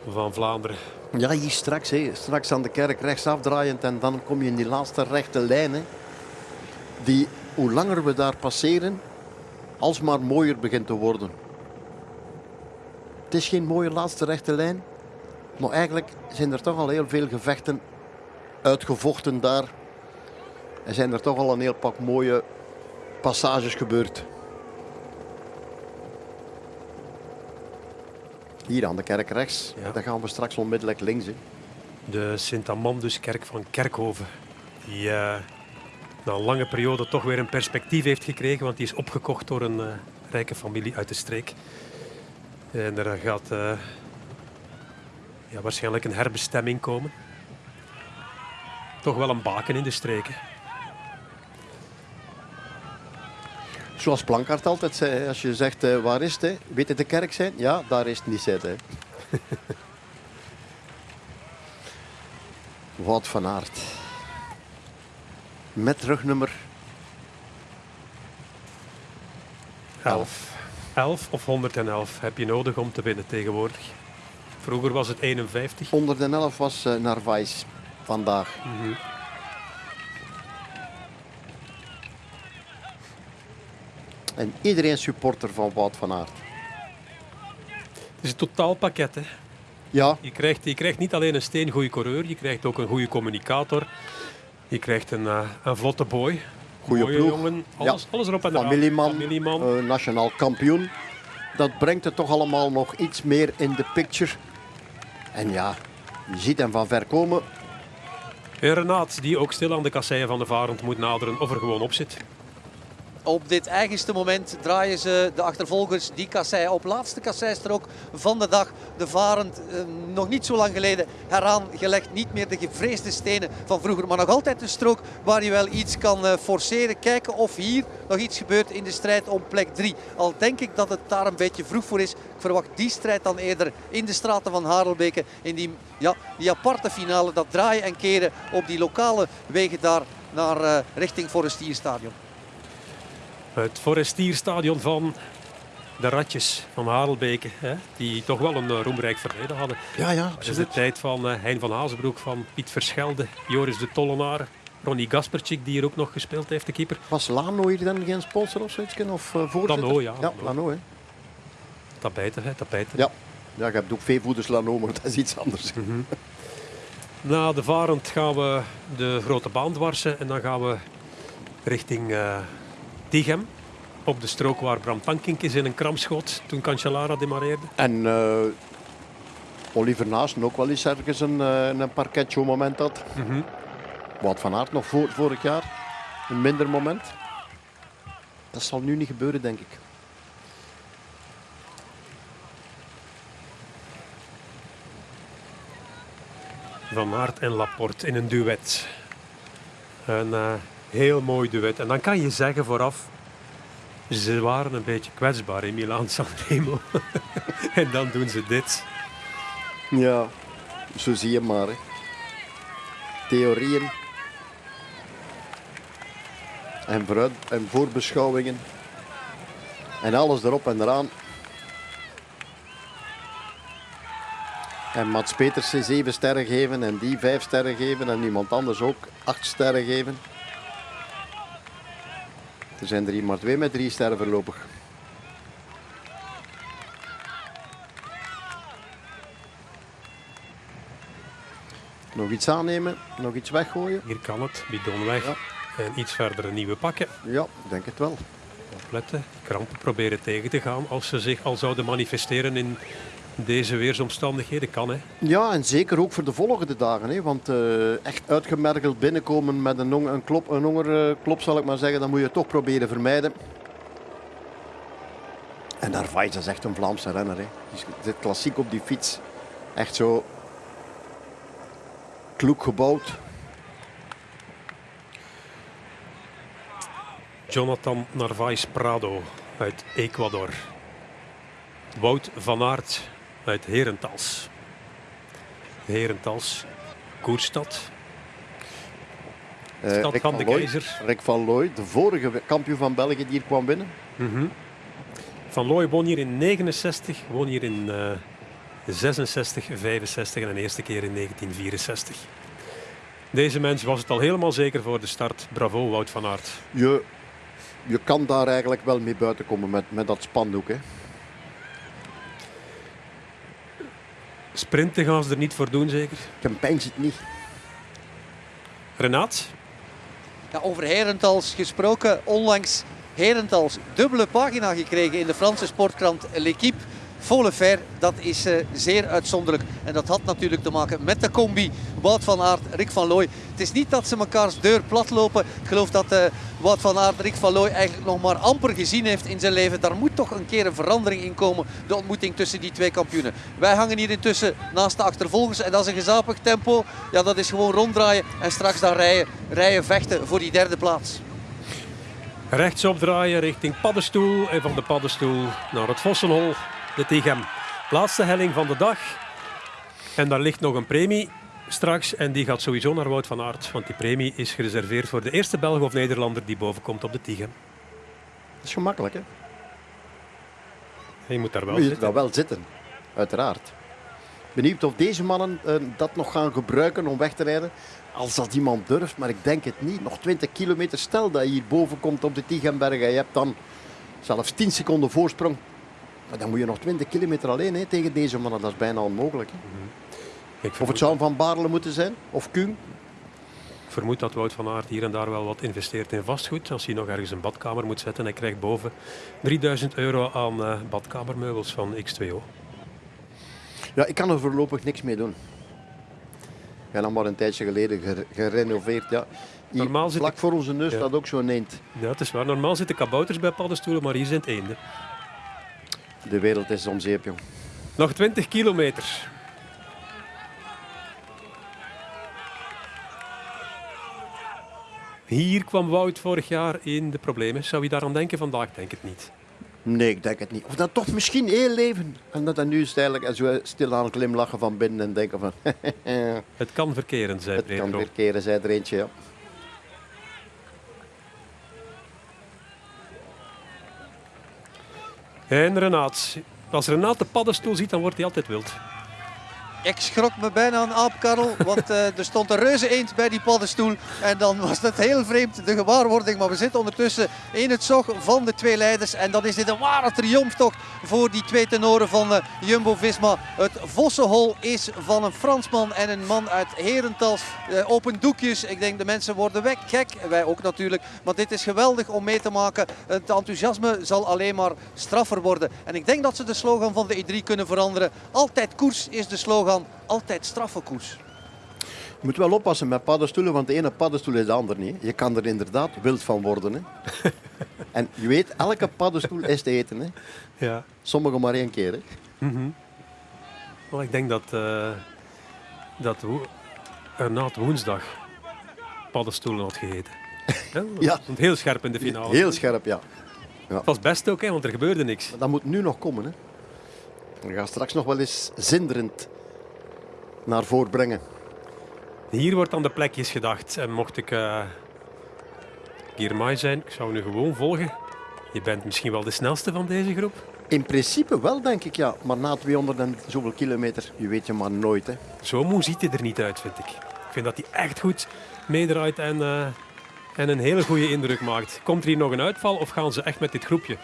Speaker 2: van Vlaanderen.
Speaker 1: Ja, hier straks, hè, straks aan de kerk rechtsaf draaiend en dan kom je in die laatste rechte lijn. Hè, die, hoe langer we daar passeren, alsmaar mooier begint te worden. Het is geen mooie laatste rechte lijn, maar eigenlijk zijn er toch al heel veel gevechten uitgevochten daar. En zijn er toch al een heel pak mooie passages gebeurd. Hier aan de kerk rechts.
Speaker 2: Ja.
Speaker 1: Dan gaan we straks onmiddellijk links. Hè.
Speaker 2: De Sint-Amanduskerk van Kerkhoven. Die uh, na een lange periode toch weer een perspectief heeft gekregen. Want die is opgekocht door een uh, rijke familie uit de streek. En er gaat uh, ja, waarschijnlijk een herbestemming komen. Toch wel een baken in de streken.
Speaker 1: Zoals Plankart altijd zei, als je zegt uh, waar is het, weet het de kerk zijn? Ja, daar is het niet zitten. Wout van Aert. Met rugnummer
Speaker 2: 11. 11 of 111 heb je nodig om te winnen tegenwoordig. Vroeger was het 51.
Speaker 1: 111 was uh, Narvaez vandaag.
Speaker 2: Mm -hmm.
Speaker 1: En iedereen supporter van Wout van Aert.
Speaker 2: Het is een totaalpakket. Hè?
Speaker 1: Ja.
Speaker 2: Je krijgt, je krijgt niet alleen een steengoede coureur, je krijgt ook een goede communicator. Je krijgt een, uh, een vlotte boy.
Speaker 1: Goeie
Speaker 2: Mooie
Speaker 1: ploeg.
Speaker 2: jongen. Alles,
Speaker 1: ja.
Speaker 2: alles erop en eraan.
Speaker 1: Familieman,
Speaker 2: Familieman.
Speaker 1: Uh, nationaal kampioen. Dat brengt het toch allemaal nog iets meer in de picture. En ja, je ziet hem van ver komen.
Speaker 2: En Renaat, die ook stil aan de kasseien van de Varend moet naderen of er gewoon op zit.
Speaker 3: Op dit eigenste moment draaien ze de achtervolgers die kassei op. Laatste kasseistrook van de dag. De Varend, eh, nog niet zo lang geleden, heraan gelegd. Niet meer de gevreesde stenen van vroeger. Maar nog altijd een strook waar je wel iets kan uh, forceren. Kijken of hier nog iets gebeurt in de strijd om plek 3. Al denk ik dat het daar een beetje vroeg voor is. Ik verwacht die strijd dan eerder in de straten van Harelbeke. In die, ja, die aparte finale, dat draaien en keren op die lokale wegen daar naar uh, richting Forestierstadion.
Speaker 2: Het Forestierstadion van de ratjes van Harelbeke, hè, die toch wel een eh, roemrijk verleden hadden.
Speaker 1: Ja, ja,
Speaker 2: Dat is de tijd van eh, Hein van Hazenbroek, van Piet Verschelde, Joris de Tollenaar, Ronnie Gaspertjik, die hier ook nog gespeeld heeft, de keeper.
Speaker 1: Was Lano hier dan geen sponsor of zoiets? Of uh, voorzitter?
Speaker 2: Lano, ja.
Speaker 1: Ja, Lano, hè.
Speaker 2: Tapijten, hè, tapijten.
Speaker 1: Ja. Ja, je hebt ook veevoeders Lano, maar dat is iets anders.
Speaker 2: Na de Varend gaan we de grote baan dwarsen en dan gaan we richting eh Tichem. Op de strook waar Bram Tankink is in een kram schoot toen Cancellara demareerde.
Speaker 1: En eh, Oliver Naasten ook wel eens ergens een, eh, een parketshow moment had.
Speaker 2: Mhm.
Speaker 1: Wout van Aert nog voor, vorig jaar. Een minder moment. Dat zal nu niet gebeuren, denk ik.
Speaker 2: Van Aert en Laporte in een duet. Een eh, heel mooi duet. En dan kan je zeggen vooraf, ze waren een beetje kwetsbaar in Milaan Sanremo. en dan doen ze dit.
Speaker 1: Ja, zo zie je maar. Theorieën. En, vooruit, en voorbeschouwingen. En alles erop en eraan. En Mats Petersen zeven sterren geven en die vijf sterren geven en iemand anders ook acht sterren geven. Er zijn er hier maar twee met drie sterren voorlopig. Nog iets aannemen, nog iets weggooien.
Speaker 2: Hier kan het, bidon weg.
Speaker 1: Ja.
Speaker 2: En iets verder een nieuwe pakken.
Speaker 1: Ja, ik denk het wel.
Speaker 2: Opletten, krampen proberen tegen te gaan als ze zich al zouden manifesteren in deze weersomstandigheden. Kan hè.
Speaker 1: Ja, en zeker ook voor de volgende dagen. Hè? Want eh, echt uitgemergeld binnenkomen met een, een, klop, een hongerklop, zal ik maar zeggen, dat moet je toch proberen vermijden. En Narvaez is echt een Vlaamse renner. Hè? Die zit klassiek op die fiets. Echt zo kloek gebouwd.
Speaker 2: Jonathan Narvaez Prado uit Ecuador. Wout van Aert uit Herentals. Herentals, Koerstad,
Speaker 1: Eh,
Speaker 2: stad
Speaker 1: Rick
Speaker 2: van de
Speaker 1: Looy-
Speaker 2: keizer.
Speaker 1: Rick van Looy, de vorige kampioen van België die hier kwam winnen.
Speaker 2: Van Looy woon hier in 69, woon hier in eh 66, 65 en een eerste keer in 1964. Deze mens was het al helemaal zeker voor de start. Bravo, Wout van Aert.
Speaker 1: Je, je kan daar eigenlijk wel mee buiten komen met, met dat spandoek. Hè?
Speaker 2: Sprinten gaan ze er niet voor doen, zeker.
Speaker 1: Campagne zit niet.
Speaker 2: Renaat,
Speaker 3: Ja, over Herentals gesproken. Onlangs Herentals dubbele pagina gekregen in de Franse sportkrant L'Equipe. Volle ver, dat is eh, zeer uitzonderlijk. En dat had natuurlijk te maken met de combi Wout van Aert, Rick van Looy. Het is niet dat ze mekaars deur platlopen. Ik geloof dat eh, Wout van Aert, Rick van Looy eigenlijk nog maar amper gezien heeft in zijn leven. Daar moet toch een keer een verandering in komen. De ontmoeting tussen die twee kampioenen. Wij hangen hier intussen naast de achtervolgers. En dat is een gezapig tempo. Ja, dat is gewoon ronddraaien. En straks dan rijden, rijden vechten voor die derde plaats.
Speaker 2: Rechtsop draaien richting Paddenstoel en van de Paddenstoel naar het Vossenhol, de Tighem. Laatste helling van de dag. En daar ligt nog een premie straks en die gaat sowieso naar Wout van Aert. Want die premie is gereserveerd voor de eerste Belg of Nederlander die bovenkomt op de Tighem.
Speaker 1: Dat is gemakkelijk. Hè?
Speaker 2: En je moet daar wel
Speaker 1: Moet je
Speaker 2: zitten.
Speaker 1: daar wel zitten, uiteraard. Benieuwd of deze mannen eh, dat nog gaan gebruiken om weg te rijden. Als dat iemand durft, maar ik denk het niet. Nog 20 kilometer, stel dat je hier boven komt op de Tigenberg en je hebt dan zelfs 10 seconden voorsprong. Maar dan moet je nog 20 kilometer alleen hè, tegen deze mannen. Dat is bijna onmogelijk. Hè.
Speaker 2: Ik
Speaker 1: Of het zou Van Baarle moeten zijn, of Kuhn.
Speaker 2: vermoed dat Wout van Aert hier en daar wel wat investeert in vastgoed. Als hij nog ergens een badkamer moet zetten, hij krijgt boven 3000 euro aan eh, badkamermeubels van X2O.
Speaker 1: Ja, ik kan er voorlopig niks mee doen. Ik heb dan maar een tijdje geleden ger- gerenoveerd. Ja. Hier,
Speaker 2: Normaal zit
Speaker 1: vlak
Speaker 2: ik-
Speaker 1: voor onze neus
Speaker 2: Ja.
Speaker 1: staat ook zo'n eend.
Speaker 2: Ja, het is waar. Normaal zitten kabouters bij paddenstoelen, maar hier zijn het eenden.
Speaker 1: De wereld is om zeep, jong.
Speaker 2: Nog 20 kilometer. Hier kwam Wout vorig jaar in de problemen. Zou je daaraan denken vandaag? Denk het niet.
Speaker 1: Nee, ik denk het niet. Of dat toch misschien heel leven. En dat dan nu is eigenlijk zo stilaan glimlachen van binnen en denken van...
Speaker 2: Het kan verkeren, zei
Speaker 1: het kan
Speaker 2: Pedro.
Speaker 1: weer keren, zei er eentje, ja.
Speaker 2: En Renaat. Als Renaat de paddenstoel ziet, dan wordt hij altijd wild.
Speaker 3: Ik schrok me bijna een aapkarrel, want uh, er stond een reuze eend bij die paddenstoel. En dan was dat heel vreemd, de gewaarwording. Maar we zitten ondertussen in het zog van de twee leiders. En dan is dit een ware triomftocht voor die twee tenoren van uh, Jumbo-Visma. Het Vossenhol is van een Fransman en een man uit Herentals. Uh, open doekjes. Ik denk de mensen worden weg. Gek, wij ook natuurlijk. Maar dit is geweldig om mee te maken. Het enthousiasme zal alleen maar straffer worden. En ik denk dat ze de slogan van de E3 kunnen veranderen. Altijd koers is de slogan altijd straffe koers.
Speaker 1: Je moet wel oppassen met paddenstoelen, want de ene paddenstoel is de ander niet. Je kan er inderdaad wild van worden. Hè. en je weet, elke paddenstoel is te eten. Hè.
Speaker 2: Ja.
Speaker 1: Sommige maar één keer. Hè.
Speaker 2: Mm -hmm. well, ik denk dat, uh, dat wo Renaat woensdag paddenstoelen had gegeten. ja,
Speaker 1: ja.
Speaker 2: Stond heel scherp in de finale.
Speaker 1: Heel scherp, ja.
Speaker 2: ja. Het was best ook, hè, want er gebeurde niks.
Speaker 1: Maar dat moet nu nog komen. Hè. We gaan straks nog wel eens zinderend naar voren brengen.
Speaker 2: Hier wordt aan de plekjes gedacht. En mocht ik uh, Girmay zijn, ik zou nu gewoon volgen. Je bent misschien wel de snelste van deze groep?
Speaker 1: In principe wel, denk ik, ja. Maar na 200 en zoveel kilometer, je weet je maar nooit. Hè.
Speaker 2: Zo moe ziet hij er niet uit, vind ik. Ik vind dat hij echt goed meedraait en, uh, en een hele goede indruk maakt. Komt er hier nog een uitval of gaan ze echt met dit groepje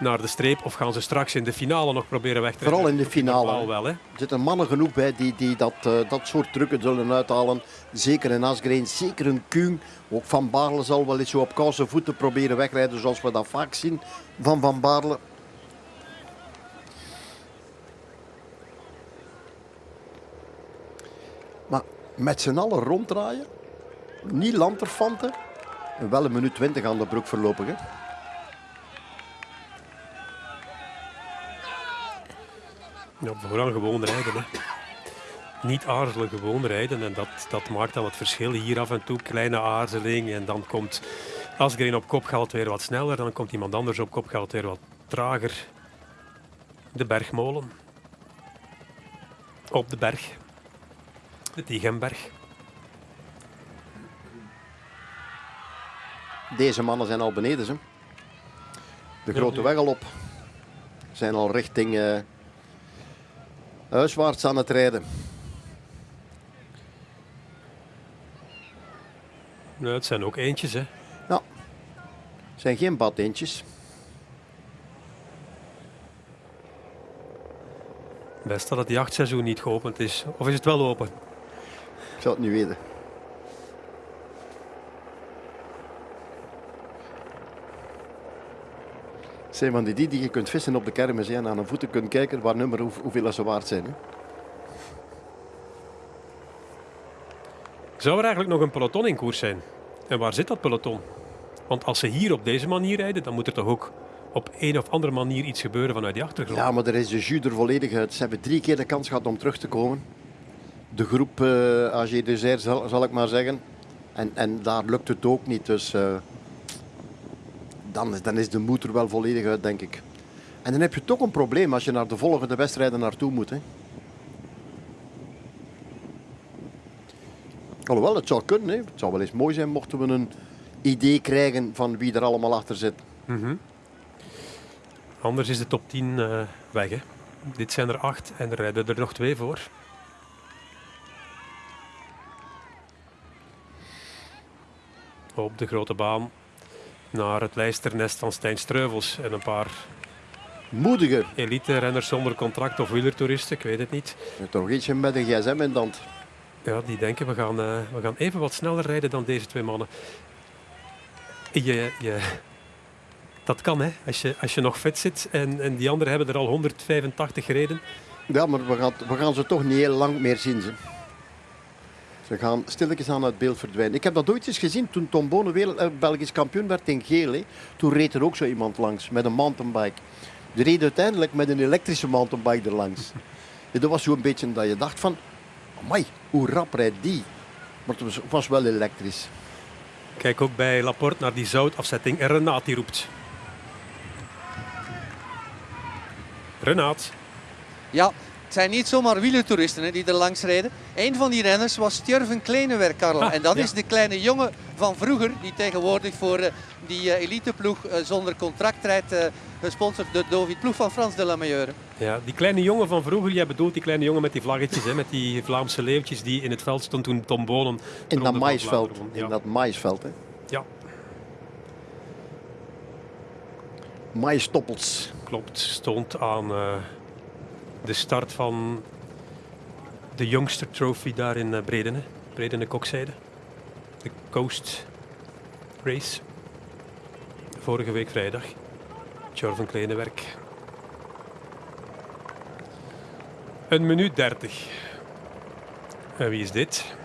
Speaker 2: naar de streep? Of gaan ze straks in de finale nog proberen weg te
Speaker 1: Vooral in de finale.
Speaker 2: Al wel, hè?
Speaker 1: Er zitten mannen genoeg bij die, die dat, uh, dat soort trucken zullen uithalen. Zeker in Asgreen, zeker een Kuhn. Ook Van Baarle zal wel eens zo op koude voeten proberen wegrijden zoals we dat vaak zien van Van Baarle. Maar met z'n allen ronddraaien, niet lanterfanten, wel een minuut 20 aan de broek voorlopig. Hè?
Speaker 2: Ja, vooral gewoon rijden. Hè. Niet aarzelen, gewoon rijden. En dat, dat maakt dan het verschil. Hier af en toe kleine aarzeling. En dan komt Asgreen op kop, gaat weer wat sneller. Dan komt iemand anders op kop, gaat weer wat trager. De bergmolen. Op de berg. De Diegenberg.
Speaker 1: Deze mannen zijn al beneden. Ze. De grote weg al op. Zijn al richting... Uh huiswaarts aan het rijden.
Speaker 2: Nou, het zijn ook eentjes, hè?
Speaker 1: Ja, het zijn geen badeentjes.
Speaker 2: Best dat het jachtseizoen niet geopend is. Of is het wel open?
Speaker 1: Ik zou het niet weten. Zijn van die die, die je kunt vissen op de kermis en aan hun voeten kunt kijken waar nummer hoe, hoeveel ze waard zijn. Hè?
Speaker 2: Zou er eigenlijk nog een peloton in koers zijn? En waar zit dat peloton? Want als ze hier op deze manier rijden, dan moet er toch ook op een of andere manier iets gebeuren vanuit die achtergrond.
Speaker 1: Ja, maar er is de jus er volledig uit. Ze hebben drie keer de kans gehad om terug te komen. De groep uh, AG Desert, zal, zal, ik maar zeggen. En, en daar lukt het ook niet. Dus uh, dan, dan is de moed er wel volledig uit, denk ik. En dan heb je toch een probleem als je naar de volgende wedstrijden naartoe moet. Hè. Alhoewel, het zou kunnen. Hè. Het zou wel eens mooi zijn mochten we een idee krijgen van wie er allemaal achter zit.
Speaker 2: Mm -hmm. Anders is de top 10 uh, weg. Hè. Dit zijn er acht en er rijden er nog twee voor. Op de grote baan naar het lijsternest van Stijn Streuvels en een paar
Speaker 1: moedige
Speaker 2: elite-renners zonder contract of wielertoeristen, ik weet het niet.
Speaker 1: Toch eentje met een gsm in hand.
Speaker 2: Ja, die denken we gaan, uh, we gaan even wat sneller rijden dan deze twee mannen. Je, je, dat kan, hè. Als je, als je nog fit zit en, en die anderen hebben er al 185 gereden.
Speaker 1: Ja, maar we gaan, we gaan ze toch niet heel lang meer zien. Ze. Ze gaan stilletjes aan het beeld verdwijnen. Ik heb dat ooit eens gezien toen Tom Bonen wereld, eh, Belgisch kampioen werd in geel. Hè. Toen reed er ook zo iemand langs met een mountainbike. Die reed uiteindelijk met een elektrische mountainbike erlangs. Ja, dat was zo'n beetje dat je dacht van, amai, hoe rap rijdt die? Maar het was, was wel elektrisch.
Speaker 2: Kijk ook bij Laporte naar die zoutafzetting en Renaat die roept. Renaat.
Speaker 3: Ja, het zijn niet zomaar wielertoeristen hè, die er langs rijden. Een van die renners was Stjurven Kleinewerk, Karel.
Speaker 2: Ah,
Speaker 3: en dat
Speaker 2: ja.
Speaker 3: is de kleine jongen van vroeger, die tegenwoordig voor eh, die eh, eliteploeg eh, zonder contract rijdt, eh, gesponsord door Dovid Ploeg van Frans de.
Speaker 2: Ja, die kleine jongen van vroeger, jij bedoelt die kleine jongen met die vlaggetjes, hè, met die Vlaamse leeuwtjes die in het veld stond toen Tom Bonen
Speaker 1: In dat maïsveld.
Speaker 2: Won.
Speaker 1: In
Speaker 2: Ja.
Speaker 1: dat maïsveld. Hè.
Speaker 2: ja,
Speaker 1: Maïstoppels.
Speaker 2: klopt. Stond aan eh, de start van de Youngster Trophy daar in eh, Bredene. Bredene Kokzijde. De Coast Race. Vorige week vrijdag. Jorven Kleinewerk. Een minuut 30. En wie is dit?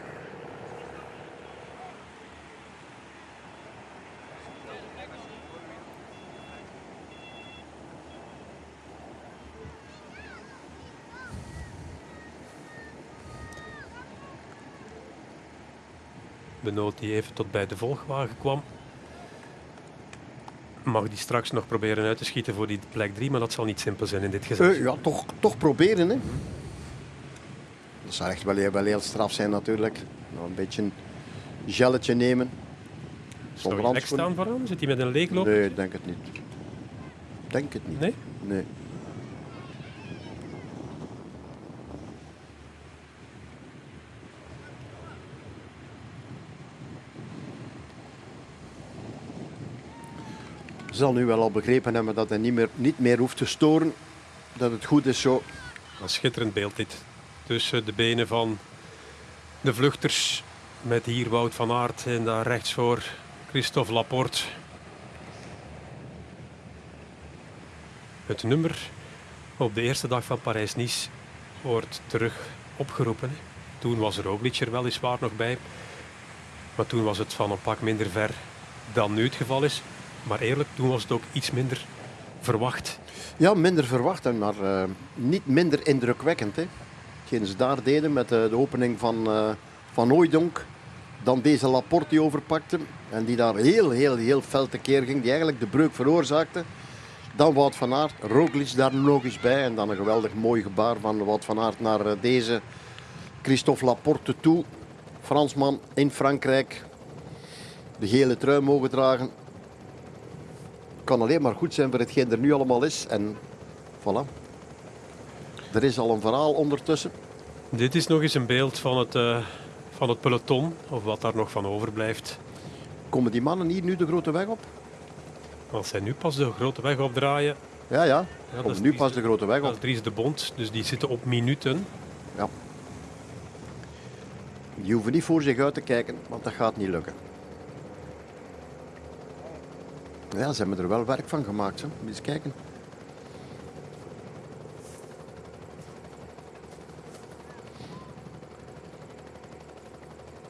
Speaker 2: Benoot die even tot bij de volgwagen kwam. Mag die straks nog proberen uit te schieten voor die plek 3, maar dat zal niet simpel zijn in dit gezelschap.
Speaker 1: Eh, ja, toch, toch proberen. Hè. Dat zou echt wel, heel- wel heel straf zijn natuurlijk. Nou, een beetje een gelletje nemen.
Speaker 2: Zou je staan vooraan? Zit hij met een leegloop?
Speaker 1: Nee, ik denk het niet. Denk het niet.
Speaker 2: Nee?
Speaker 1: Nee. Zal nu wel al begrepen hebben dat hij niet meer, niet meer hoeft te storen. Dat het goed is zo.
Speaker 2: Een schitterend beeld dit. Tussen de benen van de vluchters. Met hier Wout van Aert en daar rechts voor Christophe Laporte. Het nummer op de eerste dag van Parijs-Nice wordt terug opgeroepen. Toen was Roglic er weliswaar nog bij. Maar toen was het van een pak minder ver dan nu het geval is. Maar eerlijk, toen was het ook iets minder verwacht.
Speaker 1: Ja, minder verwacht, hè, maar eh, niet minder indrukwekkend. Hè. Ze daar deden met eh, de opening van, eh van Ooidonk. Dan deze Laporte die overpakte. En die daar heel, heel, heel fel tekeer ging. Die eigenlijk de breuk veroorzaakte. Dan Wout van Aert. Roglic daar nog eens bij. En dan een geweldig mooi gebaar van Wout van Aert naar deze Christophe Laporte toe. Fransman in Frankrijk. De gele trui mogen dragen. Kan alleen maar goed zijn voor hetgeen er nu allemaal is. En voilà. Er is al een verhaal ondertussen.
Speaker 2: Dit is nog eens een beeld van het, eh, van het peloton, of wat daar nog van overblijft.
Speaker 1: Komen die mannen hier nu de grote weg op?
Speaker 2: Als zij nu pas de grote weg opdraaien,
Speaker 1: Ja, ja.
Speaker 2: dat is
Speaker 1: nu pas de grote weg
Speaker 2: dat
Speaker 1: op.
Speaker 2: is Dries de Bond, dus die zitten op minuten.
Speaker 1: Ja. Die hoeven niet voor zich uit te kijken, want dat gaat niet lukken. Ja, ze hebben er wel werk van gemaakt. Hè. Eens kijken.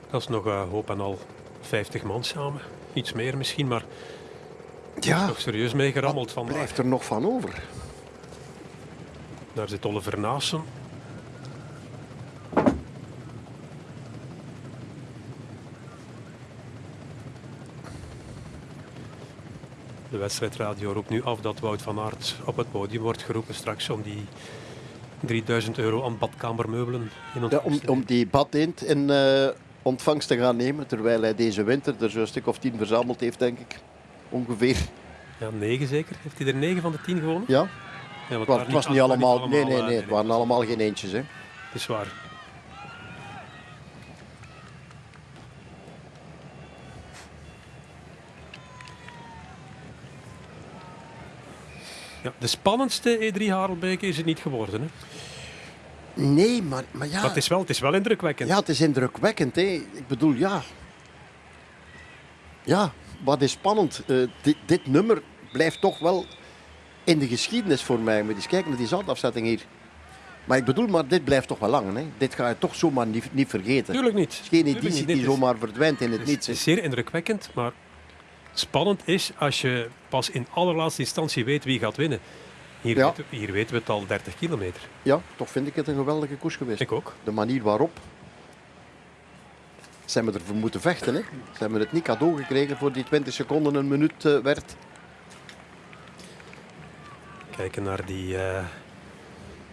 Speaker 2: Dat is nog eh, hoop en al 50 man samen. Iets meer misschien, maar
Speaker 1: Ja,
Speaker 2: nog serieus mee gerammeld
Speaker 1: wat
Speaker 2: vandaag.
Speaker 1: blijft er nog van over?
Speaker 2: Daar zit Oliver Naassen. Wedstrijdradio roept nu af dat Wout van Aert op het podium wordt geroepen straks om die 3000 euro aan badkamermeubelen in
Speaker 1: Ja,
Speaker 2: ontvangst
Speaker 1: om,
Speaker 2: te nemen.
Speaker 1: om die badeend in eh, ontvangst te gaan nemen, terwijl hij deze winter er zo'n stuk of tien verzameld heeft, denk ik. Ongeveer.
Speaker 2: Ja, negen zeker. Heeft hij er negen van de tien gewonnen?
Speaker 1: Ja,
Speaker 2: Ja, want
Speaker 1: het was, niet allemaal. Nee, nee,
Speaker 2: eh,
Speaker 1: nee. Het waren allemaal geen eentjes. Hè.
Speaker 2: Het is waar. Ja, de spannendste E3 Harelbeke is het niet geworden. Hè?
Speaker 1: Nee, maar, maar ja.
Speaker 2: Maar het is, wel, het is wel indrukwekkend.
Speaker 1: Ja, het is indrukwekkend. Hè. Ik bedoel, ja. Ja, wat is spannend. Eh, dit, dit nummer blijft toch wel in de geschiedenis voor mij. Moet eens kijken naar die zandafzetting hier. Maar ik bedoel, maar dit blijft toch wel lang. Hè. Dit ga je toch zomaar niet, niet vergeten.
Speaker 2: Tuurlijk niet.
Speaker 1: Het is geen editie die
Speaker 2: is-
Speaker 1: zomaar verdwijnt in het
Speaker 2: Het is,
Speaker 1: niets.
Speaker 2: het is zeer indrukwekkend, maar spannend is als je pas in allerlaatste instantie weet wie gaat winnen. Hier,
Speaker 1: Ja.
Speaker 2: weten, hier weten we het al 30 kilometer.
Speaker 1: Ja, toch vind ik het een geweldige koers geweest.
Speaker 2: Ik ook.
Speaker 1: De manier waarop. Ze hebben ervoor moeten vechten. Hè. Ze hebben het niet cadeau gekregen voor die 20 seconden een minuut eh, werd.
Speaker 2: Kijken naar die eh,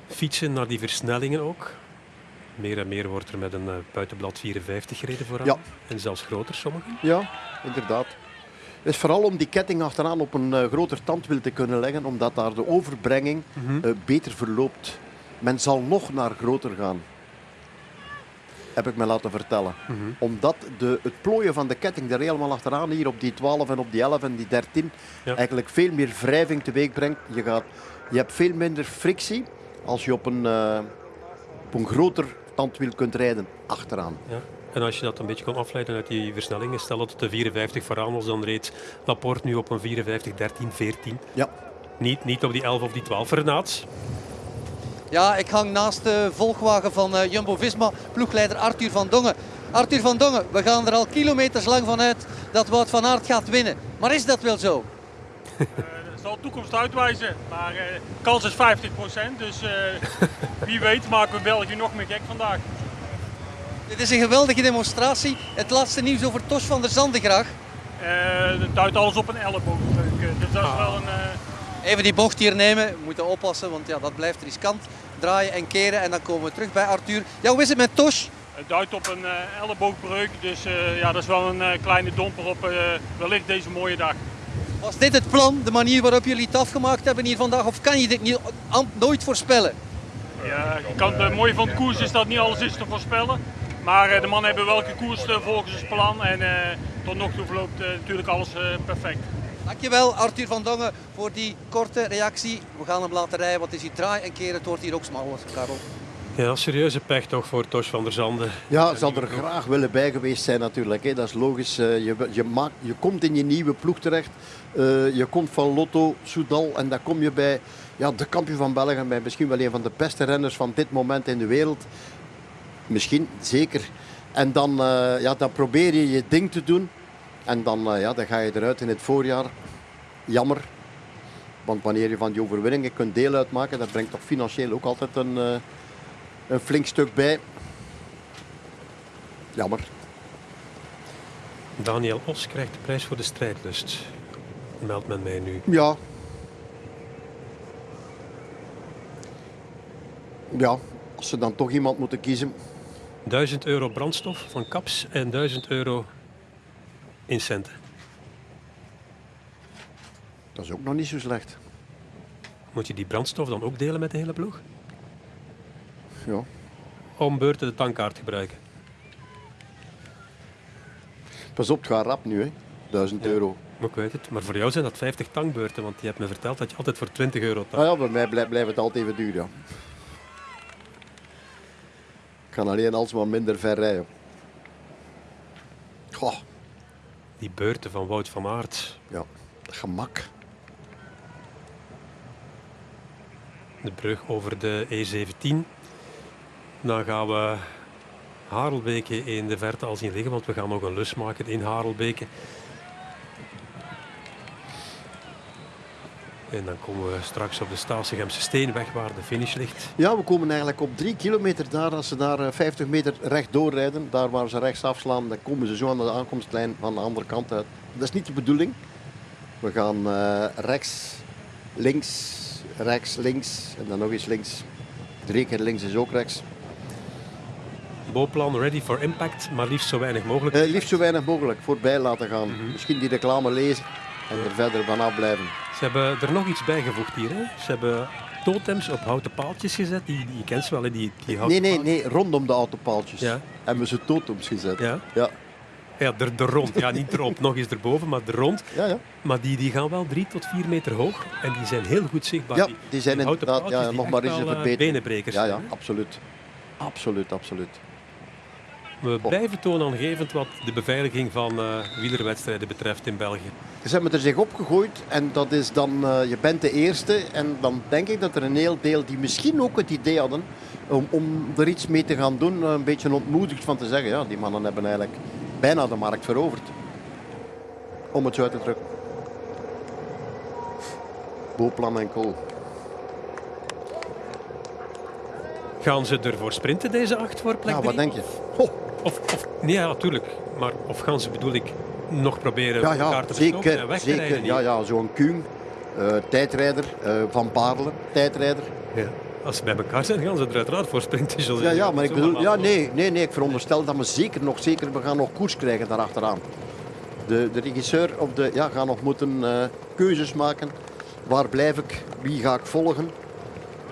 Speaker 2: fietsen naar die versnellingen ook. Meer en meer wordt er met een uh, buitenblad 54 gereden vooraan.
Speaker 1: Ja.
Speaker 2: En zelfs groter sommigen.
Speaker 1: Ja, inderdaad. Het is vooral om die ketting achteraan op een uh, groter tandwiel te kunnen leggen, omdat daar de overbrenging
Speaker 2: Mhm.
Speaker 1: uh, beter verloopt. Men zal nog naar groter gaan. Heb ik me laten vertellen.
Speaker 2: Mhm.
Speaker 1: Omdat de, het plooien van de ketting er helemaal achteraan, hier op die 12 en op die 11 en die 13,
Speaker 2: Ja.
Speaker 1: eigenlijk veel meer wrijving teweeg brengt. Je, gaat, je hebt veel minder frictie als je op een, eh, op een groter tandwiel kunt rijden achteraan.
Speaker 2: Ja. En als je dat een beetje kan afleiden uit die versnellingen, stel dat het de 54 vooraan was, dan reed Laporte nu op een 54, 13, 14.
Speaker 1: Ja.
Speaker 2: Niet, niet op die 11 of die 12. Renaat,
Speaker 3: Ja, ik hang naast de volgwagen van eh, Jumbo-Visma, ploegleider Arthur van Dongen. Arthur van Dongen, we gaan er al kilometers lang van uit dat Wout van Aert gaat winnen. Maar is dat wel zo?
Speaker 4: Eh, dat zal de toekomst uitwijzen. Maar eh, kans is 50%. Dus eh, wie weet maken we België nog meer gek vandaag.
Speaker 3: Dit is een geweldige demonstratie. Het laatste nieuws over Tos van der Zanden graag.
Speaker 4: Eh het duidt alles op een elleboogdruk. Eh, dus dat is wel een... eh,
Speaker 3: Even die bocht hier nemen. We moeten oppassen, want ja, dat blijft riskant. Draaien en keren en dan komen we terug bij Arthur. Ja, hoe is het met Tos?
Speaker 4: het duidt op een eh, elleboogbreuk. Dus eh, ja, dat is wel een eh, kleine domper op eh, wellicht deze mooie dag.
Speaker 3: Was dit het plan, de manier waarop jullie het afgemaakt hebben hier vandaag? Of kan je dit niet, nooit voorspellen?
Speaker 4: Ja, je kan, het mooie van de koers is dat niet alles is te voorspellen. Maar eh, de mannen hebben welke koers eh, volgens het plan. En eh, tot nog toe verloopt natuurlijk alles eh, perfect.
Speaker 3: Dankjewel Arthur van Dongen voor die korte reactie. We gaan hem laten rijden, want het is hier draai en keren. Het wordt hier ook smaller, Karel.
Speaker 2: ja, serieuze pech toch voor Tosh van der Zanden.
Speaker 1: Ja, zal er graag willen bij geweest zijn natuurlijk. Hè. Dat is logisch. Je, je, maakt, je komt in je nieuwe ploeg terecht. Eh, je komt van Lotto, Soudal en dan kom je bij ja, de kampioen van België. Bij misschien wel een van de beste renners van dit moment in de wereld. Misschien, zeker. En dan, eh, ja, dan probeer je je ding te doen. En dan, eh, ja, dan ga je eruit in het voorjaar. Jammer. Want wanneer je van die overwinningen kunt deel uitmaken, dat brengt toch financieel ook altijd een, eh, een flink stuk bij. Jammer.
Speaker 2: Daniel Os krijgt de prijs voor de strijdlust. Meldt men mij nu.
Speaker 1: Ja. Ja, als ze dan toch iemand moeten kiezen.
Speaker 2: 1000 euro brandstof van Caps en 1000 euro in centen.
Speaker 1: Dat is ook nog niet zo slecht.
Speaker 2: Moet je die brandstof dan ook delen met de hele ploeg?
Speaker 1: Ja.
Speaker 2: Om beurten de tankkaart gebruiken.
Speaker 1: Pas op, het gaat rap nu, hè. 1000
Speaker 2: Ja.
Speaker 1: euro.
Speaker 2: Maar ik weet het. Maar voor jou zijn dat 50 tankbeurten, want je hebt me verteld dat je altijd voor 20 euro tankt.
Speaker 1: Ah ja, bij mij blijft, blijft het altijd even duur, ja. Ik kan alleen alsmaar minder ver rijden. Goh,
Speaker 2: Die beurten van Wout van Aert.
Speaker 1: ja, gemak.
Speaker 2: De brug over de E17. Dan gaan we Harelbeke in de verte al zien liggen, want we gaan nog een lus maken in Harelbeke. En dan komen we straks op de Staatsegemse Steenweg waar de finish ligt.
Speaker 1: Ja, we komen eigenlijk op drie kilometer daar. Als ze daar eh, 50 meter rechtdoor rijden, daar waar ze rechts afslaan, dan komen ze zo aan de aankomstlijn van de andere kant uit. Dat is niet de bedoeling. We gaan eh, rechts, links, rechts, links en dan nog eens links. Drie keer links is ook rechts.
Speaker 2: Bouwplan ready for impact, maar liefst zo weinig mogelijk.
Speaker 1: Eh, liefst zo weinig mogelijk voorbij laten gaan. Misschien die reclame lezen en er verder vanaf blijven.
Speaker 2: Ze hebben er nog iets bijgevoegd hier. Hè? Ze hebben totems op houten paaltjes gezet. Die, die je kent ze wel, hè? die, die houten
Speaker 1: Nee, nee,
Speaker 2: paaltjes.
Speaker 1: nee, rondom de autopaaltjes.
Speaker 2: Ja.
Speaker 1: Hebben ze totems gezet.
Speaker 2: Ja,
Speaker 1: ja,
Speaker 2: ja er, er rond. Ja, niet erop, nog eens erboven, maar er rond.
Speaker 1: ja. ja.
Speaker 2: Maar die, die gaan wel drie tot vier meter hoog. En die zijn heel goed zichtbaar.
Speaker 1: Ja, die zijn
Speaker 2: houten
Speaker 1: inderdaad ja,
Speaker 2: paaltjes die
Speaker 1: nog maar eens een
Speaker 2: eh. Benenbrekers
Speaker 1: Ja, ja, absoluut. Absoluut, absoluut.
Speaker 2: We blijven toonaangevend wat de beveiliging van eh, wielerwedstrijden betreft in België.
Speaker 1: Ze hebben er zich opgegooid en dat is dan, eh, je bent de eerste. En dan denk ik dat er een heel deel die misschien ook het idee hadden om, om er iets mee te gaan doen, eh, een beetje ontmoedigd van te zeggen, ja, die mannen hebben eigenlijk bijna de markt veroverd. Om het zo uit te drukken. Booplan en kool.
Speaker 2: Gaan ze ervoor sprinten, deze acht, voor plek
Speaker 1: Ja, wat
Speaker 2: drie?
Speaker 1: denk je? Ho,
Speaker 2: Of, of, nee, ja, natuurlijk. Maar of gaan ze, bedoel ik, nog proberen
Speaker 1: ja,
Speaker 2: elkaar te verstoppen en
Speaker 1: zeker.
Speaker 2: weg te
Speaker 1: zeker
Speaker 2: rijden?
Speaker 1: ja, ja, zo'n Kuhn, eh, tijdrijder, eh, Van Baarle, tijdrijder.
Speaker 2: Ja. als ze bij elkaar zijn, gaan ze er uiteraard voor sprinten.
Speaker 1: Ja, ja, maar ik bedoel, ja, nee, nee, nee, ik veronderstel dat we zeker nog, zeker, we gaan nog koers krijgen daarachteraan. De, de regisseur op de, ja, gaat nog moeten eh, keuzes maken. Waar blijf ik? Wie ga ik volgen?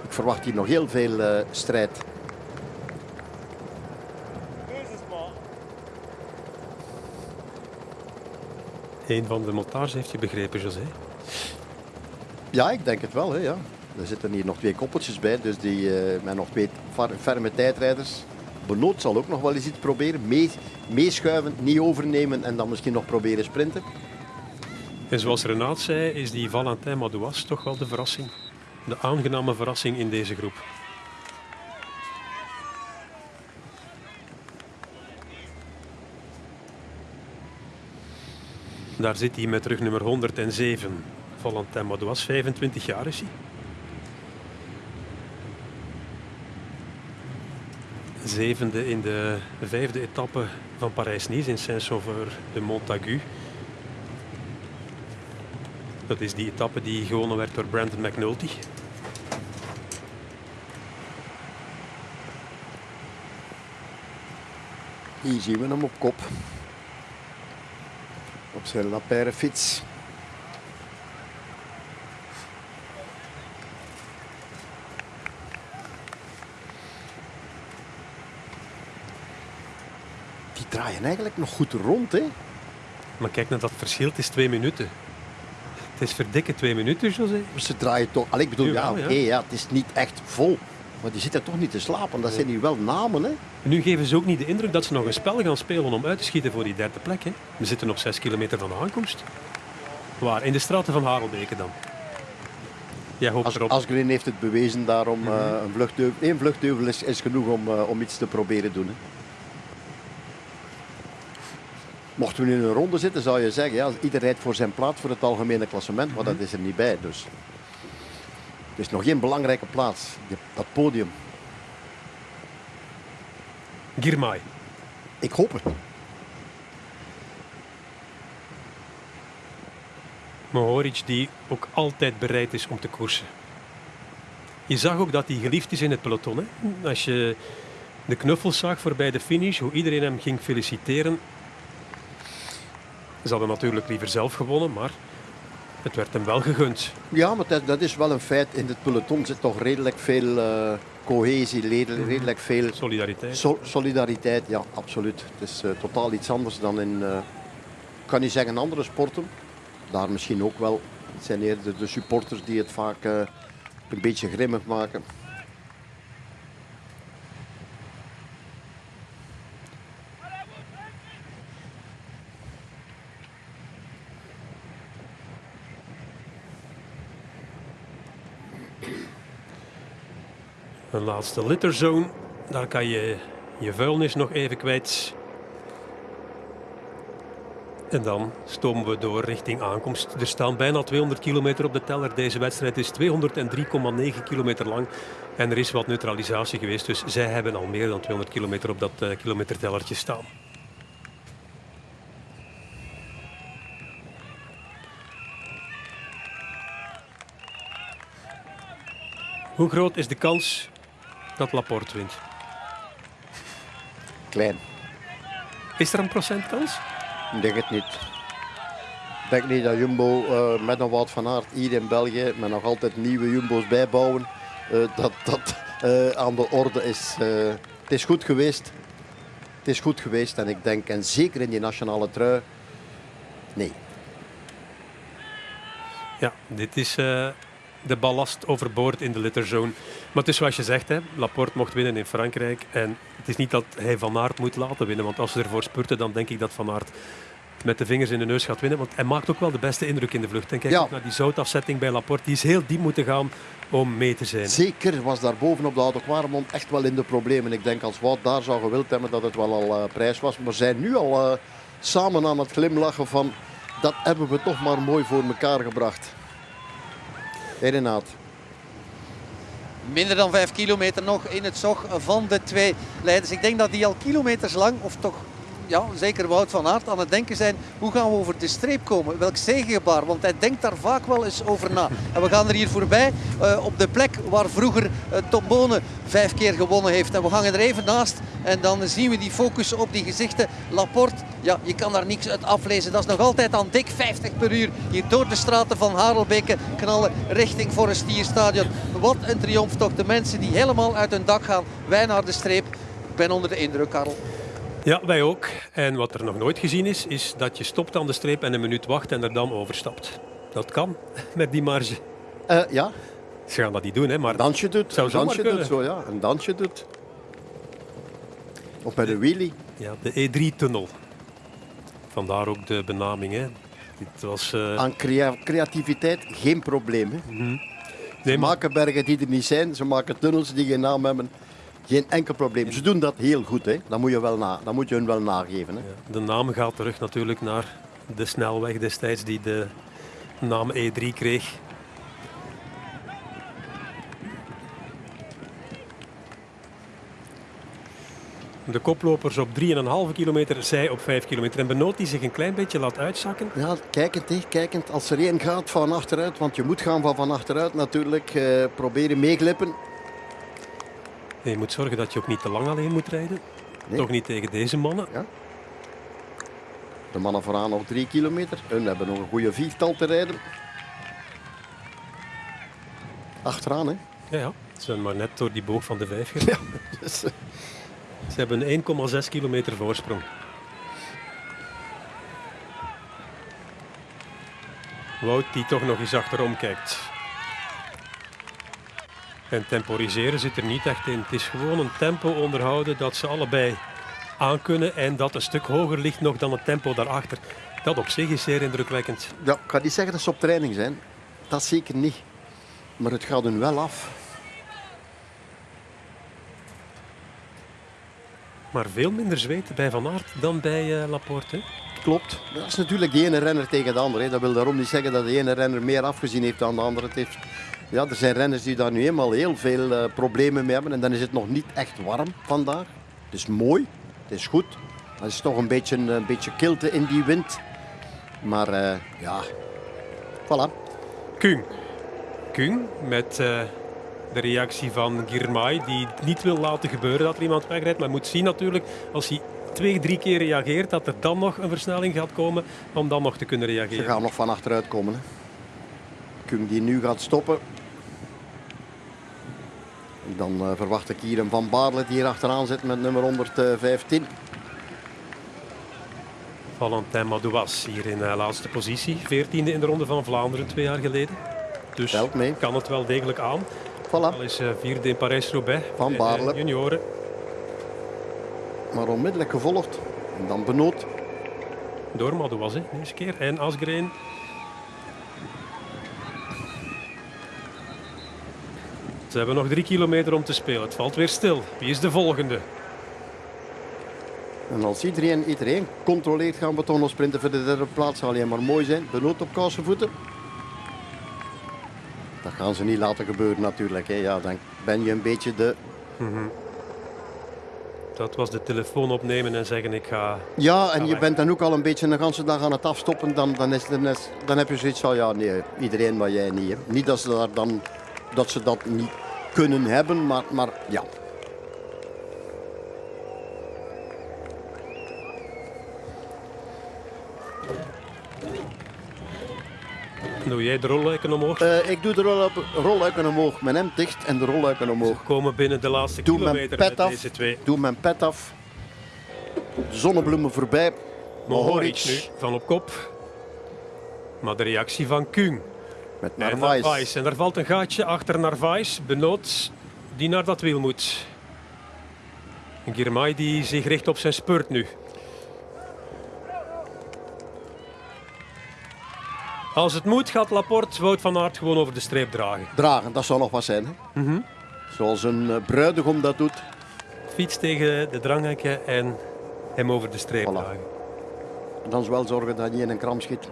Speaker 1: Ik verwacht hier nog heel veel strijd.
Speaker 2: Een van de montage heeft je begrepen, José.
Speaker 1: Ja, ik denk het wel. Hè, ja. Er zitten hier nog twee koppeltjes bij, dus die, eh, met nog twee ferme tijdrijders. Benoot zal ook nog wel eens iets proberen. Mee, meeschuiven, niet overnemen en dan misschien nog proberen sprinten.
Speaker 2: En zoals Renaat zei, is die Valentin Madouas toch wel de verrassing. De aangename verrassing in deze groep. Daar zit hij met rug nummer 107. Valentin Madouas, 25 jaar is hij. Zevende in de vijfde etappe van Parijs-Nice in Saint-Sauveur de Dat is die etappe die gewonnen werd door Brandon McNulty.
Speaker 1: Hier zien we hem op kop. Op zijn lapère fiets. Die draaien eigenlijk nog goed rond, hè?
Speaker 2: Maar kijk naar dat verschil, het is twee minuten. Het is verdikke twee minuten, José.
Speaker 1: Ze draaien toch. Allee, ik bedoel, ja, oké,
Speaker 2: ja,
Speaker 1: het is niet echt vol. Maar die zitten toch niet te slapen. Dat zijn nu wel namen, hè?
Speaker 2: Nu geven ze ook niet de indruk dat ze nog een spel gaan spelen om uit te schieten voor die derde plek. Hè. We zitten nog zes kilometer van de aankomst. Waar? In de straten van Harelbeke dan. Jij hoopt
Speaker 1: As,
Speaker 2: erop.
Speaker 1: Asgreen heeft het bewezen, daarom eh, een vluchtdeuvel. Vluchtdeuvel is, is genoeg om, eh, om iets te proberen doen. Hè. Mochten we nu in een ronde zitten, zou je zeggen, ja, ieder rijdt voor zijn plaats voor het algemene klassement, maar dat is er niet bij. Dus. Het is nog geen belangrijke plaats, dat podium.
Speaker 2: Girmay.
Speaker 1: Ik hoop het.
Speaker 2: Mohoric die ook altijd bereid is om te koersen. Je zag ook dat hij geliefd is in het peloton. Hè? Als je de knuffels zag voorbij de finish, hoe iedereen hem ging feliciteren. Ze hadden natuurlijk liever zelf gewonnen, maar het werd hem wel gegund.
Speaker 1: Ja, maar dat, dat is wel een feit. In het peloton zit toch redelijk veel eh, cohesie, redelijk, redelijk veel
Speaker 2: Solidariteit.
Speaker 1: Sol- solidariteit, ja, absoluut. Het is eh, totaal iets anders dan in, eh, ik kan niet zeggen andere sporten. Daar misschien ook wel. Het zijn eerder de supporters die het vaak een beetje grimmig maken.
Speaker 2: Een laatste litterzone. Daar kan je je vuilnis nog even kwijt. En dan stomen we door richting aankomst. Er staan bijna 200 kilometer op de teller. Deze wedstrijd is 203,9 kilometer lang. En er is wat neutralisatie geweest. Dus zij hebben al meer dan 200 kilometer op dat eh, kilometertellertje staan. Hoe groot is de kans dat Laporte wint?
Speaker 1: Klein.
Speaker 2: Is er een procentkans?
Speaker 1: Ik denk het niet. Ik denk niet dat Jumbo eh, met een Wout van Aert hier in België met nog altijd nieuwe Jumbo's bijbouwen, eh, dat dat eh, aan de orde is. Het is goed geweest. Het is goed geweest en ik denk, en zeker in die nationale trui, nee.
Speaker 2: Ja, dit is de ballast overboord in de litterzone. Maar het is zoals je zegt, hè, Laporte mocht winnen in Frankrijk. En het is niet dat hij Van Aert moet laten winnen. Want als ze ervoor spurten, dan denk ik dat Van Aert met de vingers in de neus gaat winnen. Want hij maakt ook wel de beste indruk in de vlucht. En kijk
Speaker 1: Ja.
Speaker 2: ook naar die zoutafzetting bij Laporte. Die is heel diep moeten gaan om mee te zijn.
Speaker 1: Zeker was daar boven op de Oude Kwaremond echt wel in de problemen. Ik denk als Wout daar zou gewild hebben dat het wel al eh, prijs was. Maar zijn nu al eh, samen aan het glimlachen van dat hebben we toch maar mooi voor elkaar gebracht. Hey Renaat.
Speaker 3: Minder dan vijf kilometer nog in het zog van de twee leiders. Ik denk dat die al kilometers lang, of toch ja, zeker Wout van Aert aan het denken zijn. Hoe gaan we over de streep komen? Welk zegengebaar? Want hij denkt daar vaak wel eens over na. En we gaan er hier voorbij uh, op de plek waar vroeger uh, Tom Bonen vijf keer gewonnen heeft. En we hangen er even naast en dan zien we die focus op die gezichten. Laporte, ja, je kan daar niks uit aflezen. Dat is nog altijd aan dik 50 per uur. Hier door de straten van Harelbeke knallen richting Forestierstadion. Wat een triomf toch. De mensen die helemaal uit hun dak gaan. Wij naar de streep. Ik ben onder de indruk, Karel.
Speaker 2: Ja, wij ook. En wat er nog nooit gezien is, is dat je stopt aan de streep en een minuut wacht en er dan overstapt. Dat kan met die marge.
Speaker 1: Uh, ja.
Speaker 2: Ze gaan dat niet doen, hè, maar...
Speaker 1: Dansje doet.
Speaker 2: Zou
Speaker 1: dansje
Speaker 2: doet
Speaker 1: zo, ja. Een dansje doet. Of bij de wheelie.
Speaker 2: Ja, de E3-tunnel. Vandaar ook de benaming. Hè. Dit was, uh...
Speaker 1: Aan crea creativiteit geen probleem. Hè. Mm -hmm. nee, ze maken bergen die er niet zijn. Ze maken tunnels die geen naam hebben. Geen enkel probleem. Ze doen dat heel goed. Hè. Dat, moet je wel na, dat moet je hun wel nageven. Hè. Ja,
Speaker 2: de naam gaat terug natuurlijk naar de snelweg destijds die de naam E3 kreeg. De koplopers op 3,5 kilometer, zij op 5 kilometer. En Benoot die zich een klein beetje laat uitzakken.
Speaker 1: Ja, kijkend, hè, kijkend. Als er één gaat van achteruit, want je moet gaan van van achteruit natuurlijk. Uh, proberen meeglippen.
Speaker 2: Je moet zorgen dat je ook niet te lang alleen moet rijden. Nee. Toch niet tegen deze mannen. Ja.
Speaker 1: De mannen vooraan nog 3 kilometer. Hun hebben nog een goede viertal te rijden. Achteraan, hè?
Speaker 2: Ja, ja. Ze zijn maar net door die boog van de 5 gegaan. Ja, dus, uh... Ze hebben 1,6 kilometer voorsprong. Wout die toch nog eens achterom kijkt. En temporiseren zit er niet echt in. Het is gewoon een tempo onderhouden dat ze allebei aankunnen en dat een stuk hoger ligt nog dan het tempo daarachter. Dat op zich is zeer indrukwekkend.
Speaker 1: Ja, ik ga niet zeggen dat ze op training zijn. Dat zeker niet. Maar het gaat hun wel af.
Speaker 2: Maar veel minder zweet bij Van Aert dan bij uh, Laporte.
Speaker 1: Klopt. Dat is natuurlijk de ene renner tegen de andere. Dat wil daarom niet zeggen dat de ene renner meer afgezien heeft dan de andere het heeft. Ja, er zijn renners die daar nu eenmaal heel veel uh, problemen mee hebben. En dan is het nog niet echt warm vandaag. Het is mooi, het is goed. Er is toch een beetje, een beetje kilte in die wind. Maar uh, ja, voilà.
Speaker 2: Kung. Kung met de reactie van Girmay, die niet wil laten gebeuren dat er iemand wegrijdt. Maar moet zien natuurlijk, als hij twee, drie keer reageert, dat er dan nog een versnelling gaat komen om dan nog te kunnen reageren.
Speaker 1: Ze gaan nog van achteruit komen. Hè. Kung die nu gaat stoppen. Dan uh, verwacht ik hier een Van Baarle die hier achteraan zit met nummer 115.
Speaker 2: Valentin Madouas hier in de uh, laatste positie. 14e in de Ronde van Vlaanderen twee jaar geleden. Dus kan het wel degelijk aan.
Speaker 1: Voilà.
Speaker 2: Al is uh, vierde in Parijs-Roubaix.
Speaker 1: Van Baarle.
Speaker 2: junioren.
Speaker 1: Maar onmiddellijk gevolgd. En dan Benoot.
Speaker 2: Door Madouas, hè, deze keer. En Asgreen. Ze hebben nog drie kilometer om te spelen. Het valt weer stil. Wie is de volgende?
Speaker 1: En als iedereen, iedereen controleert, gaan we toch nog sprinten voor de derde plaats. Zal alleen maar mooi zijn. Benoot op voeten. Dat gaan ze niet laten gebeuren natuurlijk. Hè. Ja, dan ben je een beetje de... Mm -hmm.
Speaker 2: Dat was de telefoon opnemen en zeggen ik ga...
Speaker 1: Ja, en je bent dan ook al een beetje de hele dag aan het afstoppen. Dan, dan, is, dan, is, dan heb je zoiets van, ja nee, iedereen maar jij niet. Hè. Niet dat ze, daar dan, dat ze dat niet kunnen hebben, maar, maar ja,
Speaker 2: Doe jij de rolluiken omhoog?
Speaker 1: Uh, ik doe de rolluiken omhoog. Mijn hemd dicht en de rolluiken omhoog.
Speaker 2: We komen binnen de laatste doe kilometer
Speaker 1: mijn pet
Speaker 2: af,
Speaker 1: deze
Speaker 2: twee.
Speaker 1: Doe mijn pet af. Zonnebloemen voorbij.
Speaker 2: Mohoric nu van op kop. Maar de reactie van Kung.
Speaker 1: Met Narvaez. En,
Speaker 2: Narvaez. en daar valt een gaatje achter Narvaez. Benoot die naar dat wiel moet. Girmay die zich richt op zijn spurt nu. Als het moet, gaat Laporte Wout van Aert gewoon over de streep dragen.
Speaker 1: Dragen, dat zou nog wat zijn. Hè? Mm -hmm. Zoals een uh, bruidegom dat doet.
Speaker 2: Fiets tegen de dranghekken en hem over de streep voilà. dragen.
Speaker 1: Dan wel zorgen dat hij in een kram schiet.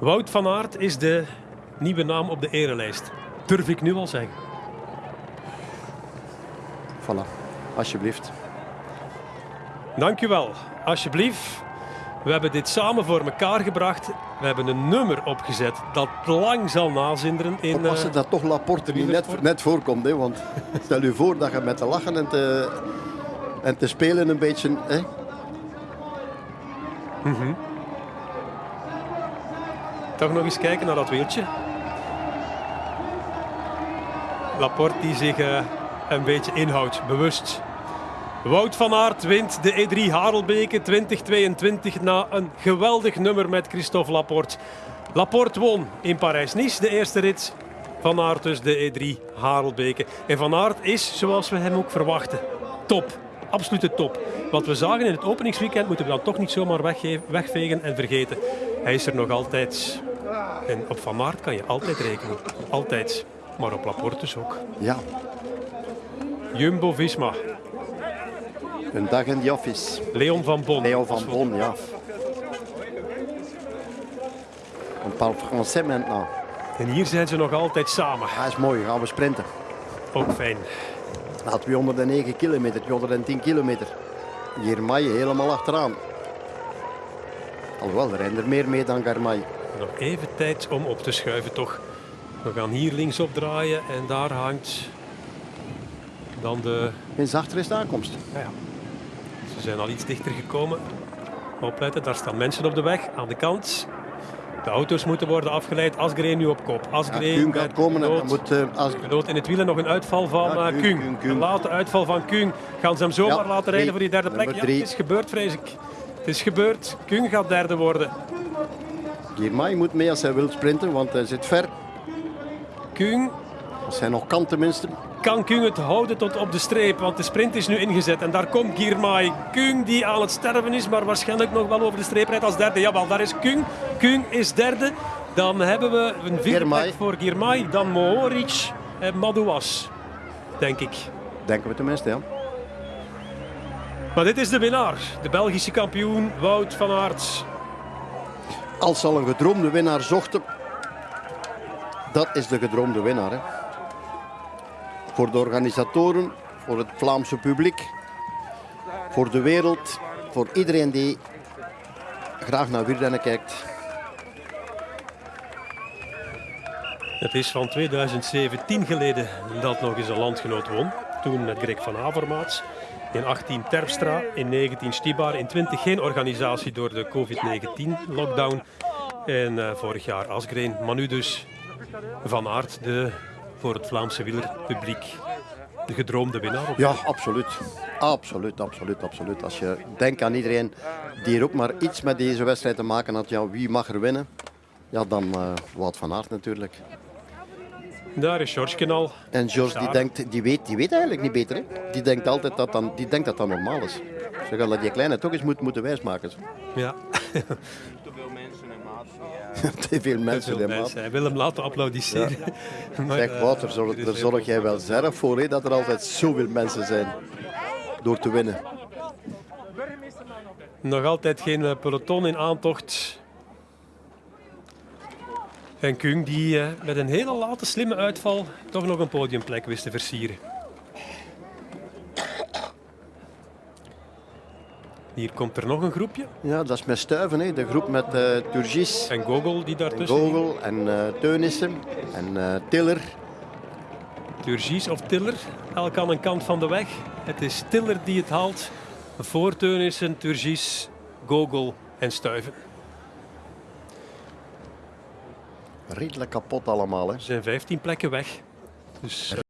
Speaker 2: Wout van Aert is de nieuwe naam op de erelijst. Durf ik nu al zeggen.
Speaker 1: Voilà, alsjeblieft.
Speaker 2: Dank u wel. Alsjeblieft. We hebben dit samen voor elkaar gebracht. We hebben een nummer opgezet dat lang zal nazinderen. In,
Speaker 1: Oppassen
Speaker 2: eh,
Speaker 1: dat toch Laporte niet net, net voorkomt. Hè? Want stel u voor dat je met te lachen en te, en te spelen een beetje... Hè?
Speaker 2: Toch nog eens kijken naar dat wieltje. Laporte die zich eh, een beetje inhoudt, bewust. Wout van Aert wint de E3 Harelbeke 2022 na een geweldig nummer met Christophe Laporte. Laporte won in Parijs-Nice de eerste rit. Van Aert dus de E3 Harelbeke. En Van Aert is, zoals we hem ook verwachten, top. Absolute top. Wat we zagen in het openingsweekend moeten we dan toch niet zomaar wegge- wegvegen en vergeten. Hij is er nog altijd. En op Van Aert kan je altijd rekenen. Altijd. Maar op Laporte dus ook.
Speaker 1: Ja,
Speaker 2: Jumbo-Visma.
Speaker 1: een dag in de office.
Speaker 2: Leon van Bon.
Speaker 1: Leo van Bon, ja. On parle français maintenant.
Speaker 2: En hier zijn ze nog altijd samen.
Speaker 1: Dat is mooi, gaan we sprinten.
Speaker 2: Ook fijn.
Speaker 1: Na 209 kilometer, 210 kilometer. Girmay helemaal achteraan. Alhoewel, er rijden er meer mee dan Garmay.
Speaker 2: Nog even tijd om op te schuiven toch. We gaan hier linksop draaien en daar hangt dan de...
Speaker 1: Eens achter is de aankomst.
Speaker 2: Ja, ja. Ze zijn al iets dichter gekomen. Opletten, daar staan mensen op de weg aan de kant. De auto's moeten worden afgeleid. Asgreen nu op kop.
Speaker 1: Ja,
Speaker 2: Asgreen werd
Speaker 1: gaat komen en dan moet... als...
Speaker 2: Gedood in het wielen nog een uitval van
Speaker 1: Ja,
Speaker 2: eh,
Speaker 1: Kuhn.
Speaker 2: Een late uitval van Kuhn. Gaan ze hem zomaar
Speaker 1: Ja,
Speaker 2: laten rijden voor die derde plek? Ja, het is gebeurd, vrees ik. Het is gebeurd. Kuhn gaat derde worden.
Speaker 1: Girmay moet mee als hij wil sprinten, want hij zit ver.
Speaker 2: Kuhn
Speaker 1: Als hij nog kan tenminste.
Speaker 2: kan Kung het houden tot op de streep, want de sprint is nu ingezet. En daar komt Girmay. Kung die aan het sterven is, maar waarschijnlijk nog wel over de streep rijdt als derde. Jawel, daar is Kung. Kung is derde. Dan hebben we een vierde plek voor Girmay, dan Mohoric en Madouas, denk ik.
Speaker 1: Denken we tenminste, ja.
Speaker 2: Maar dit is de winnaar, de Belgische kampioen Wout van Aert.
Speaker 1: Als al een gedroomde winnaar zochten, dat is de gedroomde winnaar. Hè. Voor de organisatoren, voor het Vlaamse publiek, voor de wereld, voor iedereen die graag naar wielrennen kijkt.
Speaker 2: Het is van 2017 geleden dat nog eens een landgenoot won. Toen met Greg van Avermaat. In 18 Terpstra, in 19 Stibar, in 20 geen organisatie door de COVID-19-lockdown. En eh, vorig jaar Asgreen, maar nu dus Van Aert, de, voor het Vlaamse wielerpubliek, de gedroomde winnaar.
Speaker 1: Ja, absoluut. Absoluut, absoluut, absoluut. Als je denkt aan iedereen die er ook maar iets met deze wedstrijd te maken had, ja, wie mag er winnen? Ja, dan eh Wout van Aert natuurlijk.
Speaker 2: Daar is George al.
Speaker 1: En George die denkt, die weet, die weet eigenlijk niet beter. Hè? Die denkt altijd dat, dan, die denkt dat dat normaal is. Ze gaan dat die kleine toch eens moet, moeten wijsmaken.
Speaker 2: Ja,
Speaker 5: te veel mensen en maat.
Speaker 1: Te veel mensen. hè, maat.
Speaker 2: Hij wil hem laten applaudisseren. Maar,
Speaker 1: Zeg
Speaker 2: eh,
Speaker 1: Wouter, zorg,
Speaker 2: er
Speaker 1: daar zorg jij wel zelf voor hè, dat er altijd zoveel mensen zijn door te winnen.
Speaker 2: Nog altijd geen eh, peloton in aantocht. En Kung die eh, met een hele late slimme uitval toch nog een podiumplek wist te versieren. Hier komt er nog een groepje.
Speaker 1: Ja, dat is met Stuiven, hè. de groep met eh Turgis,
Speaker 2: En Gogol die
Speaker 1: en
Speaker 2: daartussen.
Speaker 1: Gogel en eh Teunissen en Tiller.
Speaker 2: Turgis of Tiller, elk aan een kant van de weg. Het is Tiller die het haalt. Voor Teunissen, Turgis, Gogol en Stuiven.
Speaker 1: Redelijk kapot allemaal. Hè.
Speaker 2: Er zijn 15 plekken weg. Dus